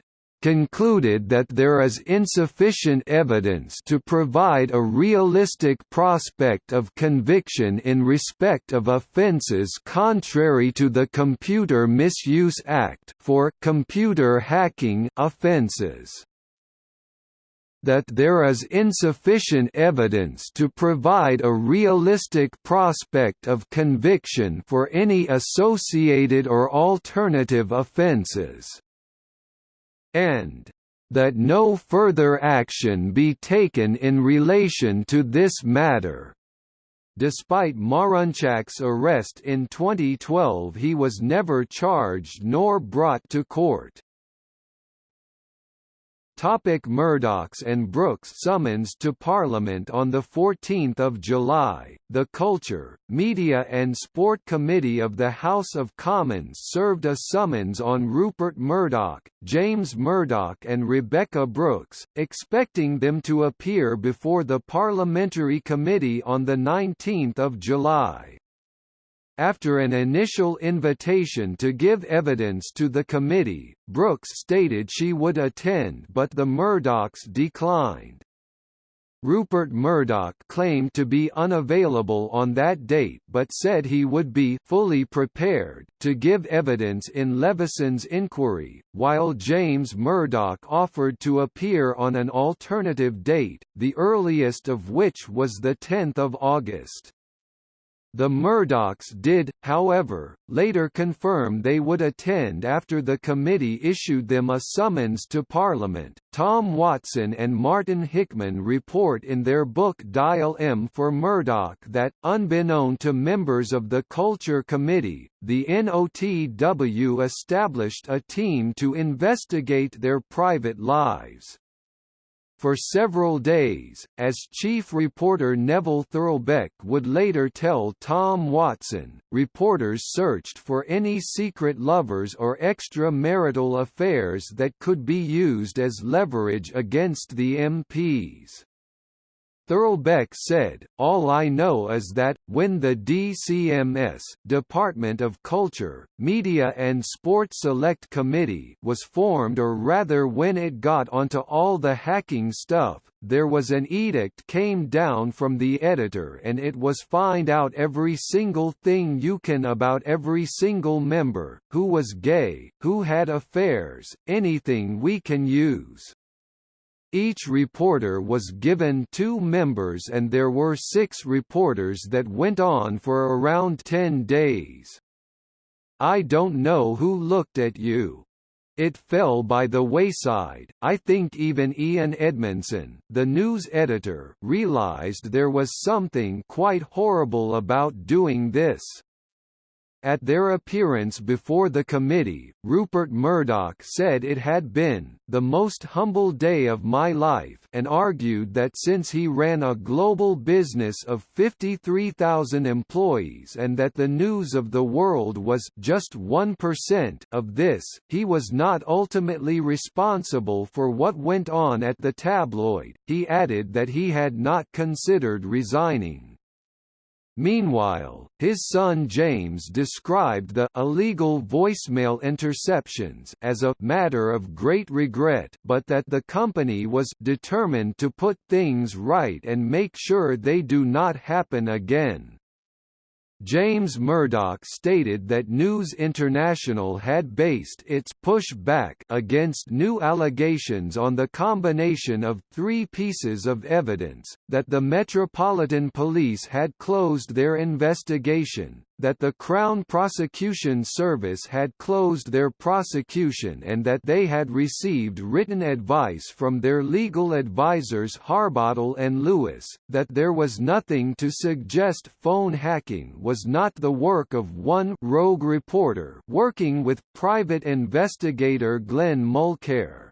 concluded that there is insufficient evidence to provide a realistic prospect of conviction in respect of offences contrary to the Computer Misuse Act for computer hacking offences that there is insufficient evidence to provide a realistic prospect of conviction for any associated or alternative offences and that no further action be taken in relation to this matter. Despite Marunchak's arrest in 2012 he was never charged nor brought to court. Topic Murdoch's and Brooks summons to Parliament On 14 July, the Culture, Media and Sport Committee of the House of Commons served a summons on Rupert Murdoch, James Murdoch and Rebekah Brooks, expecting them to appear before the Parliamentary Committee on 19 July. After an initial invitation to give evidence to the committee, Brooks stated she would attend but the Murdochs declined. Rupert Murdoch claimed to be unavailable on that date but said he would be fully prepared to give evidence in Leveson's inquiry, while James Murdoch offered to appear on an alternative date, the earliest of which was 10 August. The Murdochs did, however, later confirm they would attend after the committee issued them a summons to Parliament. Tom Watson and Martin Hickman report in their book Dial M for Murdoch that, unbeknown to members of the Culture Committee, the NOTW established a team to investigate their private lives. For several days, as chief reporter Neville Thurlbeck would later tell Tom Watson, reporters searched for any secret lovers or extramarital affairs that could be used as leverage against the MPs. Thurlbeck said, All I know is that, when the DCMS Department of Culture, Media and Sport Select Committee was formed or rather when it got onto all the hacking stuff, there was an edict came down from the editor and it was find out every single thing you can about every single member, who was gay, who had affairs, anything we can use. Each reporter was given two members and there were six reporters that went on for around ten days. I don't know who looked at you. It fell by the wayside. I think even Ian Edmondson, the news editor, realized there was something quite horrible about doing this. At their appearance before the committee, Rupert Murdoch said it had been the most humble day of my life and argued that since he ran a global business of 53,000 employees and that the news of the world was just 1% of this, he was not ultimately responsible for what went on at the tabloid. He added that he had not considered resigning. Meanwhile, his son James described the illegal voicemail interceptions as a matter of great regret but that the company was determined to put things right and make sure they do not happen again. James Murdoch stated that News International had based its pushback against new allegations on the combination of three pieces of evidence, that the Metropolitan Police had closed their investigation, that the Crown Prosecution Service had closed their prosecution and that they had received written advice from their legal advisers Harbottle and Lewis, that there was nothing to suggest phone hacking was not the work of one rogue reporter working with private investigator Glenn Mulcaire.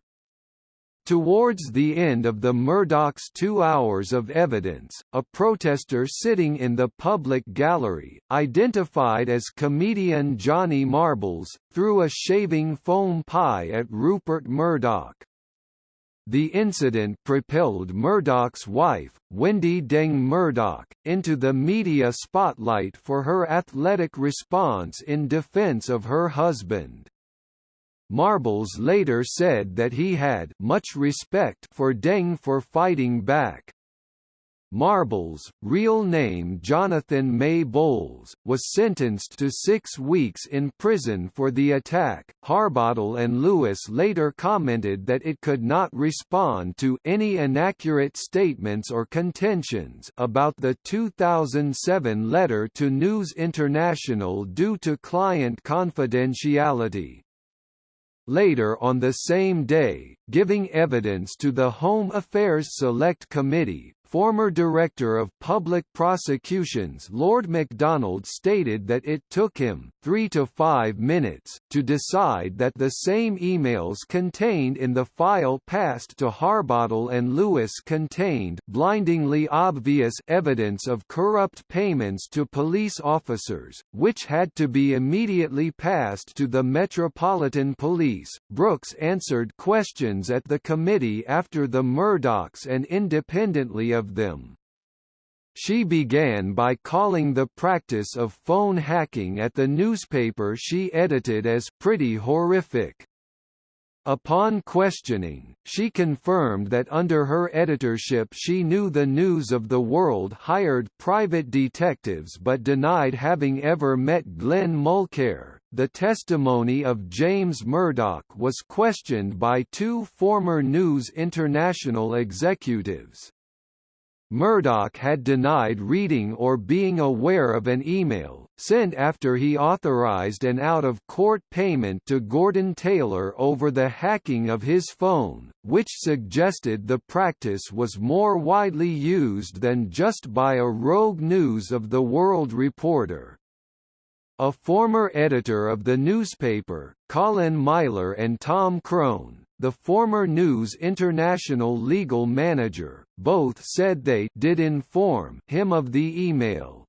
Towards the end of the Murdoch's two hours of evidence, a protester sitting in the public gallery, identified as comedian Johnny Marbles, threw a shaving foam pie at Rupert Murdoch. The incident propelled Murdoch's wife, Wendy Deng Murdoch, into the media spotlight for her athletic response in defense of her husband. Marbles later said that he had much respect for Deng for fighting back. Marbles, real name Jonathan May Bowles, was sentenced to six weeks in prison for the attack. Harbottle and Lewis later commented that it could not respond to any inaccurate statements or contentions about the 2007 letter to News International due to client confidentiality. Later on the same day, giving evidence to the Home Affairs Select Committee, Former Director of Public Prosecutions Lord Macdonald stated that it took him three to five minutes to decide that the same emails contained in the file passed to Harbottle and Lewis contained blindingly obvious evidence of corrupt payments to police officers, which had to be immediately passed to the Metropolitan Police. Brooks answered questions at the committee after the Murdochs and independently of them. She began by calling the practice of phone hacking at the newspaper she edited as pretty horrific. Upon questioning, she confirmed that under her editorship she knew the News of the World hired private detectives but denied having ever met Glenn Mulcaire. The testimony of James Murdoch was questioned by two former News International executives. Murdoch had denied reading or being aware of an email, sent after he authorized an out-of-court payment to Gordon Taylor over the hacking of his phone, which suggested the practice was more widely used than just by a rogue News of the World reporter. A former editor of the newspaper, Colin Myler and Tom Crone, the former News International legal manager, both said they did inform him of the email.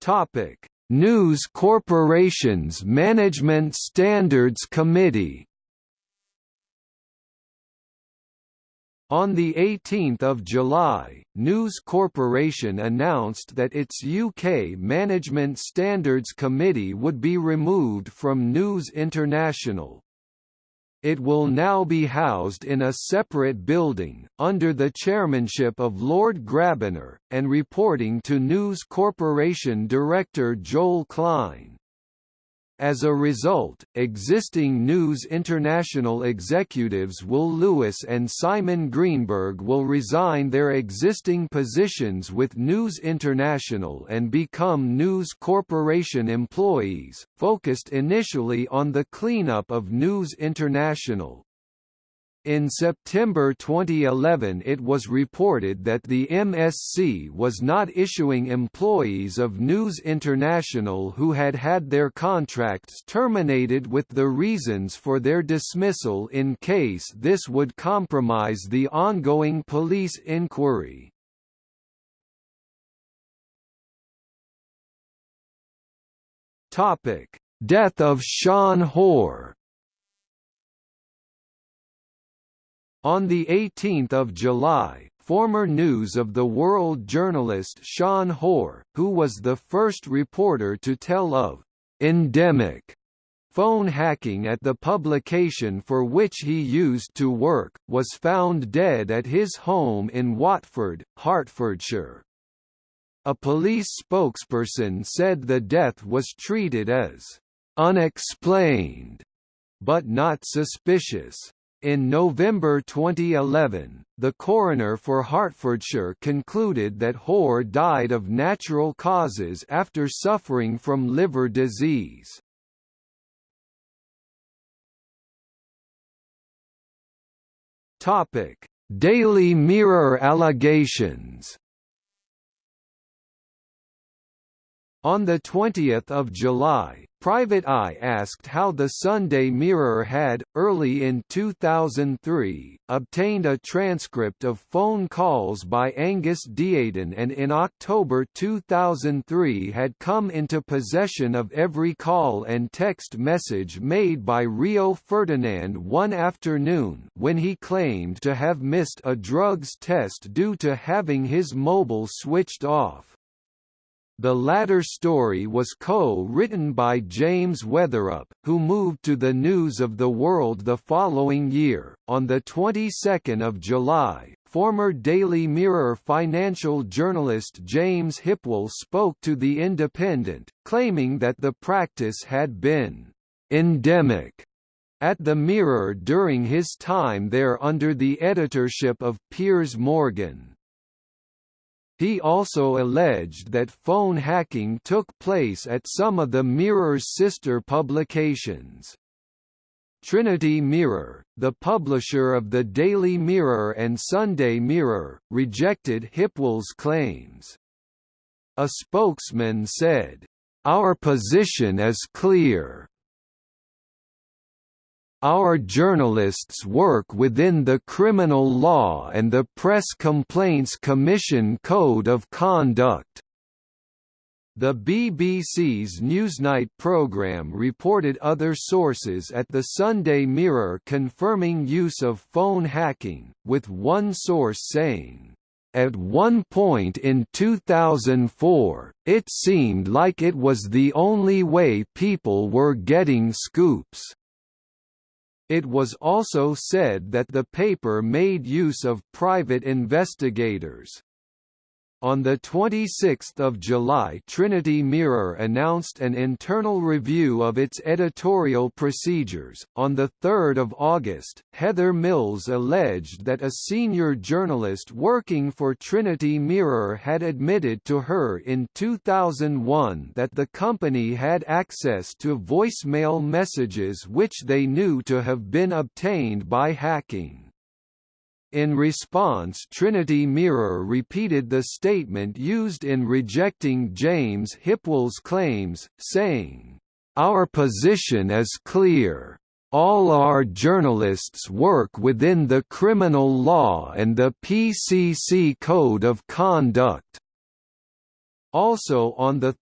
Topic: News Corporation's Management Standards Committee On 18 July, News Corporation announced that its UK Management Standards Committee would be removed from News International. It will now be housed in a separate building, under the chairmanship of Lord Grabiner, and reporting to News Corporation Director Joel Klein. As a result, existing News International executives Will Lewis and Simon Greenberg will resign their existing positions with News International and become News Corporation employees, focused initially on the cleanup of News International. In September 2011 it was reported that the MSC was not issuing employees of News International who had had their contracts terminated with the reasons for their dismissal in case this would compromise the ongoing police inquiry. Death of Sean Hoare On 18 July, former News of the World journalist Sean Hoare, who was the first reporter to tell of «endemic» phone hacking at the publication for which he used to work, was found dead at his home in Watford, Hertfordshire. A police spokesperson said the death was treated as «unexplained» but not suspicious. In November 2011, the coroner for Hertfordshire concluded that Hoare died of natural causes after suffering from liver disease. Daily Mirror allegations On 20 July, Private Eye asked how the Sunday Mirror had, early in 2003, obtained a transcript of phone calls by Angus Deayton and in October 2003 had come into possession of every call and text message made by Rio Ferdinand one afternoon when he claimed to have missed a drugs test due to having his mobile switched off. The latter story was co-written by James Weatherup, who moved to the News of the World the following year. On the 22nd of July, former Daily Mirror financial journalist James Hipwell spoke to The Independent, claiming that the practice had been endemic at the Mirror during his time there under the editorship of Piers Morgan. He also alleged that phone hacking took place at some of the Mirror's sister publications. Trinity Mirror, the publisher of the Daily Mirror and Sunday Mirror, rejected Hipwell's claims. A spokesman said, "...our position is clear. Our journalists work within the criminal law and the Press Complaints Commission Code of Conduct. The BBC's Newsnight programme reported other sources at the Sunday Mirror confirming use of phone hacking, with one source saying, at one point in 2004, it seemed like it was the only way people were getting scoops. It was also said that the paper made use of private investigators. On 26 July Trinity Mirror announced an internal review of its editorial procedures. On 3 August, Heather Mills alleged that a senior journalist working for Trinity Mirror had admitted to her in 2001 that the company had access to voicemail messages which they knew to have been obtained by hacking. In response Trinity Mirror repeated the statement used in rejecting James Hipwell's claims, saying, "...our position is clear. All our journalists work within the criminal law and the PCC Code of Conduct." Also on 3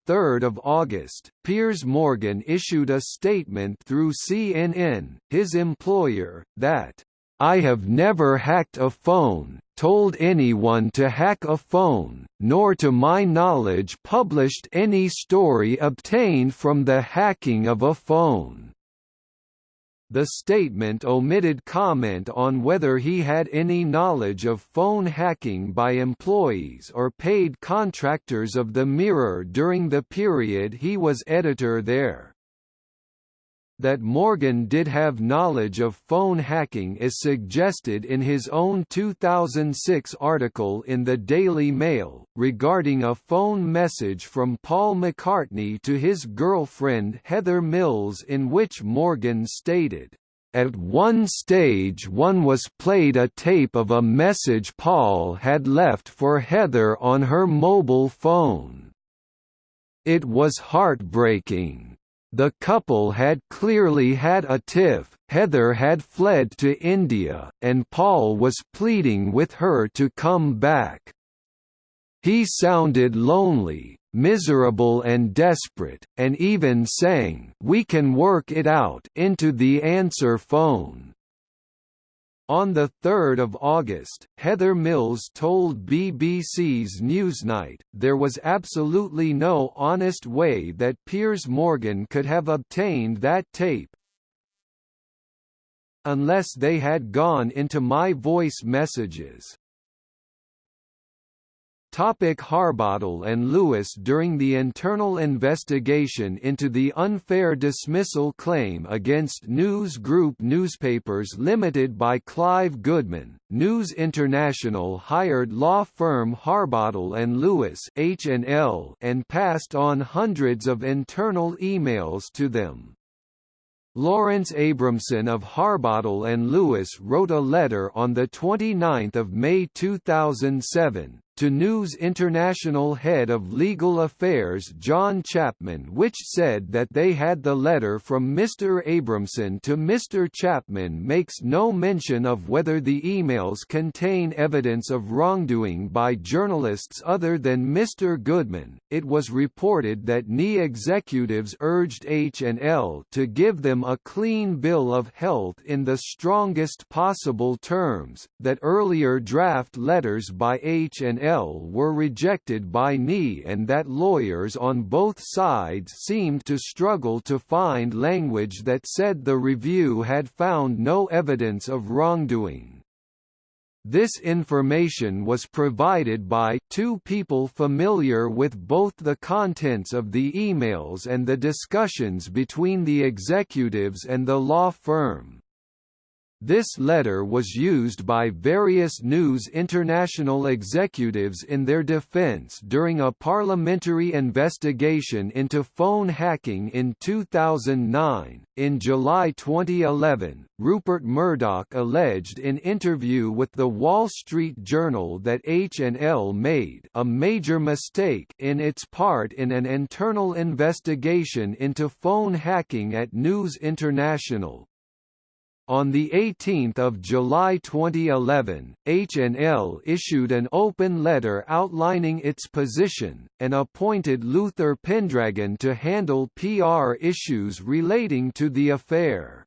August, Piers Morgan issued a statement through CNN, his employer, that I have never hacked a phone, told anyone to hack a phone, nor to my knowledge published any story obtained from the hacking of a phone. The statement omitted comment on whether he had any knowledge of phone hacking by employees or paid contractors of the Mirror during the period he was editor there. That Morgan did have knowledge of phone hacking is suggested in his own 2006 article in the Daily Mail, regarding a phone message from Paul McCartney to his girlfriend Heather Mills in which Morgan stated, At one stage one was played a tape of a message Paul had left for Heather on her mobile phone. It was heartbreaking. The couple had clearly had a tiff, Heather had fled to India, and Paul was pleading with her to come back. He sounded lonely, miserable and desperate, and even sang "We can work it out" into the answer phone. On 3 August, Heather Mills told BBC's Newsnight, there was absolutely no honest way that Piers Morgan could have obtained that tape, unless they had gone into my voice messages. Topic Harbottle and Lewis During the internal investigation into the unfair dismissal claim against News Group Newspapers Limited by Clive Goodman, News International hired law firm Harbottle and Lewis H&L and passed on hundreds of internal emails to them. Lawrence Abramson of Harbottle and Lewis wrote a letter on 29 May 2007, to News International head of legal affairs John Chapman which said that they had the letter from Mr. Abramson to Mr. Chapman makes no mention of whether the emails contain evidence of wrongdoing by journalists other than Mr. Goodman. It was reported that NI executives urged H&L to give them a clean bill of health in the strongest possible terms, that earlier draft letters by H&L were rejected by NI and that lawyers on both sides seemed to struggle to find language that said the review had found no evidence of wrongdoing. This information was provided by two people familiar with both the contents of the emails and the discussions between the executives and the law firm. This letter was used by various News International executives in their defense during a parliamentary investigation into phone hacking in 2009. In July 2011, Rupert Murdoch alleged in an interview with the Wall Street Journal that H&L made a major mistake in its part in an internal investigation into phone hacking at News International, on 18 July 2011, H&L issued an open letter outlining its position, and appointed Luther Pendragon to handle PR issues relating to the affair.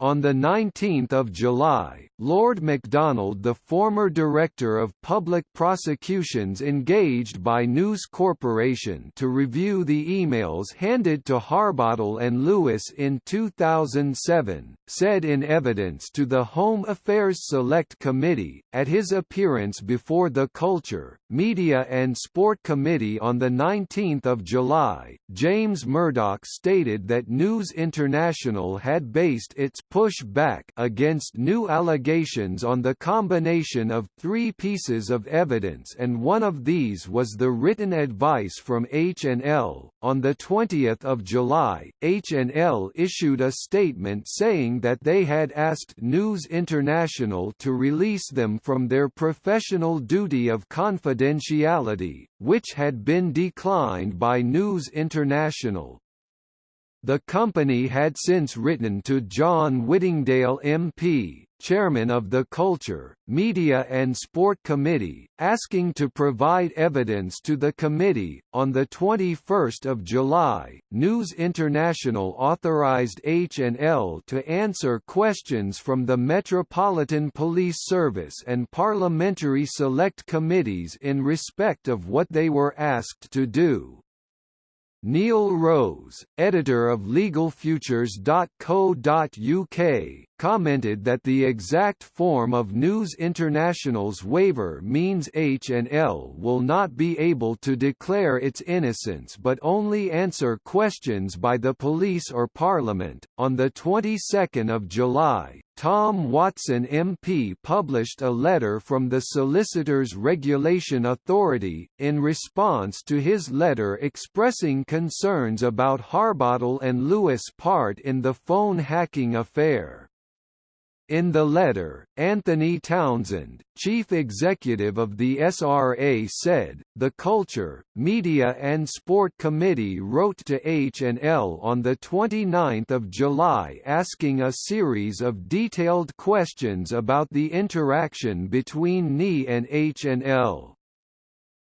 On 19 July, Lord Macdonald the former Director of Public Prosecutions engaged by News Corporation to review the emails handed to Harbottle and Lewis in 2007, said in evidence to the Home Affairs Select Committee, at his appearance before the Culture, Media and Sport Committee on 19 July, James Murdoch stated that News International had based its push back against new allegations on the combination of three pieces of evidence and one of these was the written advice from H&L. On 20 July, H&L issued a statement saying that they had asked News International to release them from their professional duty of confidentiality, which had been declined by News International. The company had since written to John Whittingdale MP, chairman of the Culture, Media and Sport Committee, asking to provide evidence to the committee. On the 21st of July, News International authorized H&L to answer questions from the Metropolitan Police Service and parliamentary select committees in respect of what they were asked to do. Neil Rose, editor of LegalFutures.co.uk, commented that the exact form of News International's waiver means H&L will not be able to declare its innocence but only answer questions by the police or parliament. On the 22nd of July, Tom Watson MP published a letter from the Solicitors Regulation Authority, in response to his letter expressing concerns about Harbottle and Lewis' part in the phone hacking affair. In the letter, Anthony Townsend, chief executive of the SRA said, the Culture, Media and Sport Committee wrote to H&L on 29 July asking a series of detailed questions about the interaction between NI and H&L.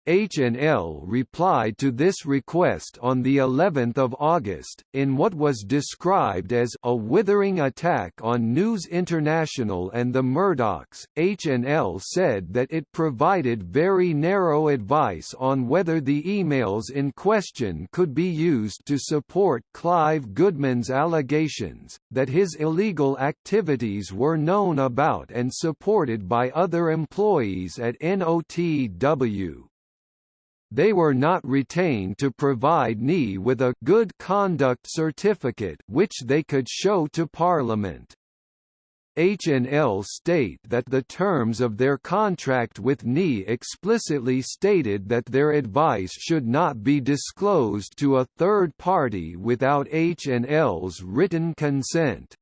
H&L replied to this request on the 11th of August, in what was described as a withering attack on News International and the Murdochs. H&L said that it provided very narrow advice on whether the emails in question could be used to support Clive Goodman's allegations, that his illegal activities were known about and supported by other employees at NOTW they were not retained to provide NI with a good conduct certificate which they could show to Parliament. H&L state that the terms of their contract with NI explicitly stated that their advice should not be disclosed to a third party without H&L's written consent.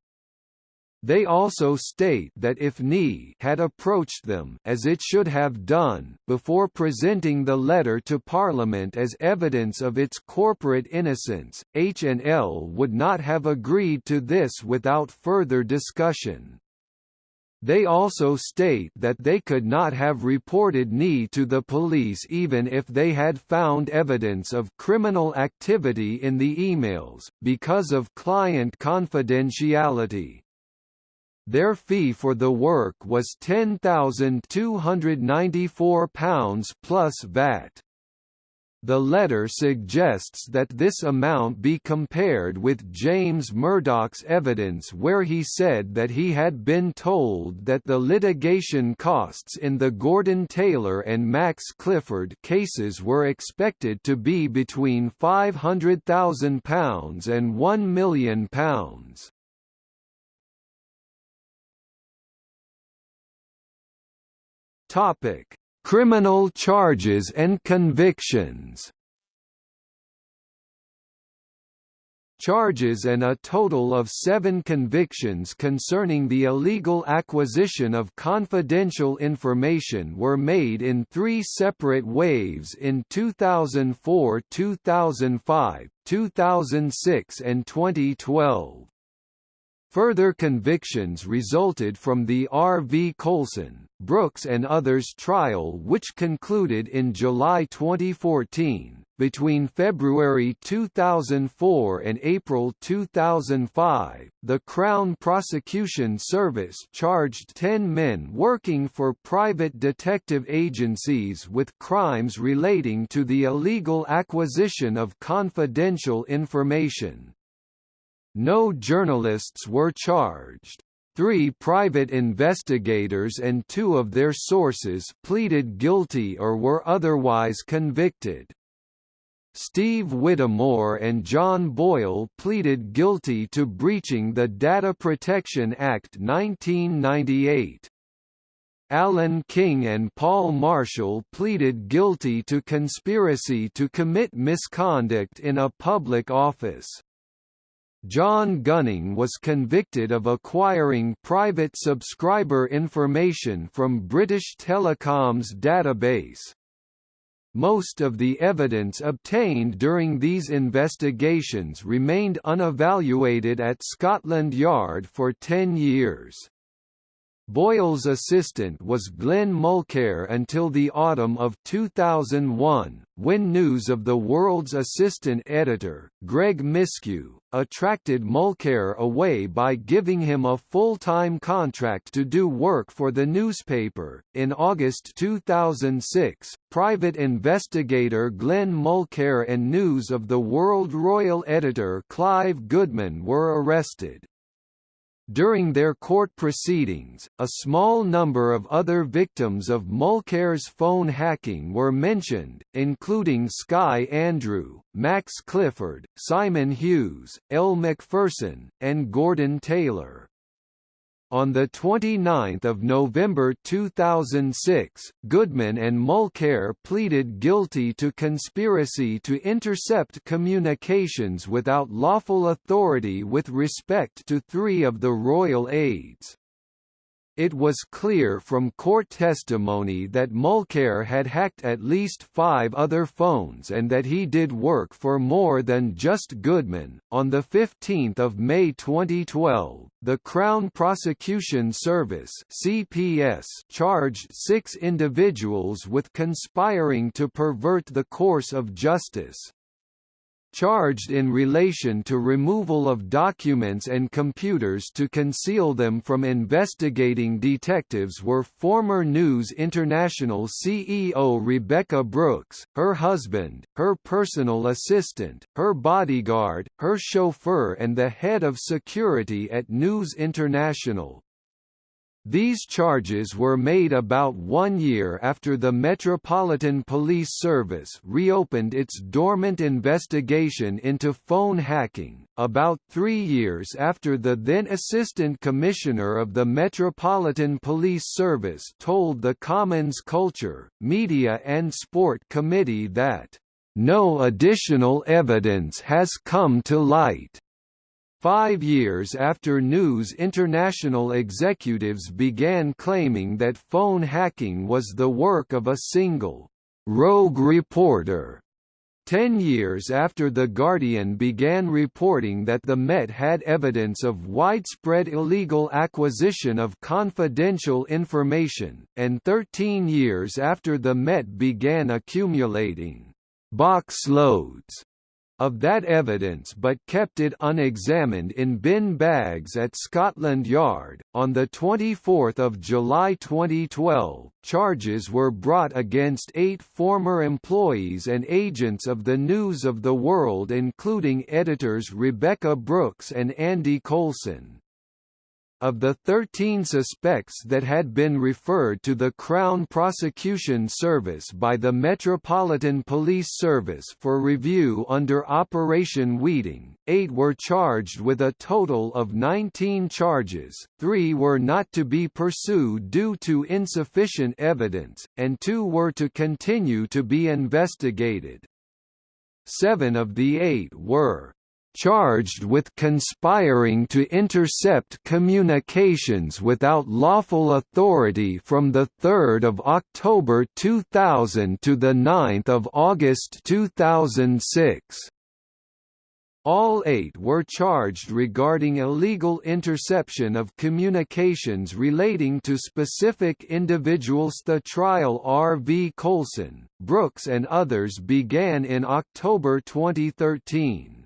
They also state that if NI had approached them as it should have done before presenting the letter to Parliament as evidence of its corporate innocence, H&L would not have agreed to this without further discussion. They also state that they could not have reported NI to the police even if they had found evidence of criminal activity in the emails, because of client confidentiality. Their fee for the work was £10,294 plus VAT. The letter suggests that this amount be compared with James Murdoch's evidence where he said that he had been told that the litigation costs in the Gordon Taylor and Max Clifford cases were expected to be between £500,000 and £1 million. Topic: Criminal charges and convictions. Charges and a total of seven convictions concerning the illegal acquisition of confidential information were made in three separate waves in 2004 2005, 2006 and 2012. Further convictions resulted from the R. V. Coulson, Brooks and others trial which concluded in July 2014. Between February 2004 and April 2005, the Crown Prosecution Service charged 10 men working for private detective agencies with crimes relating to the illegal acquisition of confidential information. No journalists were charged. Three private investigators and two of their sources pleaded guilty or were otherwise convicted. Steve Whittamore and John Boyle pleaded guilty to breaching the Data Protection Act 1998. Alan King and Paul Marshall pleaded guilty to conspiracy to commit misconduct in a public office. John Gunning was convicted of acquiring private subscriber information from British Telecom's database. Most of the evidence obtained during these investigations remained unevaluated at Scotland Yard for 10 years. Boyle's assistant was Glenn Mulcaire until the autumn of 2001, when news of the World's assistant editor, Greg Miskiw, attracted Mulcaire away by giving him a full-time contract to do work for the newspaper. In August 2006, private investigator Glenn Mulcaire and News of the World Royal editor Clive Goodman were arrested. During their court proceedings, a small number of other victims of Mulcaire's phone hacking were mentioned, including Sky Andrew, Max Clifford, Simon Hughes, Elle Macpherson, and Gordon Taylor. On 29 November 2006, Goodman and Mulcaire pleaded guilty to conspiracy to intercept communications without lawful authority with respect to three of the royal aides. It was clear from court testimony that Mulcaire had hacked at least five other phones and that he did work for more than just Goodman. On 15 May 2012, the Crown Prosecution Service (CPS) charged six individuals with conspiring to pervert the course of justice charged in relation to removal of documents and computers to conceal them from investigating detectives were former News International CEO Rebekah Brooks, her husband, her personal assistant, her bodyguard, her chauffeur and the head of security at News International, these charges were made about one year after the Metropolitan Police Service reopened its dormant investigation into phone hacking, about three years after the then Assistant Commissioner of the Metropolitan Police Service told the Commons Culture, Media and Sport Committee that, "...no additional evidence has come to light." Five years after News International executives began claiming that phone hacking was the work of a single, rogue reporter. Ten years after The Guardian began reporting that the Met had evidence of widespread illegal acquisition of confidential information, and 13 years after the Met began accumulating box loads of that evidence but kept it unexamined in bin bags at Scotland Yard. On 24 July 2012, charges were brought against eight former employees and agents of the News of the World including editors Rebekah Brooks and Andy Coulson. Of the 13 suspects that had been referred to the Crown Prosecution Service by the Metropolitan Police Service for review under Operation Weeting, eight were charged with a total of 19 charges, three were not to be pursued due to insufficient evidence, and two were to continue to be investigated. Seven of the eight were charged with conspiring to intercept communications without lawful authority from 3 October 2000 to 9 August 2006. All eight were charged regarding illegal interception of communications relating to specific individuals. The trial R. V. Coulson, Brooks and others began in October 2013.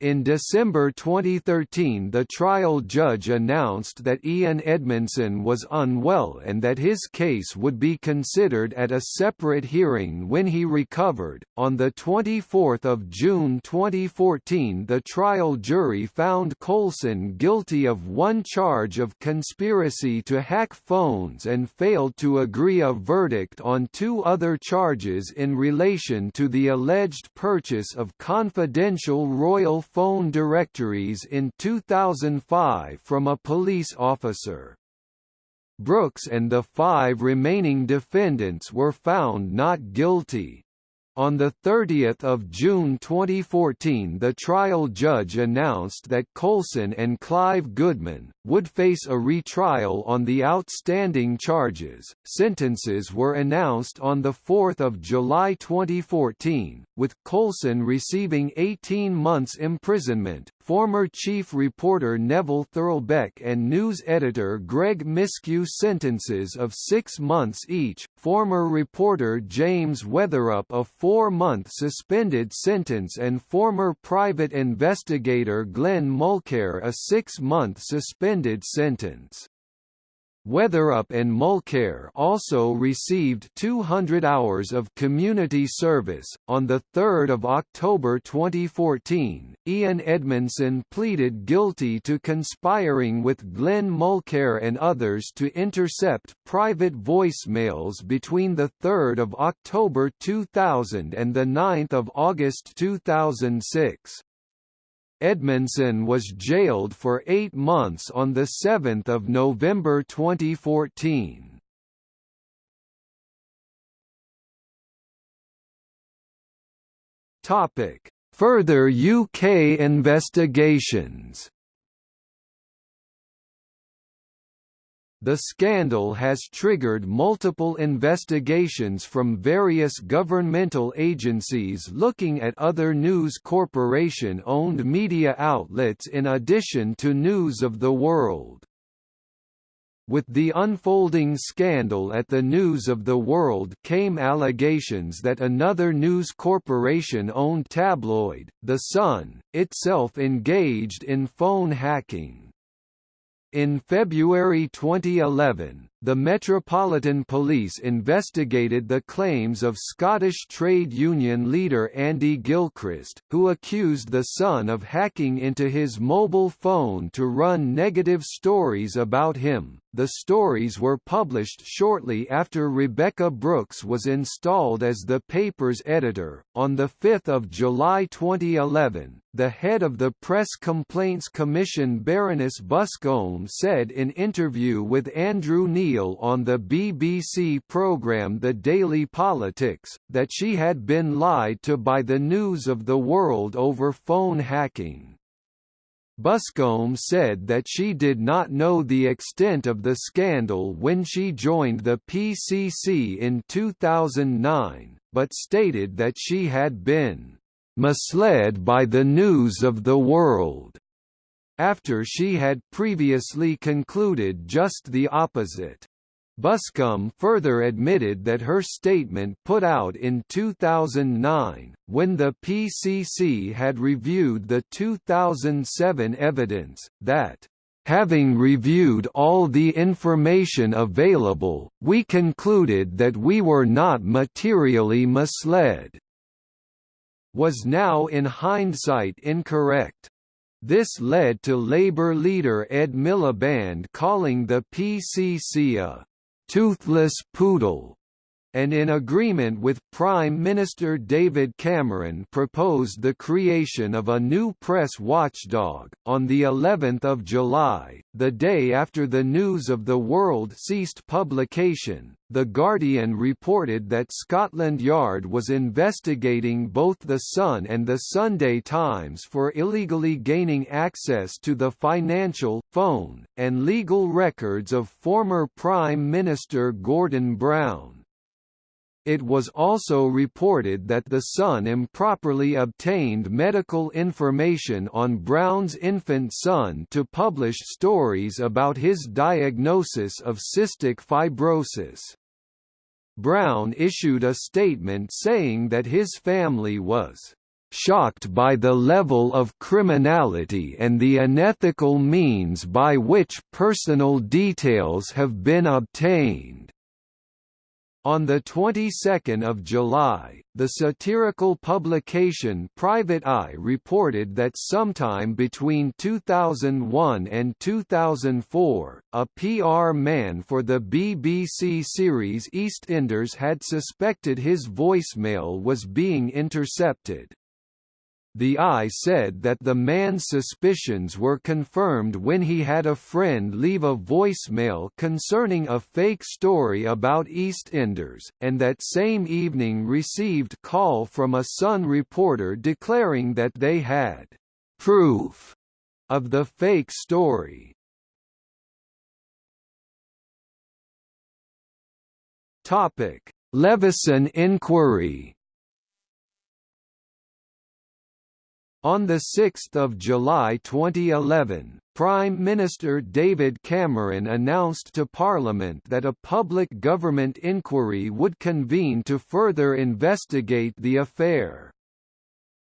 In December 2013 the trial judge announced that Ian Edmondson was unwell and that his case would be considered at a separate hearing when he recovered. On 24 June 2014 the trial jury found Coulson guilty of one charge of conspiracy to hack phones and failed to agree a verdict on two other charges in relation to the alleged purchase of confidential royal phone directories in 2005 from a police officer. Brooks and the five remaining defendants were found not guilty. On 30 June 2014 the trial judge announced that Coulson and Clive Goodman, would face a retrial on the outstanding charges. Sentences were announced on 4 July 2014, with Coulson receiving 18 months imprisonment, former chief reporter Neville Thurlbeck and news editor Greg Miskiw sentences of six months each, former reporter James Weatherup a four-month suspended sentence and former private investigator Glenn Mulcaire a six-month suspended sentence. Weatherup and Mulcaire also received 200 hours of community service. On the 3rd of October 2014, Ian Edmondson pleaded guilty to conspiring with Glenn Mulcaire and others to intercept private voicemails between the 3rd of October 2000 and the 9th of August 2006. Edmondson was jailed for eight months on 7 November 2014. Further UK investigations The scandal has triggered multiple investigations from various governmental agencies looking at other News Corporation-owned media outlets in addition to News of the World. With the unfolding scandal at the News of the World came allegations that another News Corporation-owned tabloid, The Sun, itself engaged in phone hacking. In February 2011, the Metropolitan Police investigated the claims of Scottish trade union leader Andy Gilchrist, who accused The Sun of hacking into his mobile phone to run negative stories about him. The stories were published shortly after Rebekah Brooks was installed as the paper's editor. On 5 July 2011, the head of the Press Complaints Commission Baroness Buscombe said in an interview with Andrew Neil on the BBC programme The Daily Politics, that she had been lied to by the News of the World over phone hacking. Buscombe said that she did not know the extent of the scandal when she joined the PCC in 2009, but stated that she had been misled by the news of the world after she had previously concluded just the opposite. Buscombe further admitted that her statement put out in 2009, when the PCC had reviewed the 2007 evidence, that Having reviewed all the information available, we concluded that we were not materially misled, was now in hindsight incorrect. This led to Labour leader Ed Miliband calling the PCC a «toothless poodle» and in agreement with Prime Minister David Cameron proposed the creation of a new press watchdog on the 11th of July the day after the news of the world ceased publication the Guardian reported that Scotland Yard was investigating both The Sun and The Sunday Times for illegally gaining access to the financial, phone, and legal records of former Prime Minister Gordon Brown. It was also reported that The Sun improperly obtained medical information on Brown's infant son to publish stories about his diagnosis of cystic fibrosis. Brown issued a statement saying that his family was shocked by the level of criminality and the unethical means by which personal details have been obtained. On the 22nd of July, the satirical publication Private Eye reported that sometime between 2001 and 2004, a PR man for the BBC series EastEnders had suspected his voicemail was being intercepted. The Eye said that the man's suspicions were confirmed when he had a friend leave a voicemail concerning a fake story about EastEnders, and that same evening received call from a Sun reporter declaring that they had proof of the fake story. Topic: Leveson inquiry On 6 July 2011, Prime Minister David Cameron announced to Parliament that a public government inquiry would convene to further investigate the affair.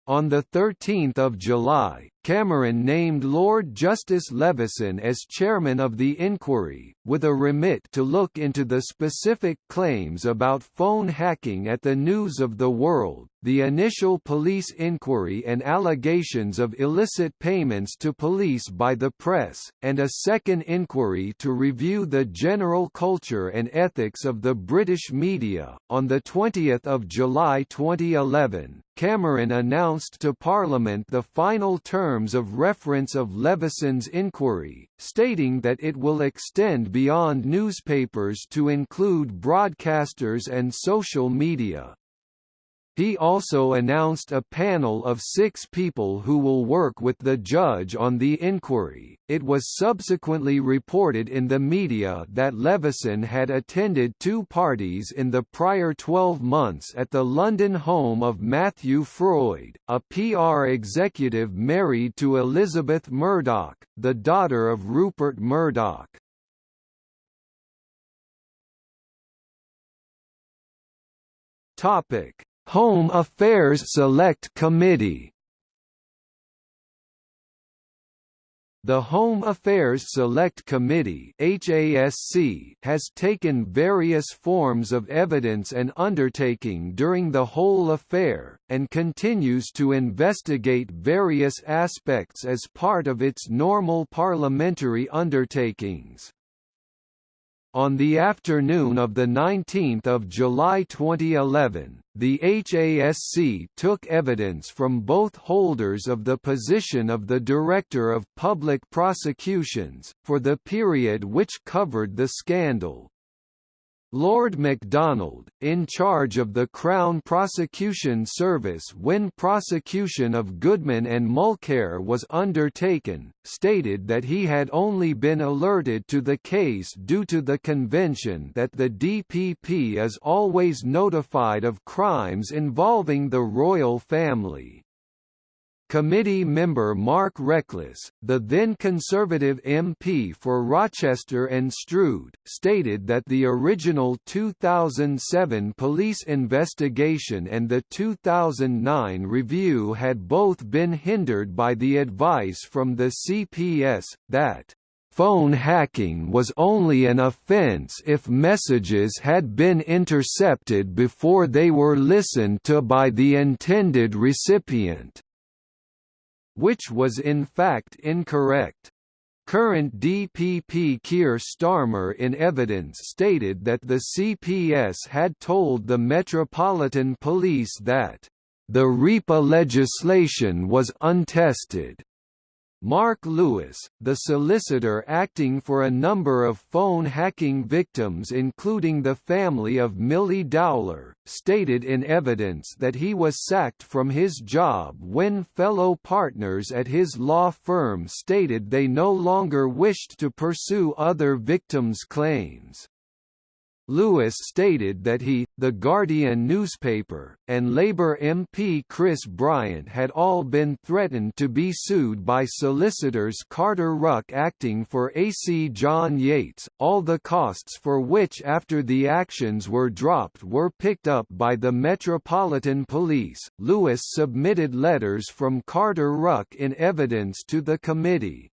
On 13 July, Cameron named Lord Justice Leveson as chairman of the inquiry, with a remit to look into the specific claims about phone hacking at the News of the World, the initial police inquiry and allegations of illicit payments to police by the press, and a second inquiry to review the general culture and ethics of the British media. On the 20th of July 2011, Cameron announced to Parliament the final terms of reference of Leveson's inquiry, stating that it will extend beyond newspapers to include broadcasters and social media. He also announced a panel of six people who will work with the judge on the inquiry. It was subsequently reported in the media that Leveson had attended two parties in the prior 12 months at the London home of Matthew Freud, a PR executive married to Elizabeth Murdoch, the daughter of Rupert Murdoch. Topic Home Affairs Select Committee The Home Affairs Select Committee HASC has taken various forms of evidence and undertaking during the whole affair, and continues to investigate various aspects as part of its normal parliamentary undertakings. On the afternoon of 19 July 2011, the HASC took evidence from both holders of the position of the Director of Public Prosecutions, for the period which covered the scandal. Lord Macdonald, in charge of the Crown Prosecution Service when prosecution of Goodman and Mulcaire was undertaken, stated that he had only been alerted to the case due to the convention that the DPP is always notified of crimes involving the royal family. Committee member Mark Reckless, the then Conservative MP for Rochester and Strood, stated that the original 2007 police investigation and the 2009 review had both been hindered by the advice from the CPS, that Phone hacking was only an offense if messages had been intercepted before they were listened to by the intended recipient which was in fact incorrect. Current DPP Keir Starmer in evidence stated that the CPS had told the Metropolitan Police that the RIPA legislation was untested Mark Lewis, the solicitor acting for a number of phone hacking victims including the family of Milly Dowler, stated in evidence that he was sacked from his job when fellow partners at his law firm stated they no longer wished to pursue other victims' claims. Lewis stated that he, The Guardian newspaper, and Labour MP Chris Bryant had all been threatened to be sued by solicitors Carter Ruck acting for AC John Yates, all the costs for which after the actions were dropped were picked up by the Metropolitan Police. Lewis submitted letters from Carter Ruck in evidence to the committee.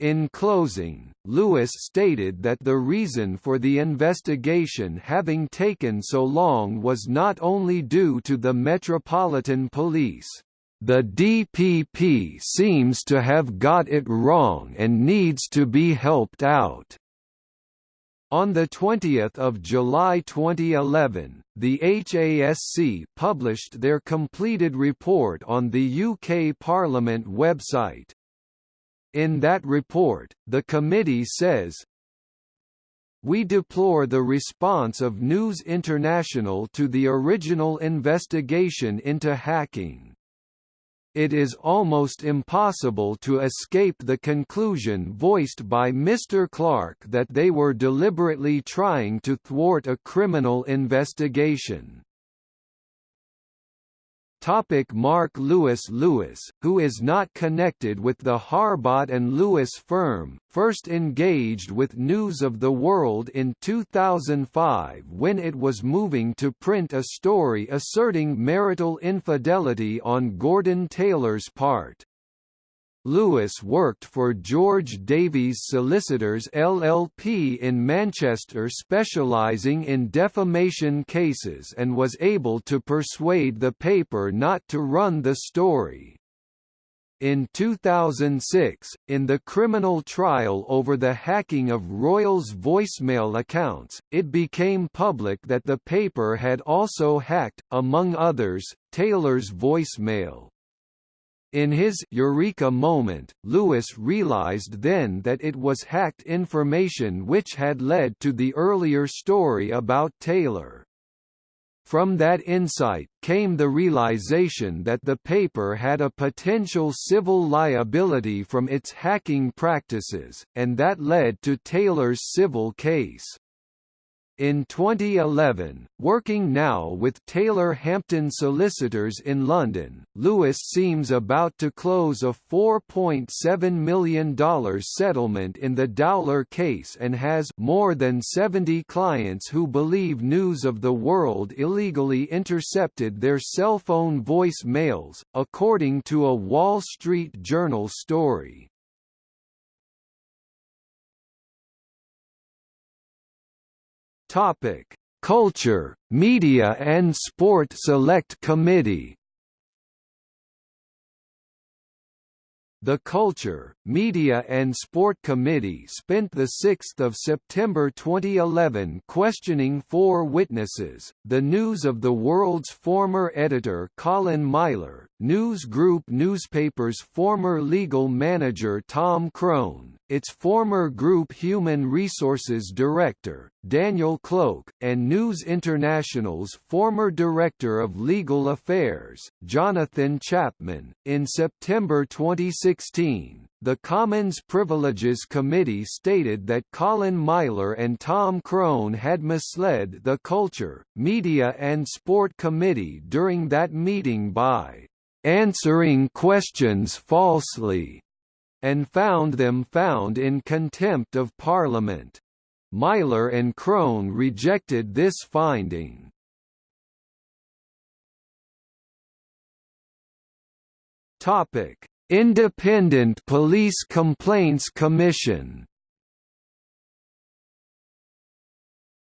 In closing, Lewis stated that the reason for the investigation having taken so long was not only due to the Metropolitan Police. The DPP seems to have got it wrong and needs to be helped out. On 20 July 2011, the HASC published their completed report on the UK Parliament website. In that report, the committee says, we deplore the response of News International to the original investigation into hacking. It is almost impossible to escape the conclusion voiced by Mr. Clarke that they were deliberately trying to thwart a criminal investigation. Topic Mark Lewis Lewis, who is not connected with the Harbottle and Lewis firm, first engaged with News of the World in 2005 when it was moving to print a story asserting marital infidelity on Gordon Taylor's part. Lewis worked for George Davies Solicitors LLP in Manchester specialising in defamation cases and was able to persuade the paper not to run the story. In 2006, in the criminal trial over the hacking of Royals voicemail accounts, it became public that the paper had also hacked, among others, Taylor's voicemail. In his Eureka moment, Lewis realized then that it was hacked information which had led to the earlier story about Taylor. From that insight, came the realization that the paper had a potential civil liability from its hacking practices, and that led to Taylor's civil case. In 2011, working now with Taylor Hampton Solicitors in London, Lewis seems about to close a $4.7 million settlement in the Dowler case and has more than 70 clients who believe News of the World illegally intercepted their cell phone voice mails, according to a Wall Street Journal story. Topic: Culture, Media and Sport Select Committee. The Culture, Media and Sport Committee spent 6 September 2011 questioning four witnesses, the News of the World's former editor Colin Myler, News Group newspaper's former legal manager Tom Crone, its former Group Human Resources Director, Daniel Cloke, and News International's former Director of Legal Affairs, Jonathan Chapman. In September 2016, the Commons Privileges Committee stated that Colin Myler and Tom Crone had misled the Culture, Media and Sport Committee during that meeting by answering questions falsely, and found them found in contempt of Parliament. Myler and Crone rejected this finding. Topic: Independent Police Complaints Commission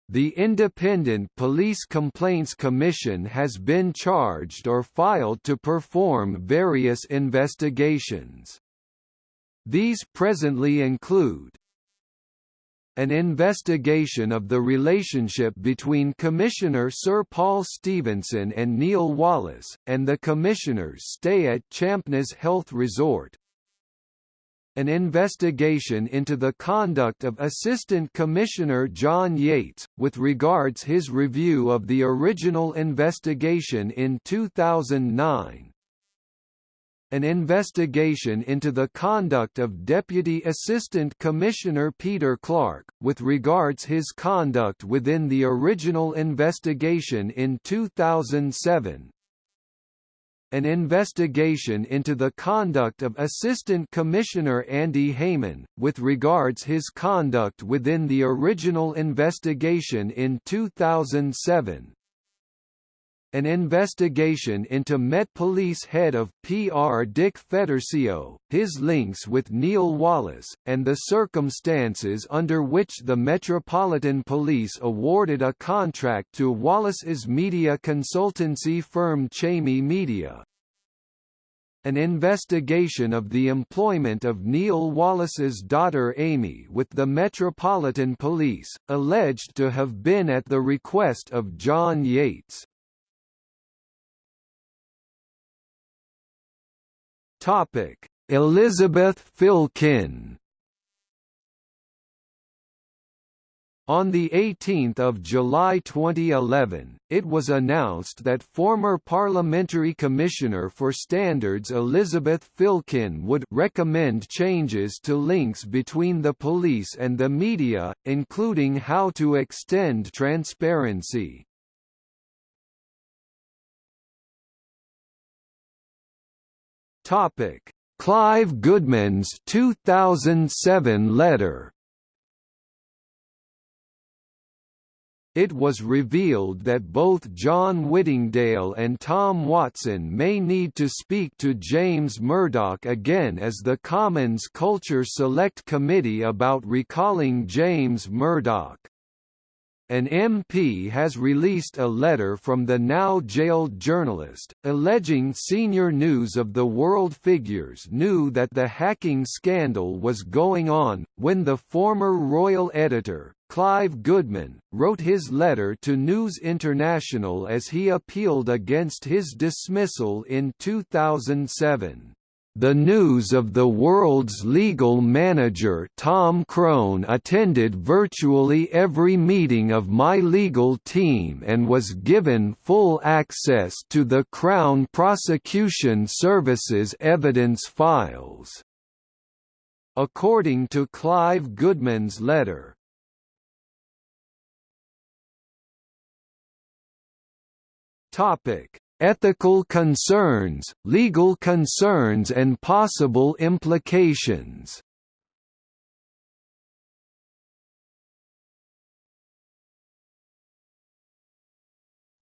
The Independent Police Complaints Commission has been charged or filed to perform various investigations. These presently include an investigation of the relationship between Commissioner Sir Paul Stephenson and Neil Wallis, and the Commissioner's stay at Champneys Health Resort, an investigation into the conduct of Assistant Commissioner John Yates, with regards his review of the original investigation in 2009 an investigation into the conduct of Deputy Assistant Commissioner Peter Clarke, with regards his conduct within the original investigation in 2007 an investigation into the conduct of Assistant Commissioner Andy Hayman, with regards his conduct within the original investigation in 2007 an investigation into Met Police head of PR Dick Fedorcio, his links with Neil Wallis, and the circumstances under which the Metropolitan Police awarded a contract to Wallis's media consultancy firm Chamy Media. An investigation of the employment of Neil Wallis's daughter Amy with the Metropolitan Police, alleged to have been at the request of John Yates. Topic: Elizabeth Filkin On 18 July 2011, it was announced that former Parliamentary Commissioner for Standards Elizabeth Filkin would recommend changes to links between the police and the media, including how to extend transparency. Topic: Clive Goodman's 2007 letter. it was revealed that both John Whittingdale and Tom Watson may need to speak to James Murdoch again as the Commons Culture Select Committee about recalling James Murdoch. An MP has released a letter from the now jailed journalist, alleging senior News of the World figures knew that the hacking scandal was going on, when the former royal editor, Clive Goodman, wrote his letter to News International as he appealed against his dismissal in 2007. The News of the World's legal manager Tom Crone attended virtually every meeting of my legal team and was given full access to the Crown Prosecution Service's evidence files. According to Clive Goodman's letter, Topic ethical concerns, legal concerns and possible implications.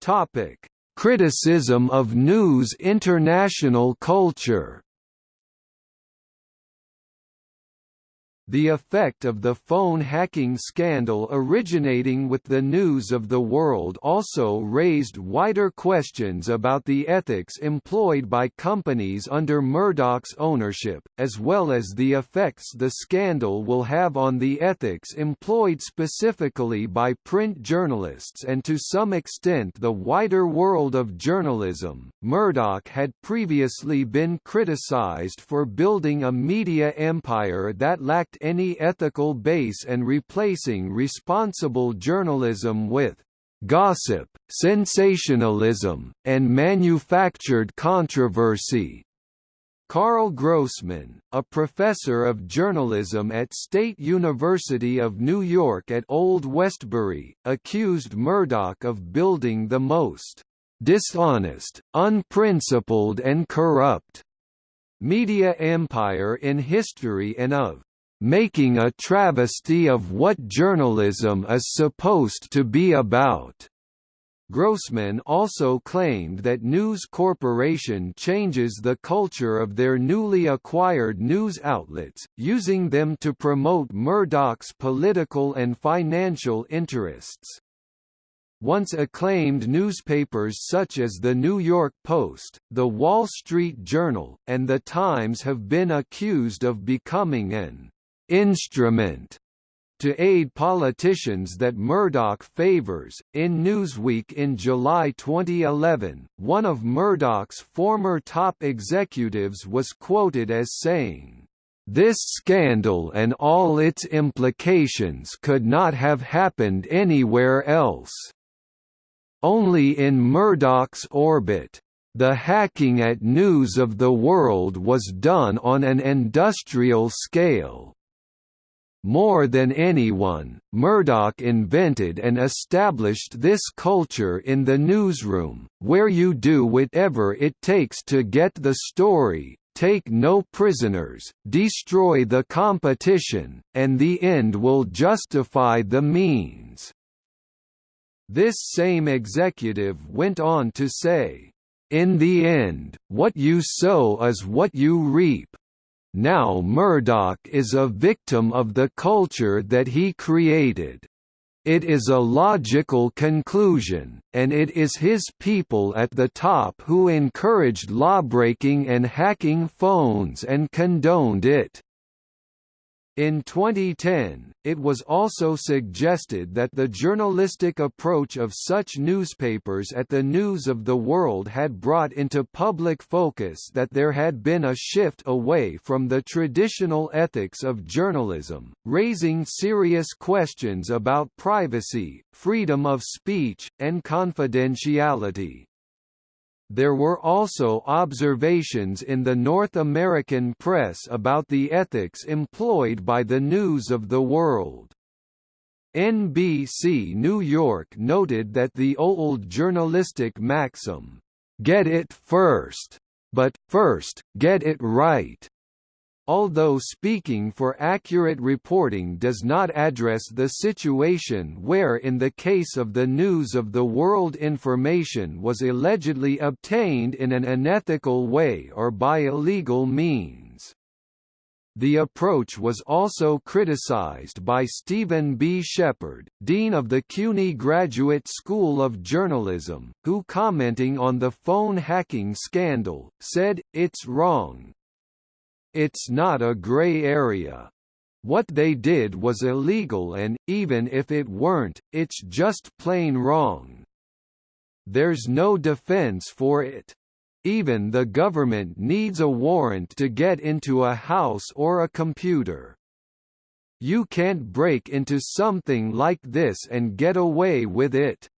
Topic: Criticism of news international culture. The effect of the phone hacking scandal originating with the News of the World also raised wider questions about the ethics employed by companies under Murdoch's ownership, as well as the effects the scandal will have on the ethics employed specifically by print journalists and to some extent the wider world of journalism. Murdoch had previously been criticized for building a media empire that lacked any ethical base and replacing responsible journalism with gossip, sensationalism, and manufactured controversy. Karl Grossman, a professor of journalism at State University of New York at Old Westbury, accused Murdoch of building the most dishonest, unprincipled and corrupt media empire in history and of making a travesty of what journalism is supposed to be about. Grossman also claimed that News Corporation changes the culture of their newly acquired news outlets, using them to promote Murdoch's political and financial interests. Once acclaimed newspapers such as The New York Post, The Wall Street Journal, and The Times have been accused of becoming an instrument to aid politicians that Murdoch favors. In Newsweek in July 2011, one of Murdoch's former top executives was quoted as saying, This scandal and all its implications could not have happened anywhere else. Only in Murdoch's orbit. The hacking at News of the World was done on an industrial scale. More than anyone, Murdoch invented and established this culture in the newsroom, where you do whatever it takes to get the story, take no prisoners, destroy the competition, and the end will justify the means." This same executive went on to say, "...in the end, what you sow is what you reap." Now Murdoch is a victim of the culture that he created. It is a logical conclusion, and it is his people at the top who encouraged lawbreaking and hacking phones and condoned it. In 2010, it was also suggested that the journalistic approach of such newspapers at the News of the World had brought into public focus that there had been a shift away from the traditional ethics of journalism, raising serious questions about privacy, freedom of speech, and confidentiality. There were also observations in the North American press about the ethics employed by the News of the World. NBC New York noted that the old journalistic maxim, "'Get it first, but, first, get it right' although speaking for accurate reporting does not address the situation where in the case of the News of the World information was allegedly obtained in an unethical way or by illegal means. The approach was also criticized by Stephen B. Shepard, Dean of the CUNY Graduate School of Journalism, who commenting on the phone hacking scandal, said, it's wrong, it's not a gray area. What they did was illegal and, even if it weren't, it's just plain wrong. There's no defense for it. Even the government needs a warrant to get into a house or a computer. You can't break into something like this and get away with it.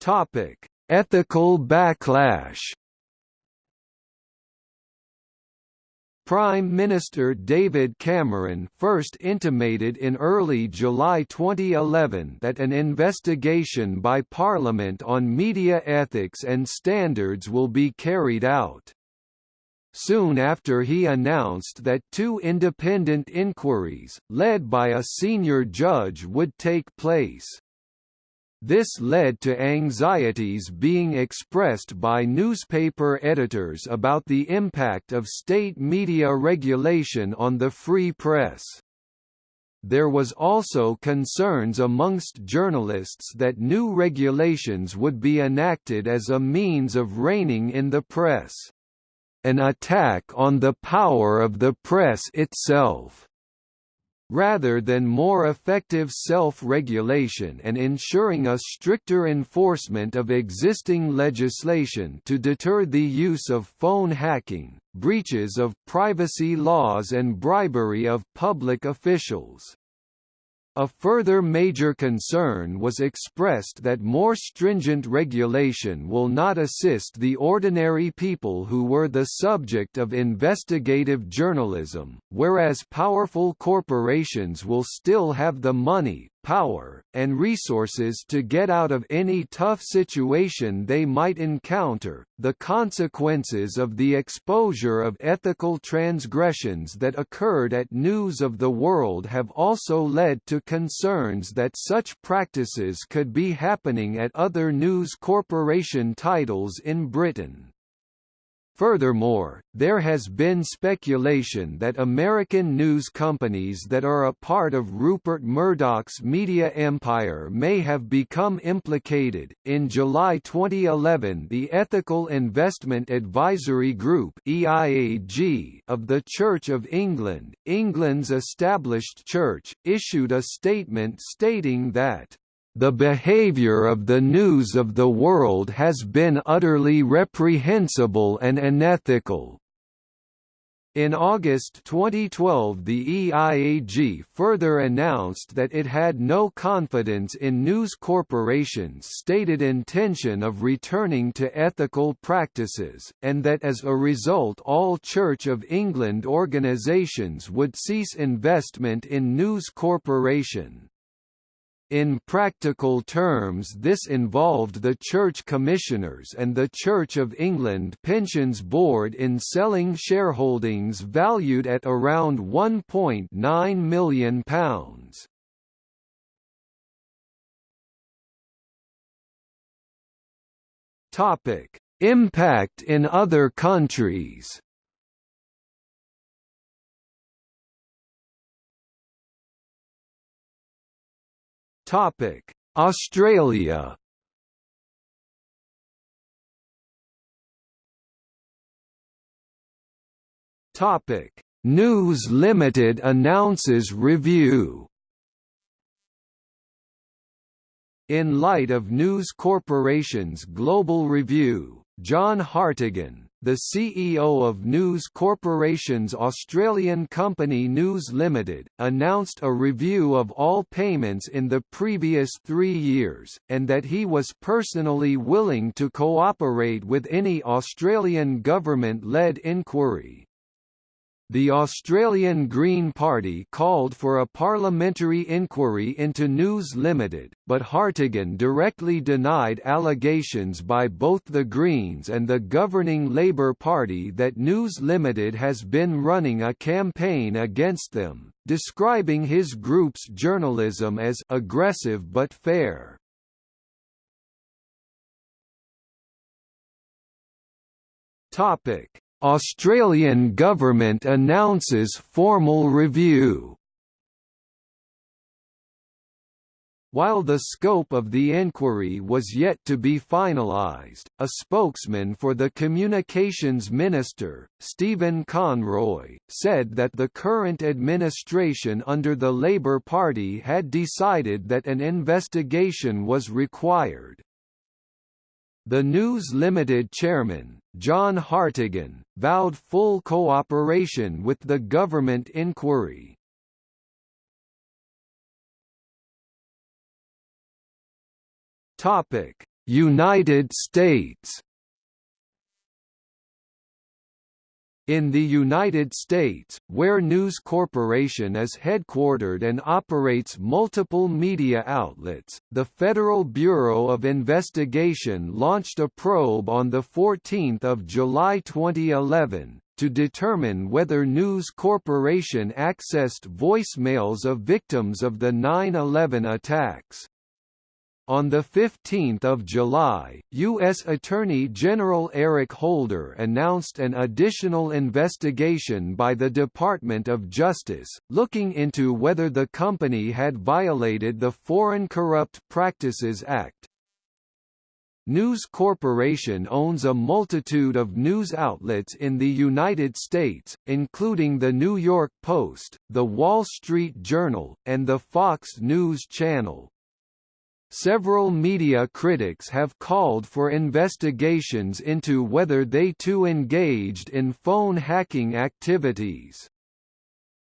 Topic: Ethical backlash Prime Minister David Cameron first intimated in early July 2011 that an investigation by Parliament on media ethics and standards will be carried out. Soon after he announced that two independent inquiries, led by a senior judge would take place. This led to anxieties being expressed by newspaper editors about the impact of state media regulation on the free press. There was also concerns amongst journalists that new regulations would be enacted as a means of reining in the press. An attack on the power of the press itself rather than more effective self-regulation and ensuring a stricter enforcement of existing legislation to deter the use of phone hacking, breaches of privacy laws and bribery of public officials. A further major concern was expressed that more stringent regulation will not assist the ordinary people who were the subject of investigative journalism, whereas powerful corporations will still have the money, power, and resources to get out of any tough situation they might encounter. The consequences of the exposure of ethical transgressions that occurred at News of the World have also led to concerns that such practices could be happening at other news corporation titles in Britain. Furthermore, there has been speculation that American news companies that are a part of Rupert Murdoch's media empire may have become implicated. In July 2011, the Ethical Investment Advisory Group (EIAG) of the Church of England, England's established church, issued a statement stating that the behavior of the news of the world has been utterly reprehensible and unethical. In August 2012 the EIAG further announced that it had no confidence in News Corporation's stated intention of returning to ethical practices, and that as a result all Church of England organisations would cease investment in News Corporation. In practical terms this involved the Church Commissioners and the Church of England Pensions Board in selling shareholdings valued at around £1.9 million. Impact in other countries Topic: Australia. Topic: News Limited announces review. In light of News Corporation's global review, John Hartigan, the CEO of News Corporation's Australian company News Limited, announced a review of all payments in the previous three years, and that he was personally willing to cooperate with any Australian government-led inquiry. The Australian Green Party called for a parliamentary inquiry into News Limited, but Hartigan directly denied allegations by both the Greens and the governing Labour Party that News Limited has been running a campaign against them, describing his group's journalism as aggressive but fair. Topic Australian government announces formal review While the scope of the inquiry was yet to be finalised, a spokesman for the Communications Minister, Stephen Conroy, said that the current administration under the Labour Party had decided that an investigation was required. The News Limited chairman, John Hartigan, vowed full cooperation with the government inquiry. United States In the United States, where News Corporation is headquartered and operates multiple media outlets, the Federal Bureau of Investigation launched a probe on 14 July 2011, to determine whether News Corporation accessed voicemails of victims of the 9-11 attacks. On 15 July, U.S. Attorney General Eric Holder announced an additional investigation by the Department of Justice, looking into whether the company had violated the Foreign Corrupt Practices Act. News Corporation owns a multitude of news outlets in the United States, including The New York Post, The Wall Street Journal, and the Fox News Channel. Several media critics have called for investigations into whether they too engaged in phone hacking activities.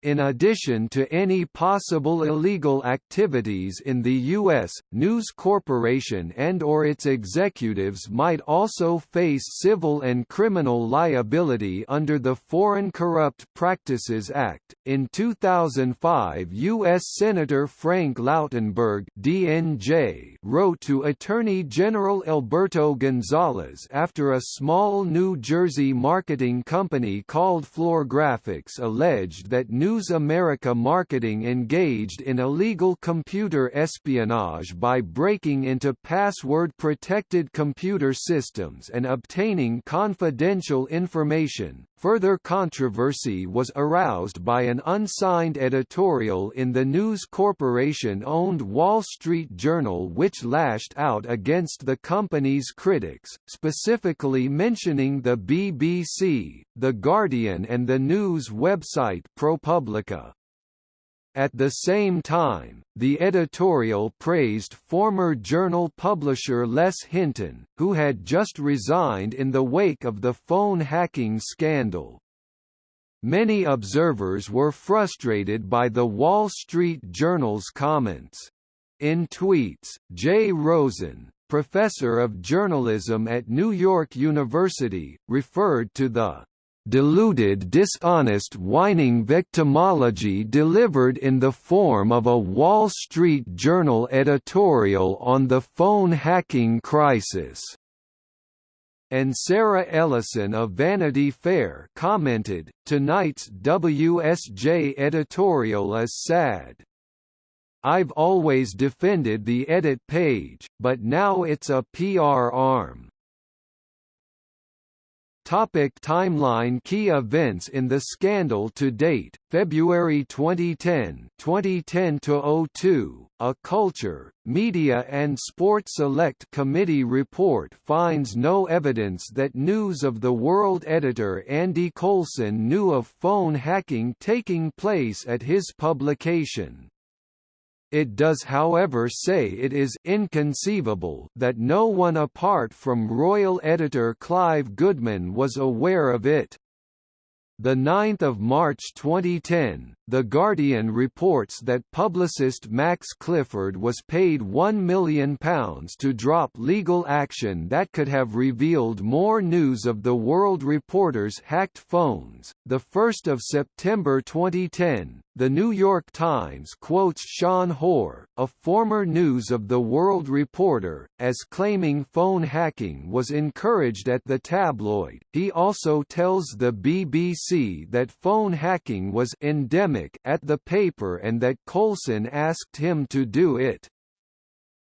In addition to any possible illegal activities in the U.S., News Corporation and or its executives might also face civil and criminal liability under the Foreign Corrupt Practices Act. In 2005 U.S. Senator Frank Lautenberg DNJ wrote to Attorney General Alberto Gonzales after a small New Jersey marketing company called Floor Graphics alleged that News News America Marketing engaged in illegal computer espionage by breaking into password-protected computer systems and obtaining confidential information. Further controversy was aroused by an unsigned editorial in the News Corporation-owned Wall Street Journal which lashed out against the company's critics, specifically mentioning the BBC, The Guardian and the news website ProPublica. At the same time, the editorial praised former journal publisher Les Hinton, who had just resigned in the wake of the phone hacking scandal. Many observers were frustrated by the Wall Street Journal's comments. In tweets, Jay Rosen, professor of journalism at New York University, referred to the deluded dishonest whining victimology delivered in the form of a Wall Street Journal editorial on the phone hacking crisis. And Sarah Ellison of Vanity Fair commented, tonight's WSJ editorial is sad. I've always defended the edit page, but now it's a PR arm. Topic timeline Key events in the scandal to date February 2010 2010-02 A Culture, Media and Sport Select Committee report finds no evidence that News of the World editor Andy Coulson knew of phone hacking taking place at his publication. It does however say it is inconceivable that no one apart from royal editor Clive Goodman was aware of it. The 9th of March 2010, The Guardian reports that publicist Max Clifford was paid £1 million to drop legal action that could have revealed more news of the World Reporter's hacked phones. The 1st of September 2010, The New York Times quotes Sean Hoare, a former News of the World reporter, as claiming phone hacking was encouraged at the tabloid. He also tells the BBC that phone hacking was endemic at the paper and that Coulson asked him to do it.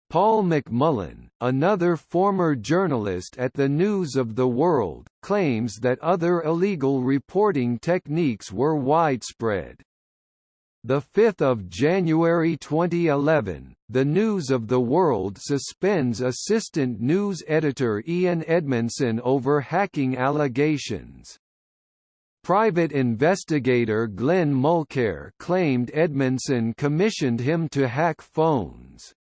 Paul McMullan, another former journalist at the News of the World, claims that other illegal reporting techniques were widespread. 5 January 2011, The News of the World suspends assistant news editor Ian Edmondson over hacking allegations. Private investigator Glenn Mulcaire claimed Edmondson commissioned him to hack phones.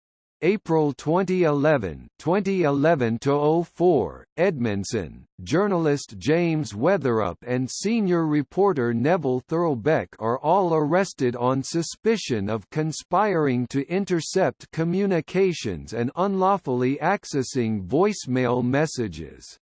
April 2011 2011-04, Edmondson, journalist James Weatherup and senior reporter Neville Thurlbeck are all arrested on suspicion of conspiring to intercept communications and unlawfully accessing voicemail messages.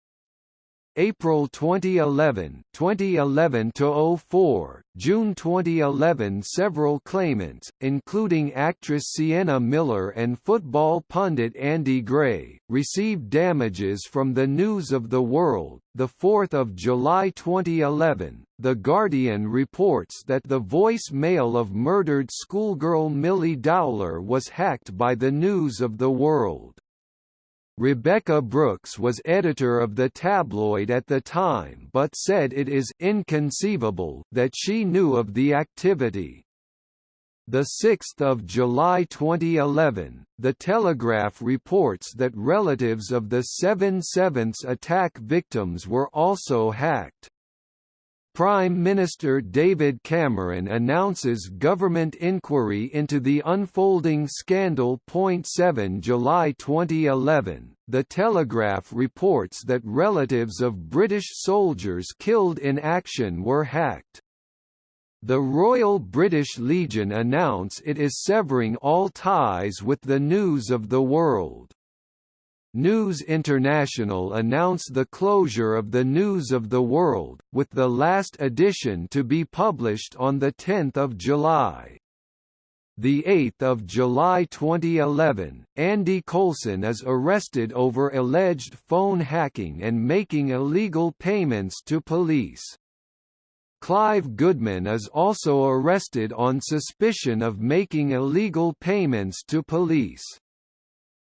April 2011 2011 to 04 June 2011 several claimants including actress Sienna Miller and football pundit Andy Gray received damages from the News of the World the 4th of July 2011 The Guardian reports that the voice-mail of murdered schoolgirl Milly Dowler was hacked by the News of the World Rebekah Brooks was editor of the tabloid at the time but said it is inconceivable that she knew of the activity. 6 July 2011, The Telegraph reports that relatives of the 7/7 attack victims were also hacked. Prime Minister David Cameron announces government inquiry into the unfolding scandal. 7 July 2011, The Telegraph reports that relatives of British soldiers killed in action were hacked. The Royal British Legion announce it is severing all ties with the news of the world. News International announced the closure of the News of the World, with the last edition to be published on 10 July. 8 July 2011, Andy Coulson is arrested over alleged phone hacking and making illegal payments to police. Clive Goodman is also arrested on suspicion of making illegal payments to police.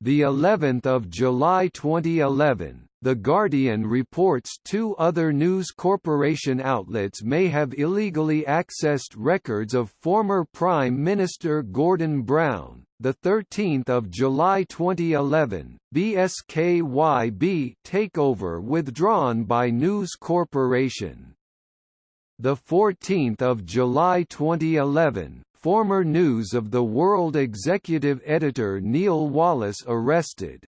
The 11th of July 2011, The Guardian reports two other News Corporation outlets may have illegally accessed records of former Prime Minister Gordon Brown. The 13th of July 2011, BSKYB takeover withdrawn by News Corporation. The 14th of July 2011, former News of the World executive editor Neil Wallis arrested.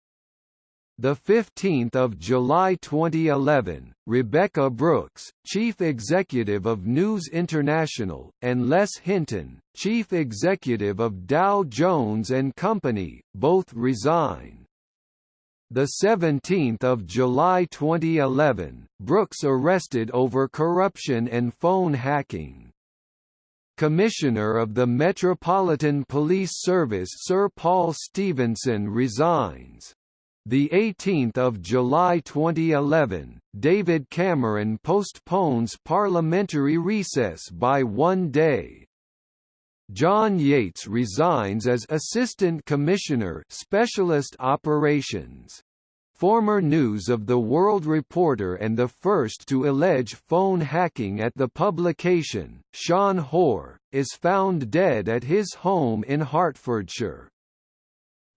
The 15th of July 2011, Rebekah Brooks, chief executive of News International, and Les Hinton, chief executive of Dow Jones and Company, both resign. The 17th of July 2011, Brooks arrested over corruption and phone hacking. Commissioner of the Metropolitan Police Service Sir Paul Stephenson resigns. The 18th of July 2011, David Cameron postpones parliamentary recess by one day. John Yates resigns as Assistant Commissioner Specialist Operations former News of the World reporter and the first to allege phone hacking at the publication, Sean Hoare, is found dead at his home in Hertfordshire.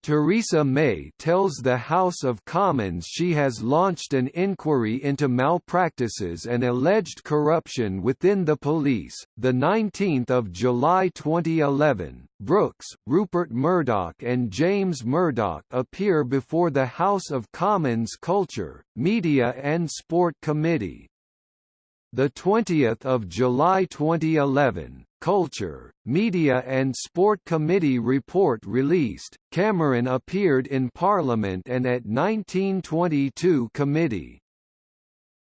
Theresa May tells the House of Commons she has launched an inquiry into malpractices and alleged corruption within the police. The 19th of July 2011, Brooks, Rupert Murdoch and James Murdoch appear before the House of Commons Culture, Media and Sport Committee. The 20th of July 2011, Culture, Media and Sport Committee report released. Cameron appeared in Parliament and at 1922 committee.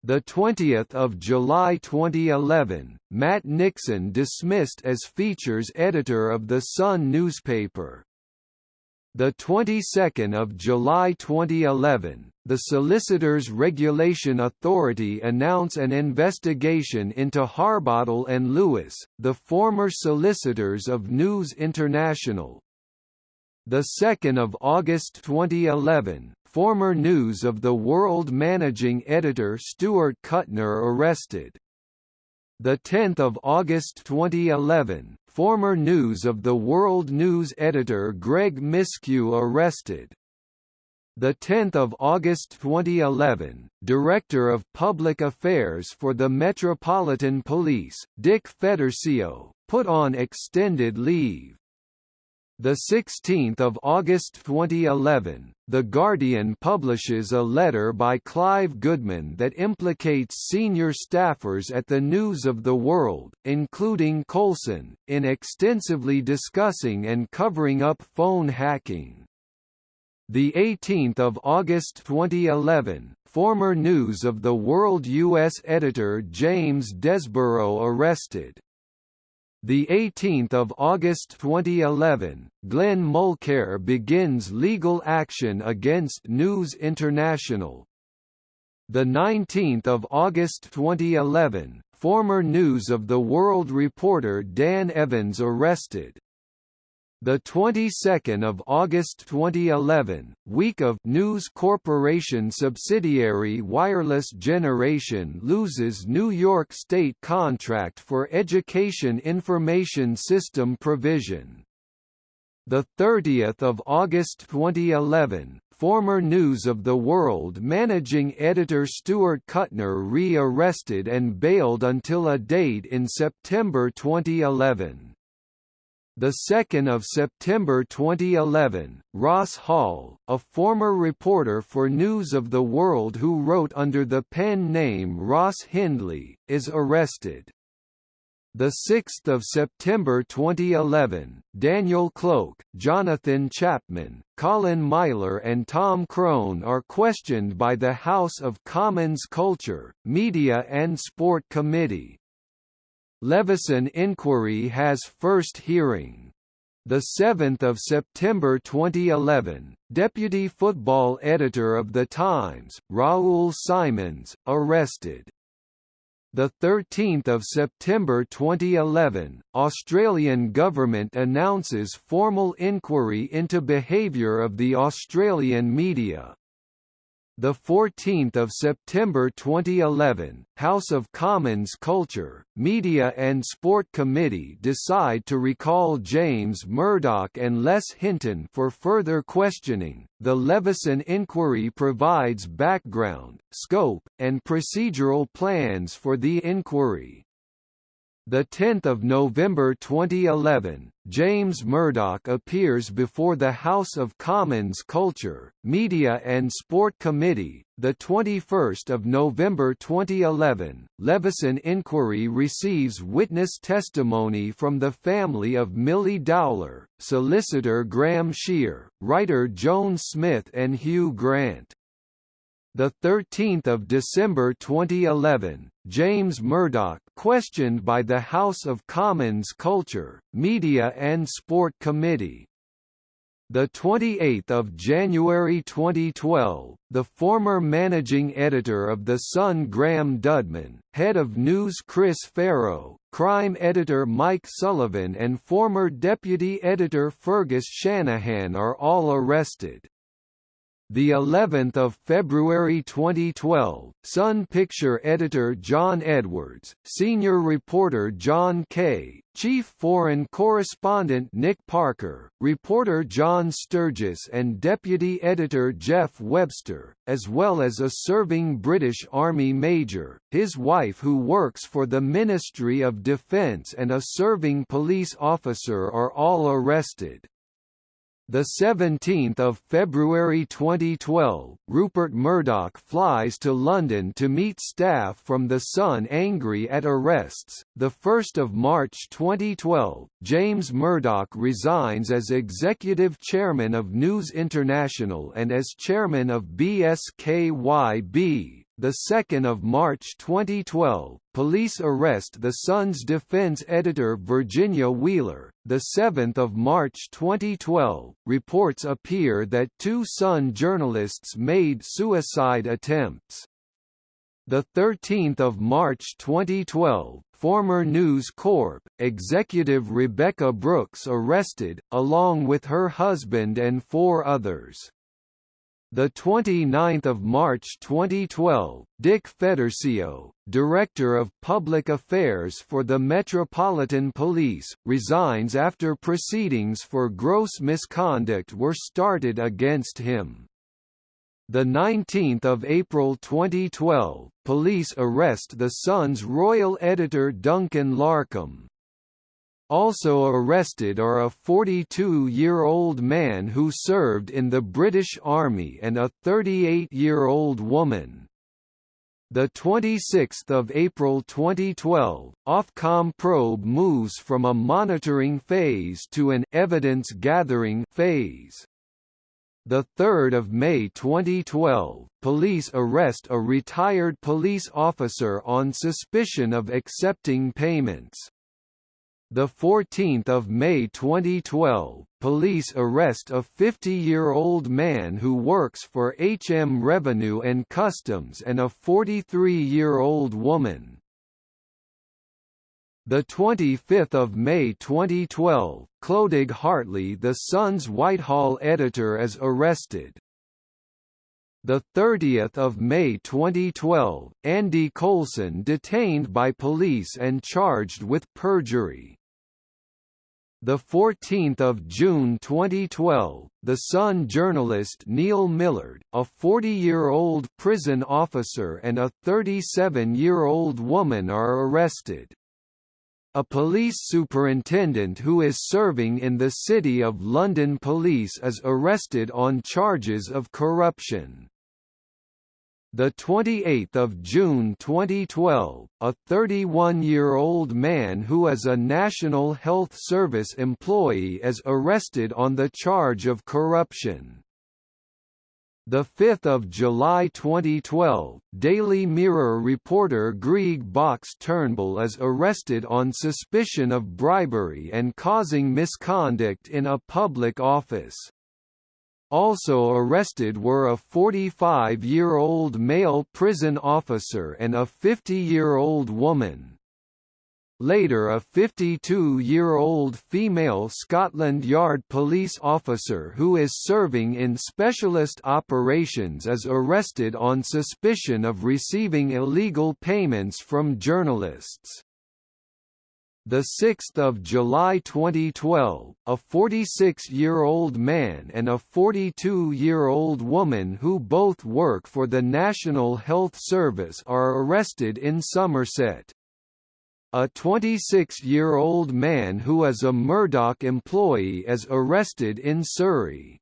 The 20th of July 2011, Matt Nixon dismissed as features editor of the Sun newspaper. The 22nd of July 2011, the Solicitors Regulation Authority announced an investigation into Harbottle and Lewis, the former solicitors of News International. The 2nd of August 2011, former News of the World managing editor Stuart Kuttner arrested. The 10th of August 2011, former News of the World News editor Greg Miskiw arrested the 10th of August 2011, Director of Public Affairs for the Metropolitan Police, Dick Fedorcio, put on extended leave. The 16th of August 2011, The Guardian publishes a letter by Clive Goodman that implicates senior staffers at the News of the World, including Coulson, in extensively discussing and covering up phone hacking. The 18th of August 2011, former News of the World U.S. editor James Desborough arrested. The 18th of August 2011, Glenn Mulcaire begins legal action against News International. The 19th of August 2011, former News of the World reporter Dan Evans arrested. The 22nd of August 2011, week of News Corporation subsidiary Wireless Generation loses New York State contract for education information system provision. The 30th of August 2011, former News of the World managing editor Stuart Kuttner re-arrested and bailed until a date in September 2011. The 2nd of September 2011, Ross Hall, a former reporter for News of the World who wrote under the pen name Ross Hindley, is arrested. The 6th of September 2011, Daniel Cloke, Jonathan Chapman, Colin Myler and Tom Crone are questioned by the House of Commons Culture, Media and Sport Committee. Leveson inquiry has first hearing. The 7th of September 2011, deputy football editor of The Times, Raoul Simons, arrested. The 13th of September 2011, Australian government announces formal inquiry into behaviour of the Australian media. The 14th of September 2011, House of Commons Culture, Media and Sport Committee decide to recall James Murdoch and Les Hinton for further questioning. The Leveson inquiry provides background, scope, and procedural plans for the inquiry. The 10th of November 2011, James Murdoch appears before the House of Commons Culture, Media and Sport Committee. The 21st of November 2011, Leveson inquiry receives witness testimony from the family of Milly Dowler, solicitor Graham Shear, writer Joan Smith and Hugh Grant. The 13th of December 2011, James Murdoch questioned by the House of Commons Culture, Media and Sport Committee. The 28th of January 2012, the former managing editor of The Sun Graham Dudman, head of news Chris Pharo, crime editor Mike Sullivan and former deputy editor Fergus Shanahan are all arrested. The 11th of February 2012, Sun Picture editor John Edwards, senior reporter John Kay, chief foreign correspondent Nick Parker, reporter John Sturgis and deputy editor Geoff Webster, as well as a serving British Army major, his wife who works for the Ministry of Defence and a serving police officer are all arrested. The 17th of February 2012, Rupert Murdoch flies to London to meet staff from The Sun angry at arrests. The 1st of March 2012, James Murdoch resigns as executive chairman of News International and as chairman of BSKYB. The 2nd of March 2012, police arrest the Sun's defense editor Virginia Wheeler. The 7th of March 2012, reports appear that two Sun journalists made suicide attempts. The 13th of March 2012, former News Corp executive Rebekah Brooks arrested along with her husband and four others. The 29th of March 2012, Dick Fedorcio, Director of Public Affairs for the Metropolitan Police, resigns after proceedings for gross misconduct were started against him. The 19th of April 2012, police arrest the Sun's royal editor Duncan Larcombe, also arrested are a 42-year-old man who served in the British Army and a 38-year-old woman. The 26th of April 2012, Ofcom probe moves from a monitoring phase to an evidence gathering phase. The 3rd of May 2012, police arrest a retired police officer on suspicion of accepting payments. The 14th of May 2012, police arrest a 50-year-old man who works for HM Revenue and Customs and a 43-year-old woman. The 25th of May 2012, Clodagh Hartley, the Sun's Whitehall editor, is arrested the 30th of May 2012, Andy Coulson detained by police and charged with perjury. The 14th of June 2012, The Sun journalist Neil Millard, a 40-year-old prison officer and a 37-year-old woman are arrested. A police superintendent who is serving in the City of London Police is arrested on charges of corruption. The 28th of June 2012, a 31-year-old man who is a National Health Service employee is arrested on the charge of corruption. The 5th of July 2012, Daily Mirror reporter Greig Box Turnbull is arrested on suspicion of bribery and causing misconduct in a public office. Also arrested were a 45-year-old male prison officer and a 50-year-old woman. Later a 52-year-old female Scotland Yard police officer who is serving in specialist operations is arrested on suspicion of receiving illegal payments from journalists the 6th of July 2012, a 46-year-old man and a 42-year-old woman who both work for the National Health Service are arrested in Somerset. A 26-year-old man who is a Murdoch employee is arrested in Surrey.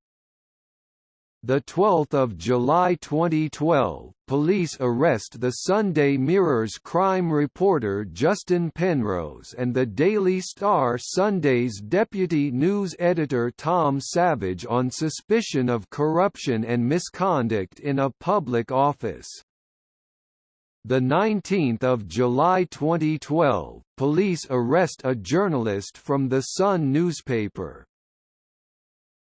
The 12th of July 2012, police arrest the Sunday Mirror's crime reporter Justin Penrose and the Daily Star Sunday's deputy news editor Tom Savage on suspicion of corruption and misconduct in a public office. The 19th of July 2012, police arrest a journalist from the Sun newspaper,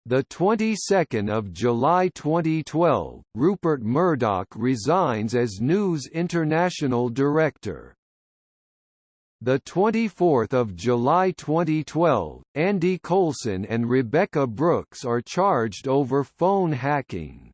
the 22nd of July 2012, Rupert Murdoch resigns as News International director. The 24th of July 2012, Andy Coulson and Rebekah Brooks are charged over phone hacking.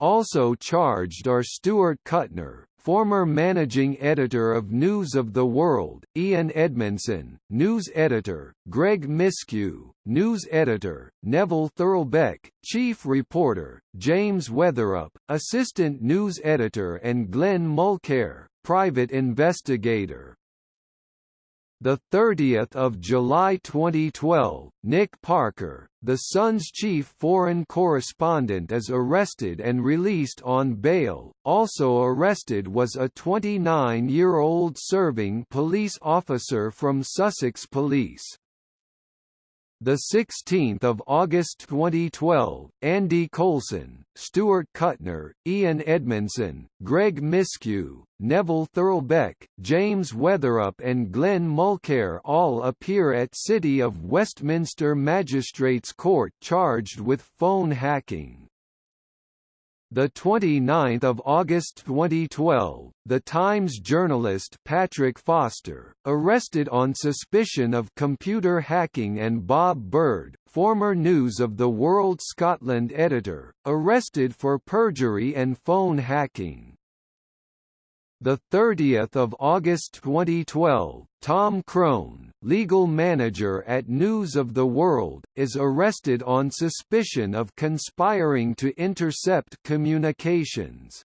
Also charged are Stuart Kuttner, former managing editor of News of the World, Ian Edmondson, news editor, Greg Miskiw, news editor, Neville Thurlbeck, chief reporter, James Weatherup, assistant news editor and Glenn Mulcaire, private investigator. The 30th of July 2012, Nick Parker, the Sun's chief foreign correspondent is arrested and released on bail. Also arrested was a 29-year-old serving police officer from Sussex Police. The 16th of August 2012, Andy Coulson, Stuart Kuttner, Ian Edmondson, Greg Miskiw, Neville Thurlbeck, James Weatherup and Glenn Mulcaire all appear at City of Westminster Magistrates Court charged with phone hacking. The 29th of August 2012, The Times journalist Patrick Foster, arrested on suspicion of computer hacking and Bob Bird, former News of the World Scotland editor, arrested for perjury and phone hacking. The 30th of August 2012, Tom Crone, legal manager at News of the World, is arrested on suspicion of conspiring to intercept communications.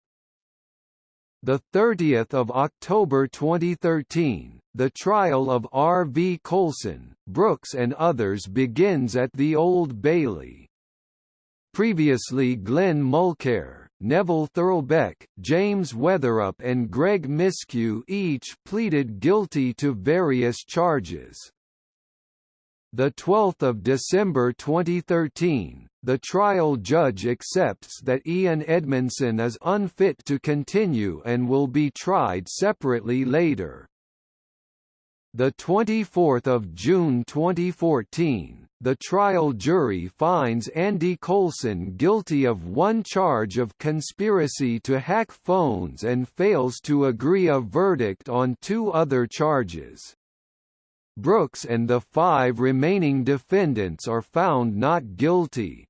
The 30th of October 2013, the trial of R. V. Coulson, Brooks and others begins at the Old Bailey. Previously Glenn Mulcaire, Neville Thurlbeck, James Weatherup and Greg Miskiw each pleaded guilty to various charges. The 12th of December 2013, the trial judge accepts that Ian Edmondson is unfit to continue and will be tried separately later. The 24th of June 2014, the trial jury finds Andy Coulson guilty of one charge of conspiracy to hack phones and fails to agree a verdict on two other charges. Brooks and the five remaining defendants are found not guilty.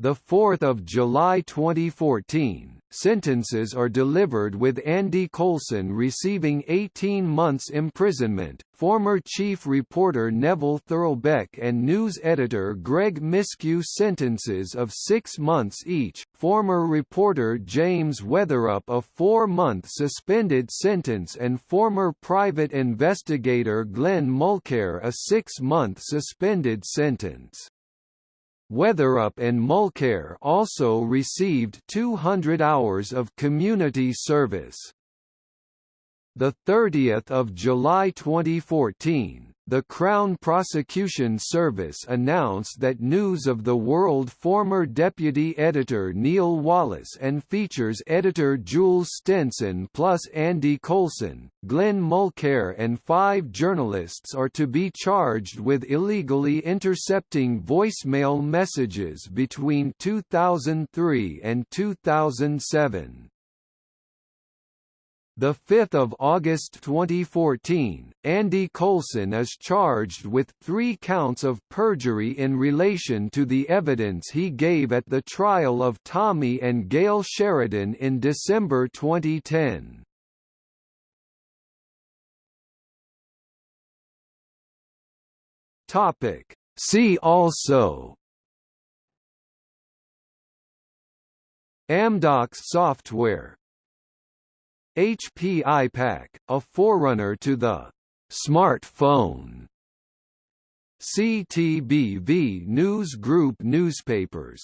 4 July 2014, sentences are delivered with Andy Coulson receiving 18 months imprisonment, former chief reporter Neville Thurlbeck and news editor Greg Miskiw sentences of six months each, former reporter James Weatherup a four-month suspended sentence and former private investigator Glenn Mulcaire a six-month suspended sentence. Weatherup and Mulcaire also received 200 hours of community service. The 30th of July 2014, the Crown Prosecution Service announced that News of the World former deputy editor Neil Wallis and features editor Jules Stenson plus Andy Coulson, Glenn Mulcaire and five journalists are to be charged with illegally intercepting voicemail messages between 2003 and 2007. The 5th of August 2014, Andy Coulson is charged with three counts of perjury in relation to the evidence he gave at the trial of Tommy and Gail Sheridan in December 2010. Topic. See also Amdocs software HP iPAQ, a forerunner to the smartphone. CTBV News Group newspapers.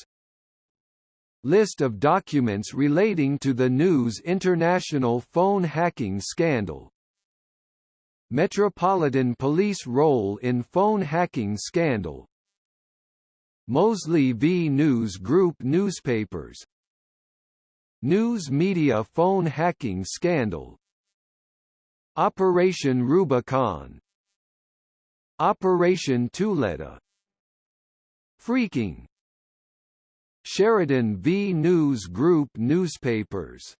List of documents relating to the News International phone hacking scandal. Metropolitan Police role in phone hacking scandal. Mosley v News Group newspapers News media phone hacking scandal. Operation Rubicon. Operation Tuleta Freaking. Sheridan v News Group newspapers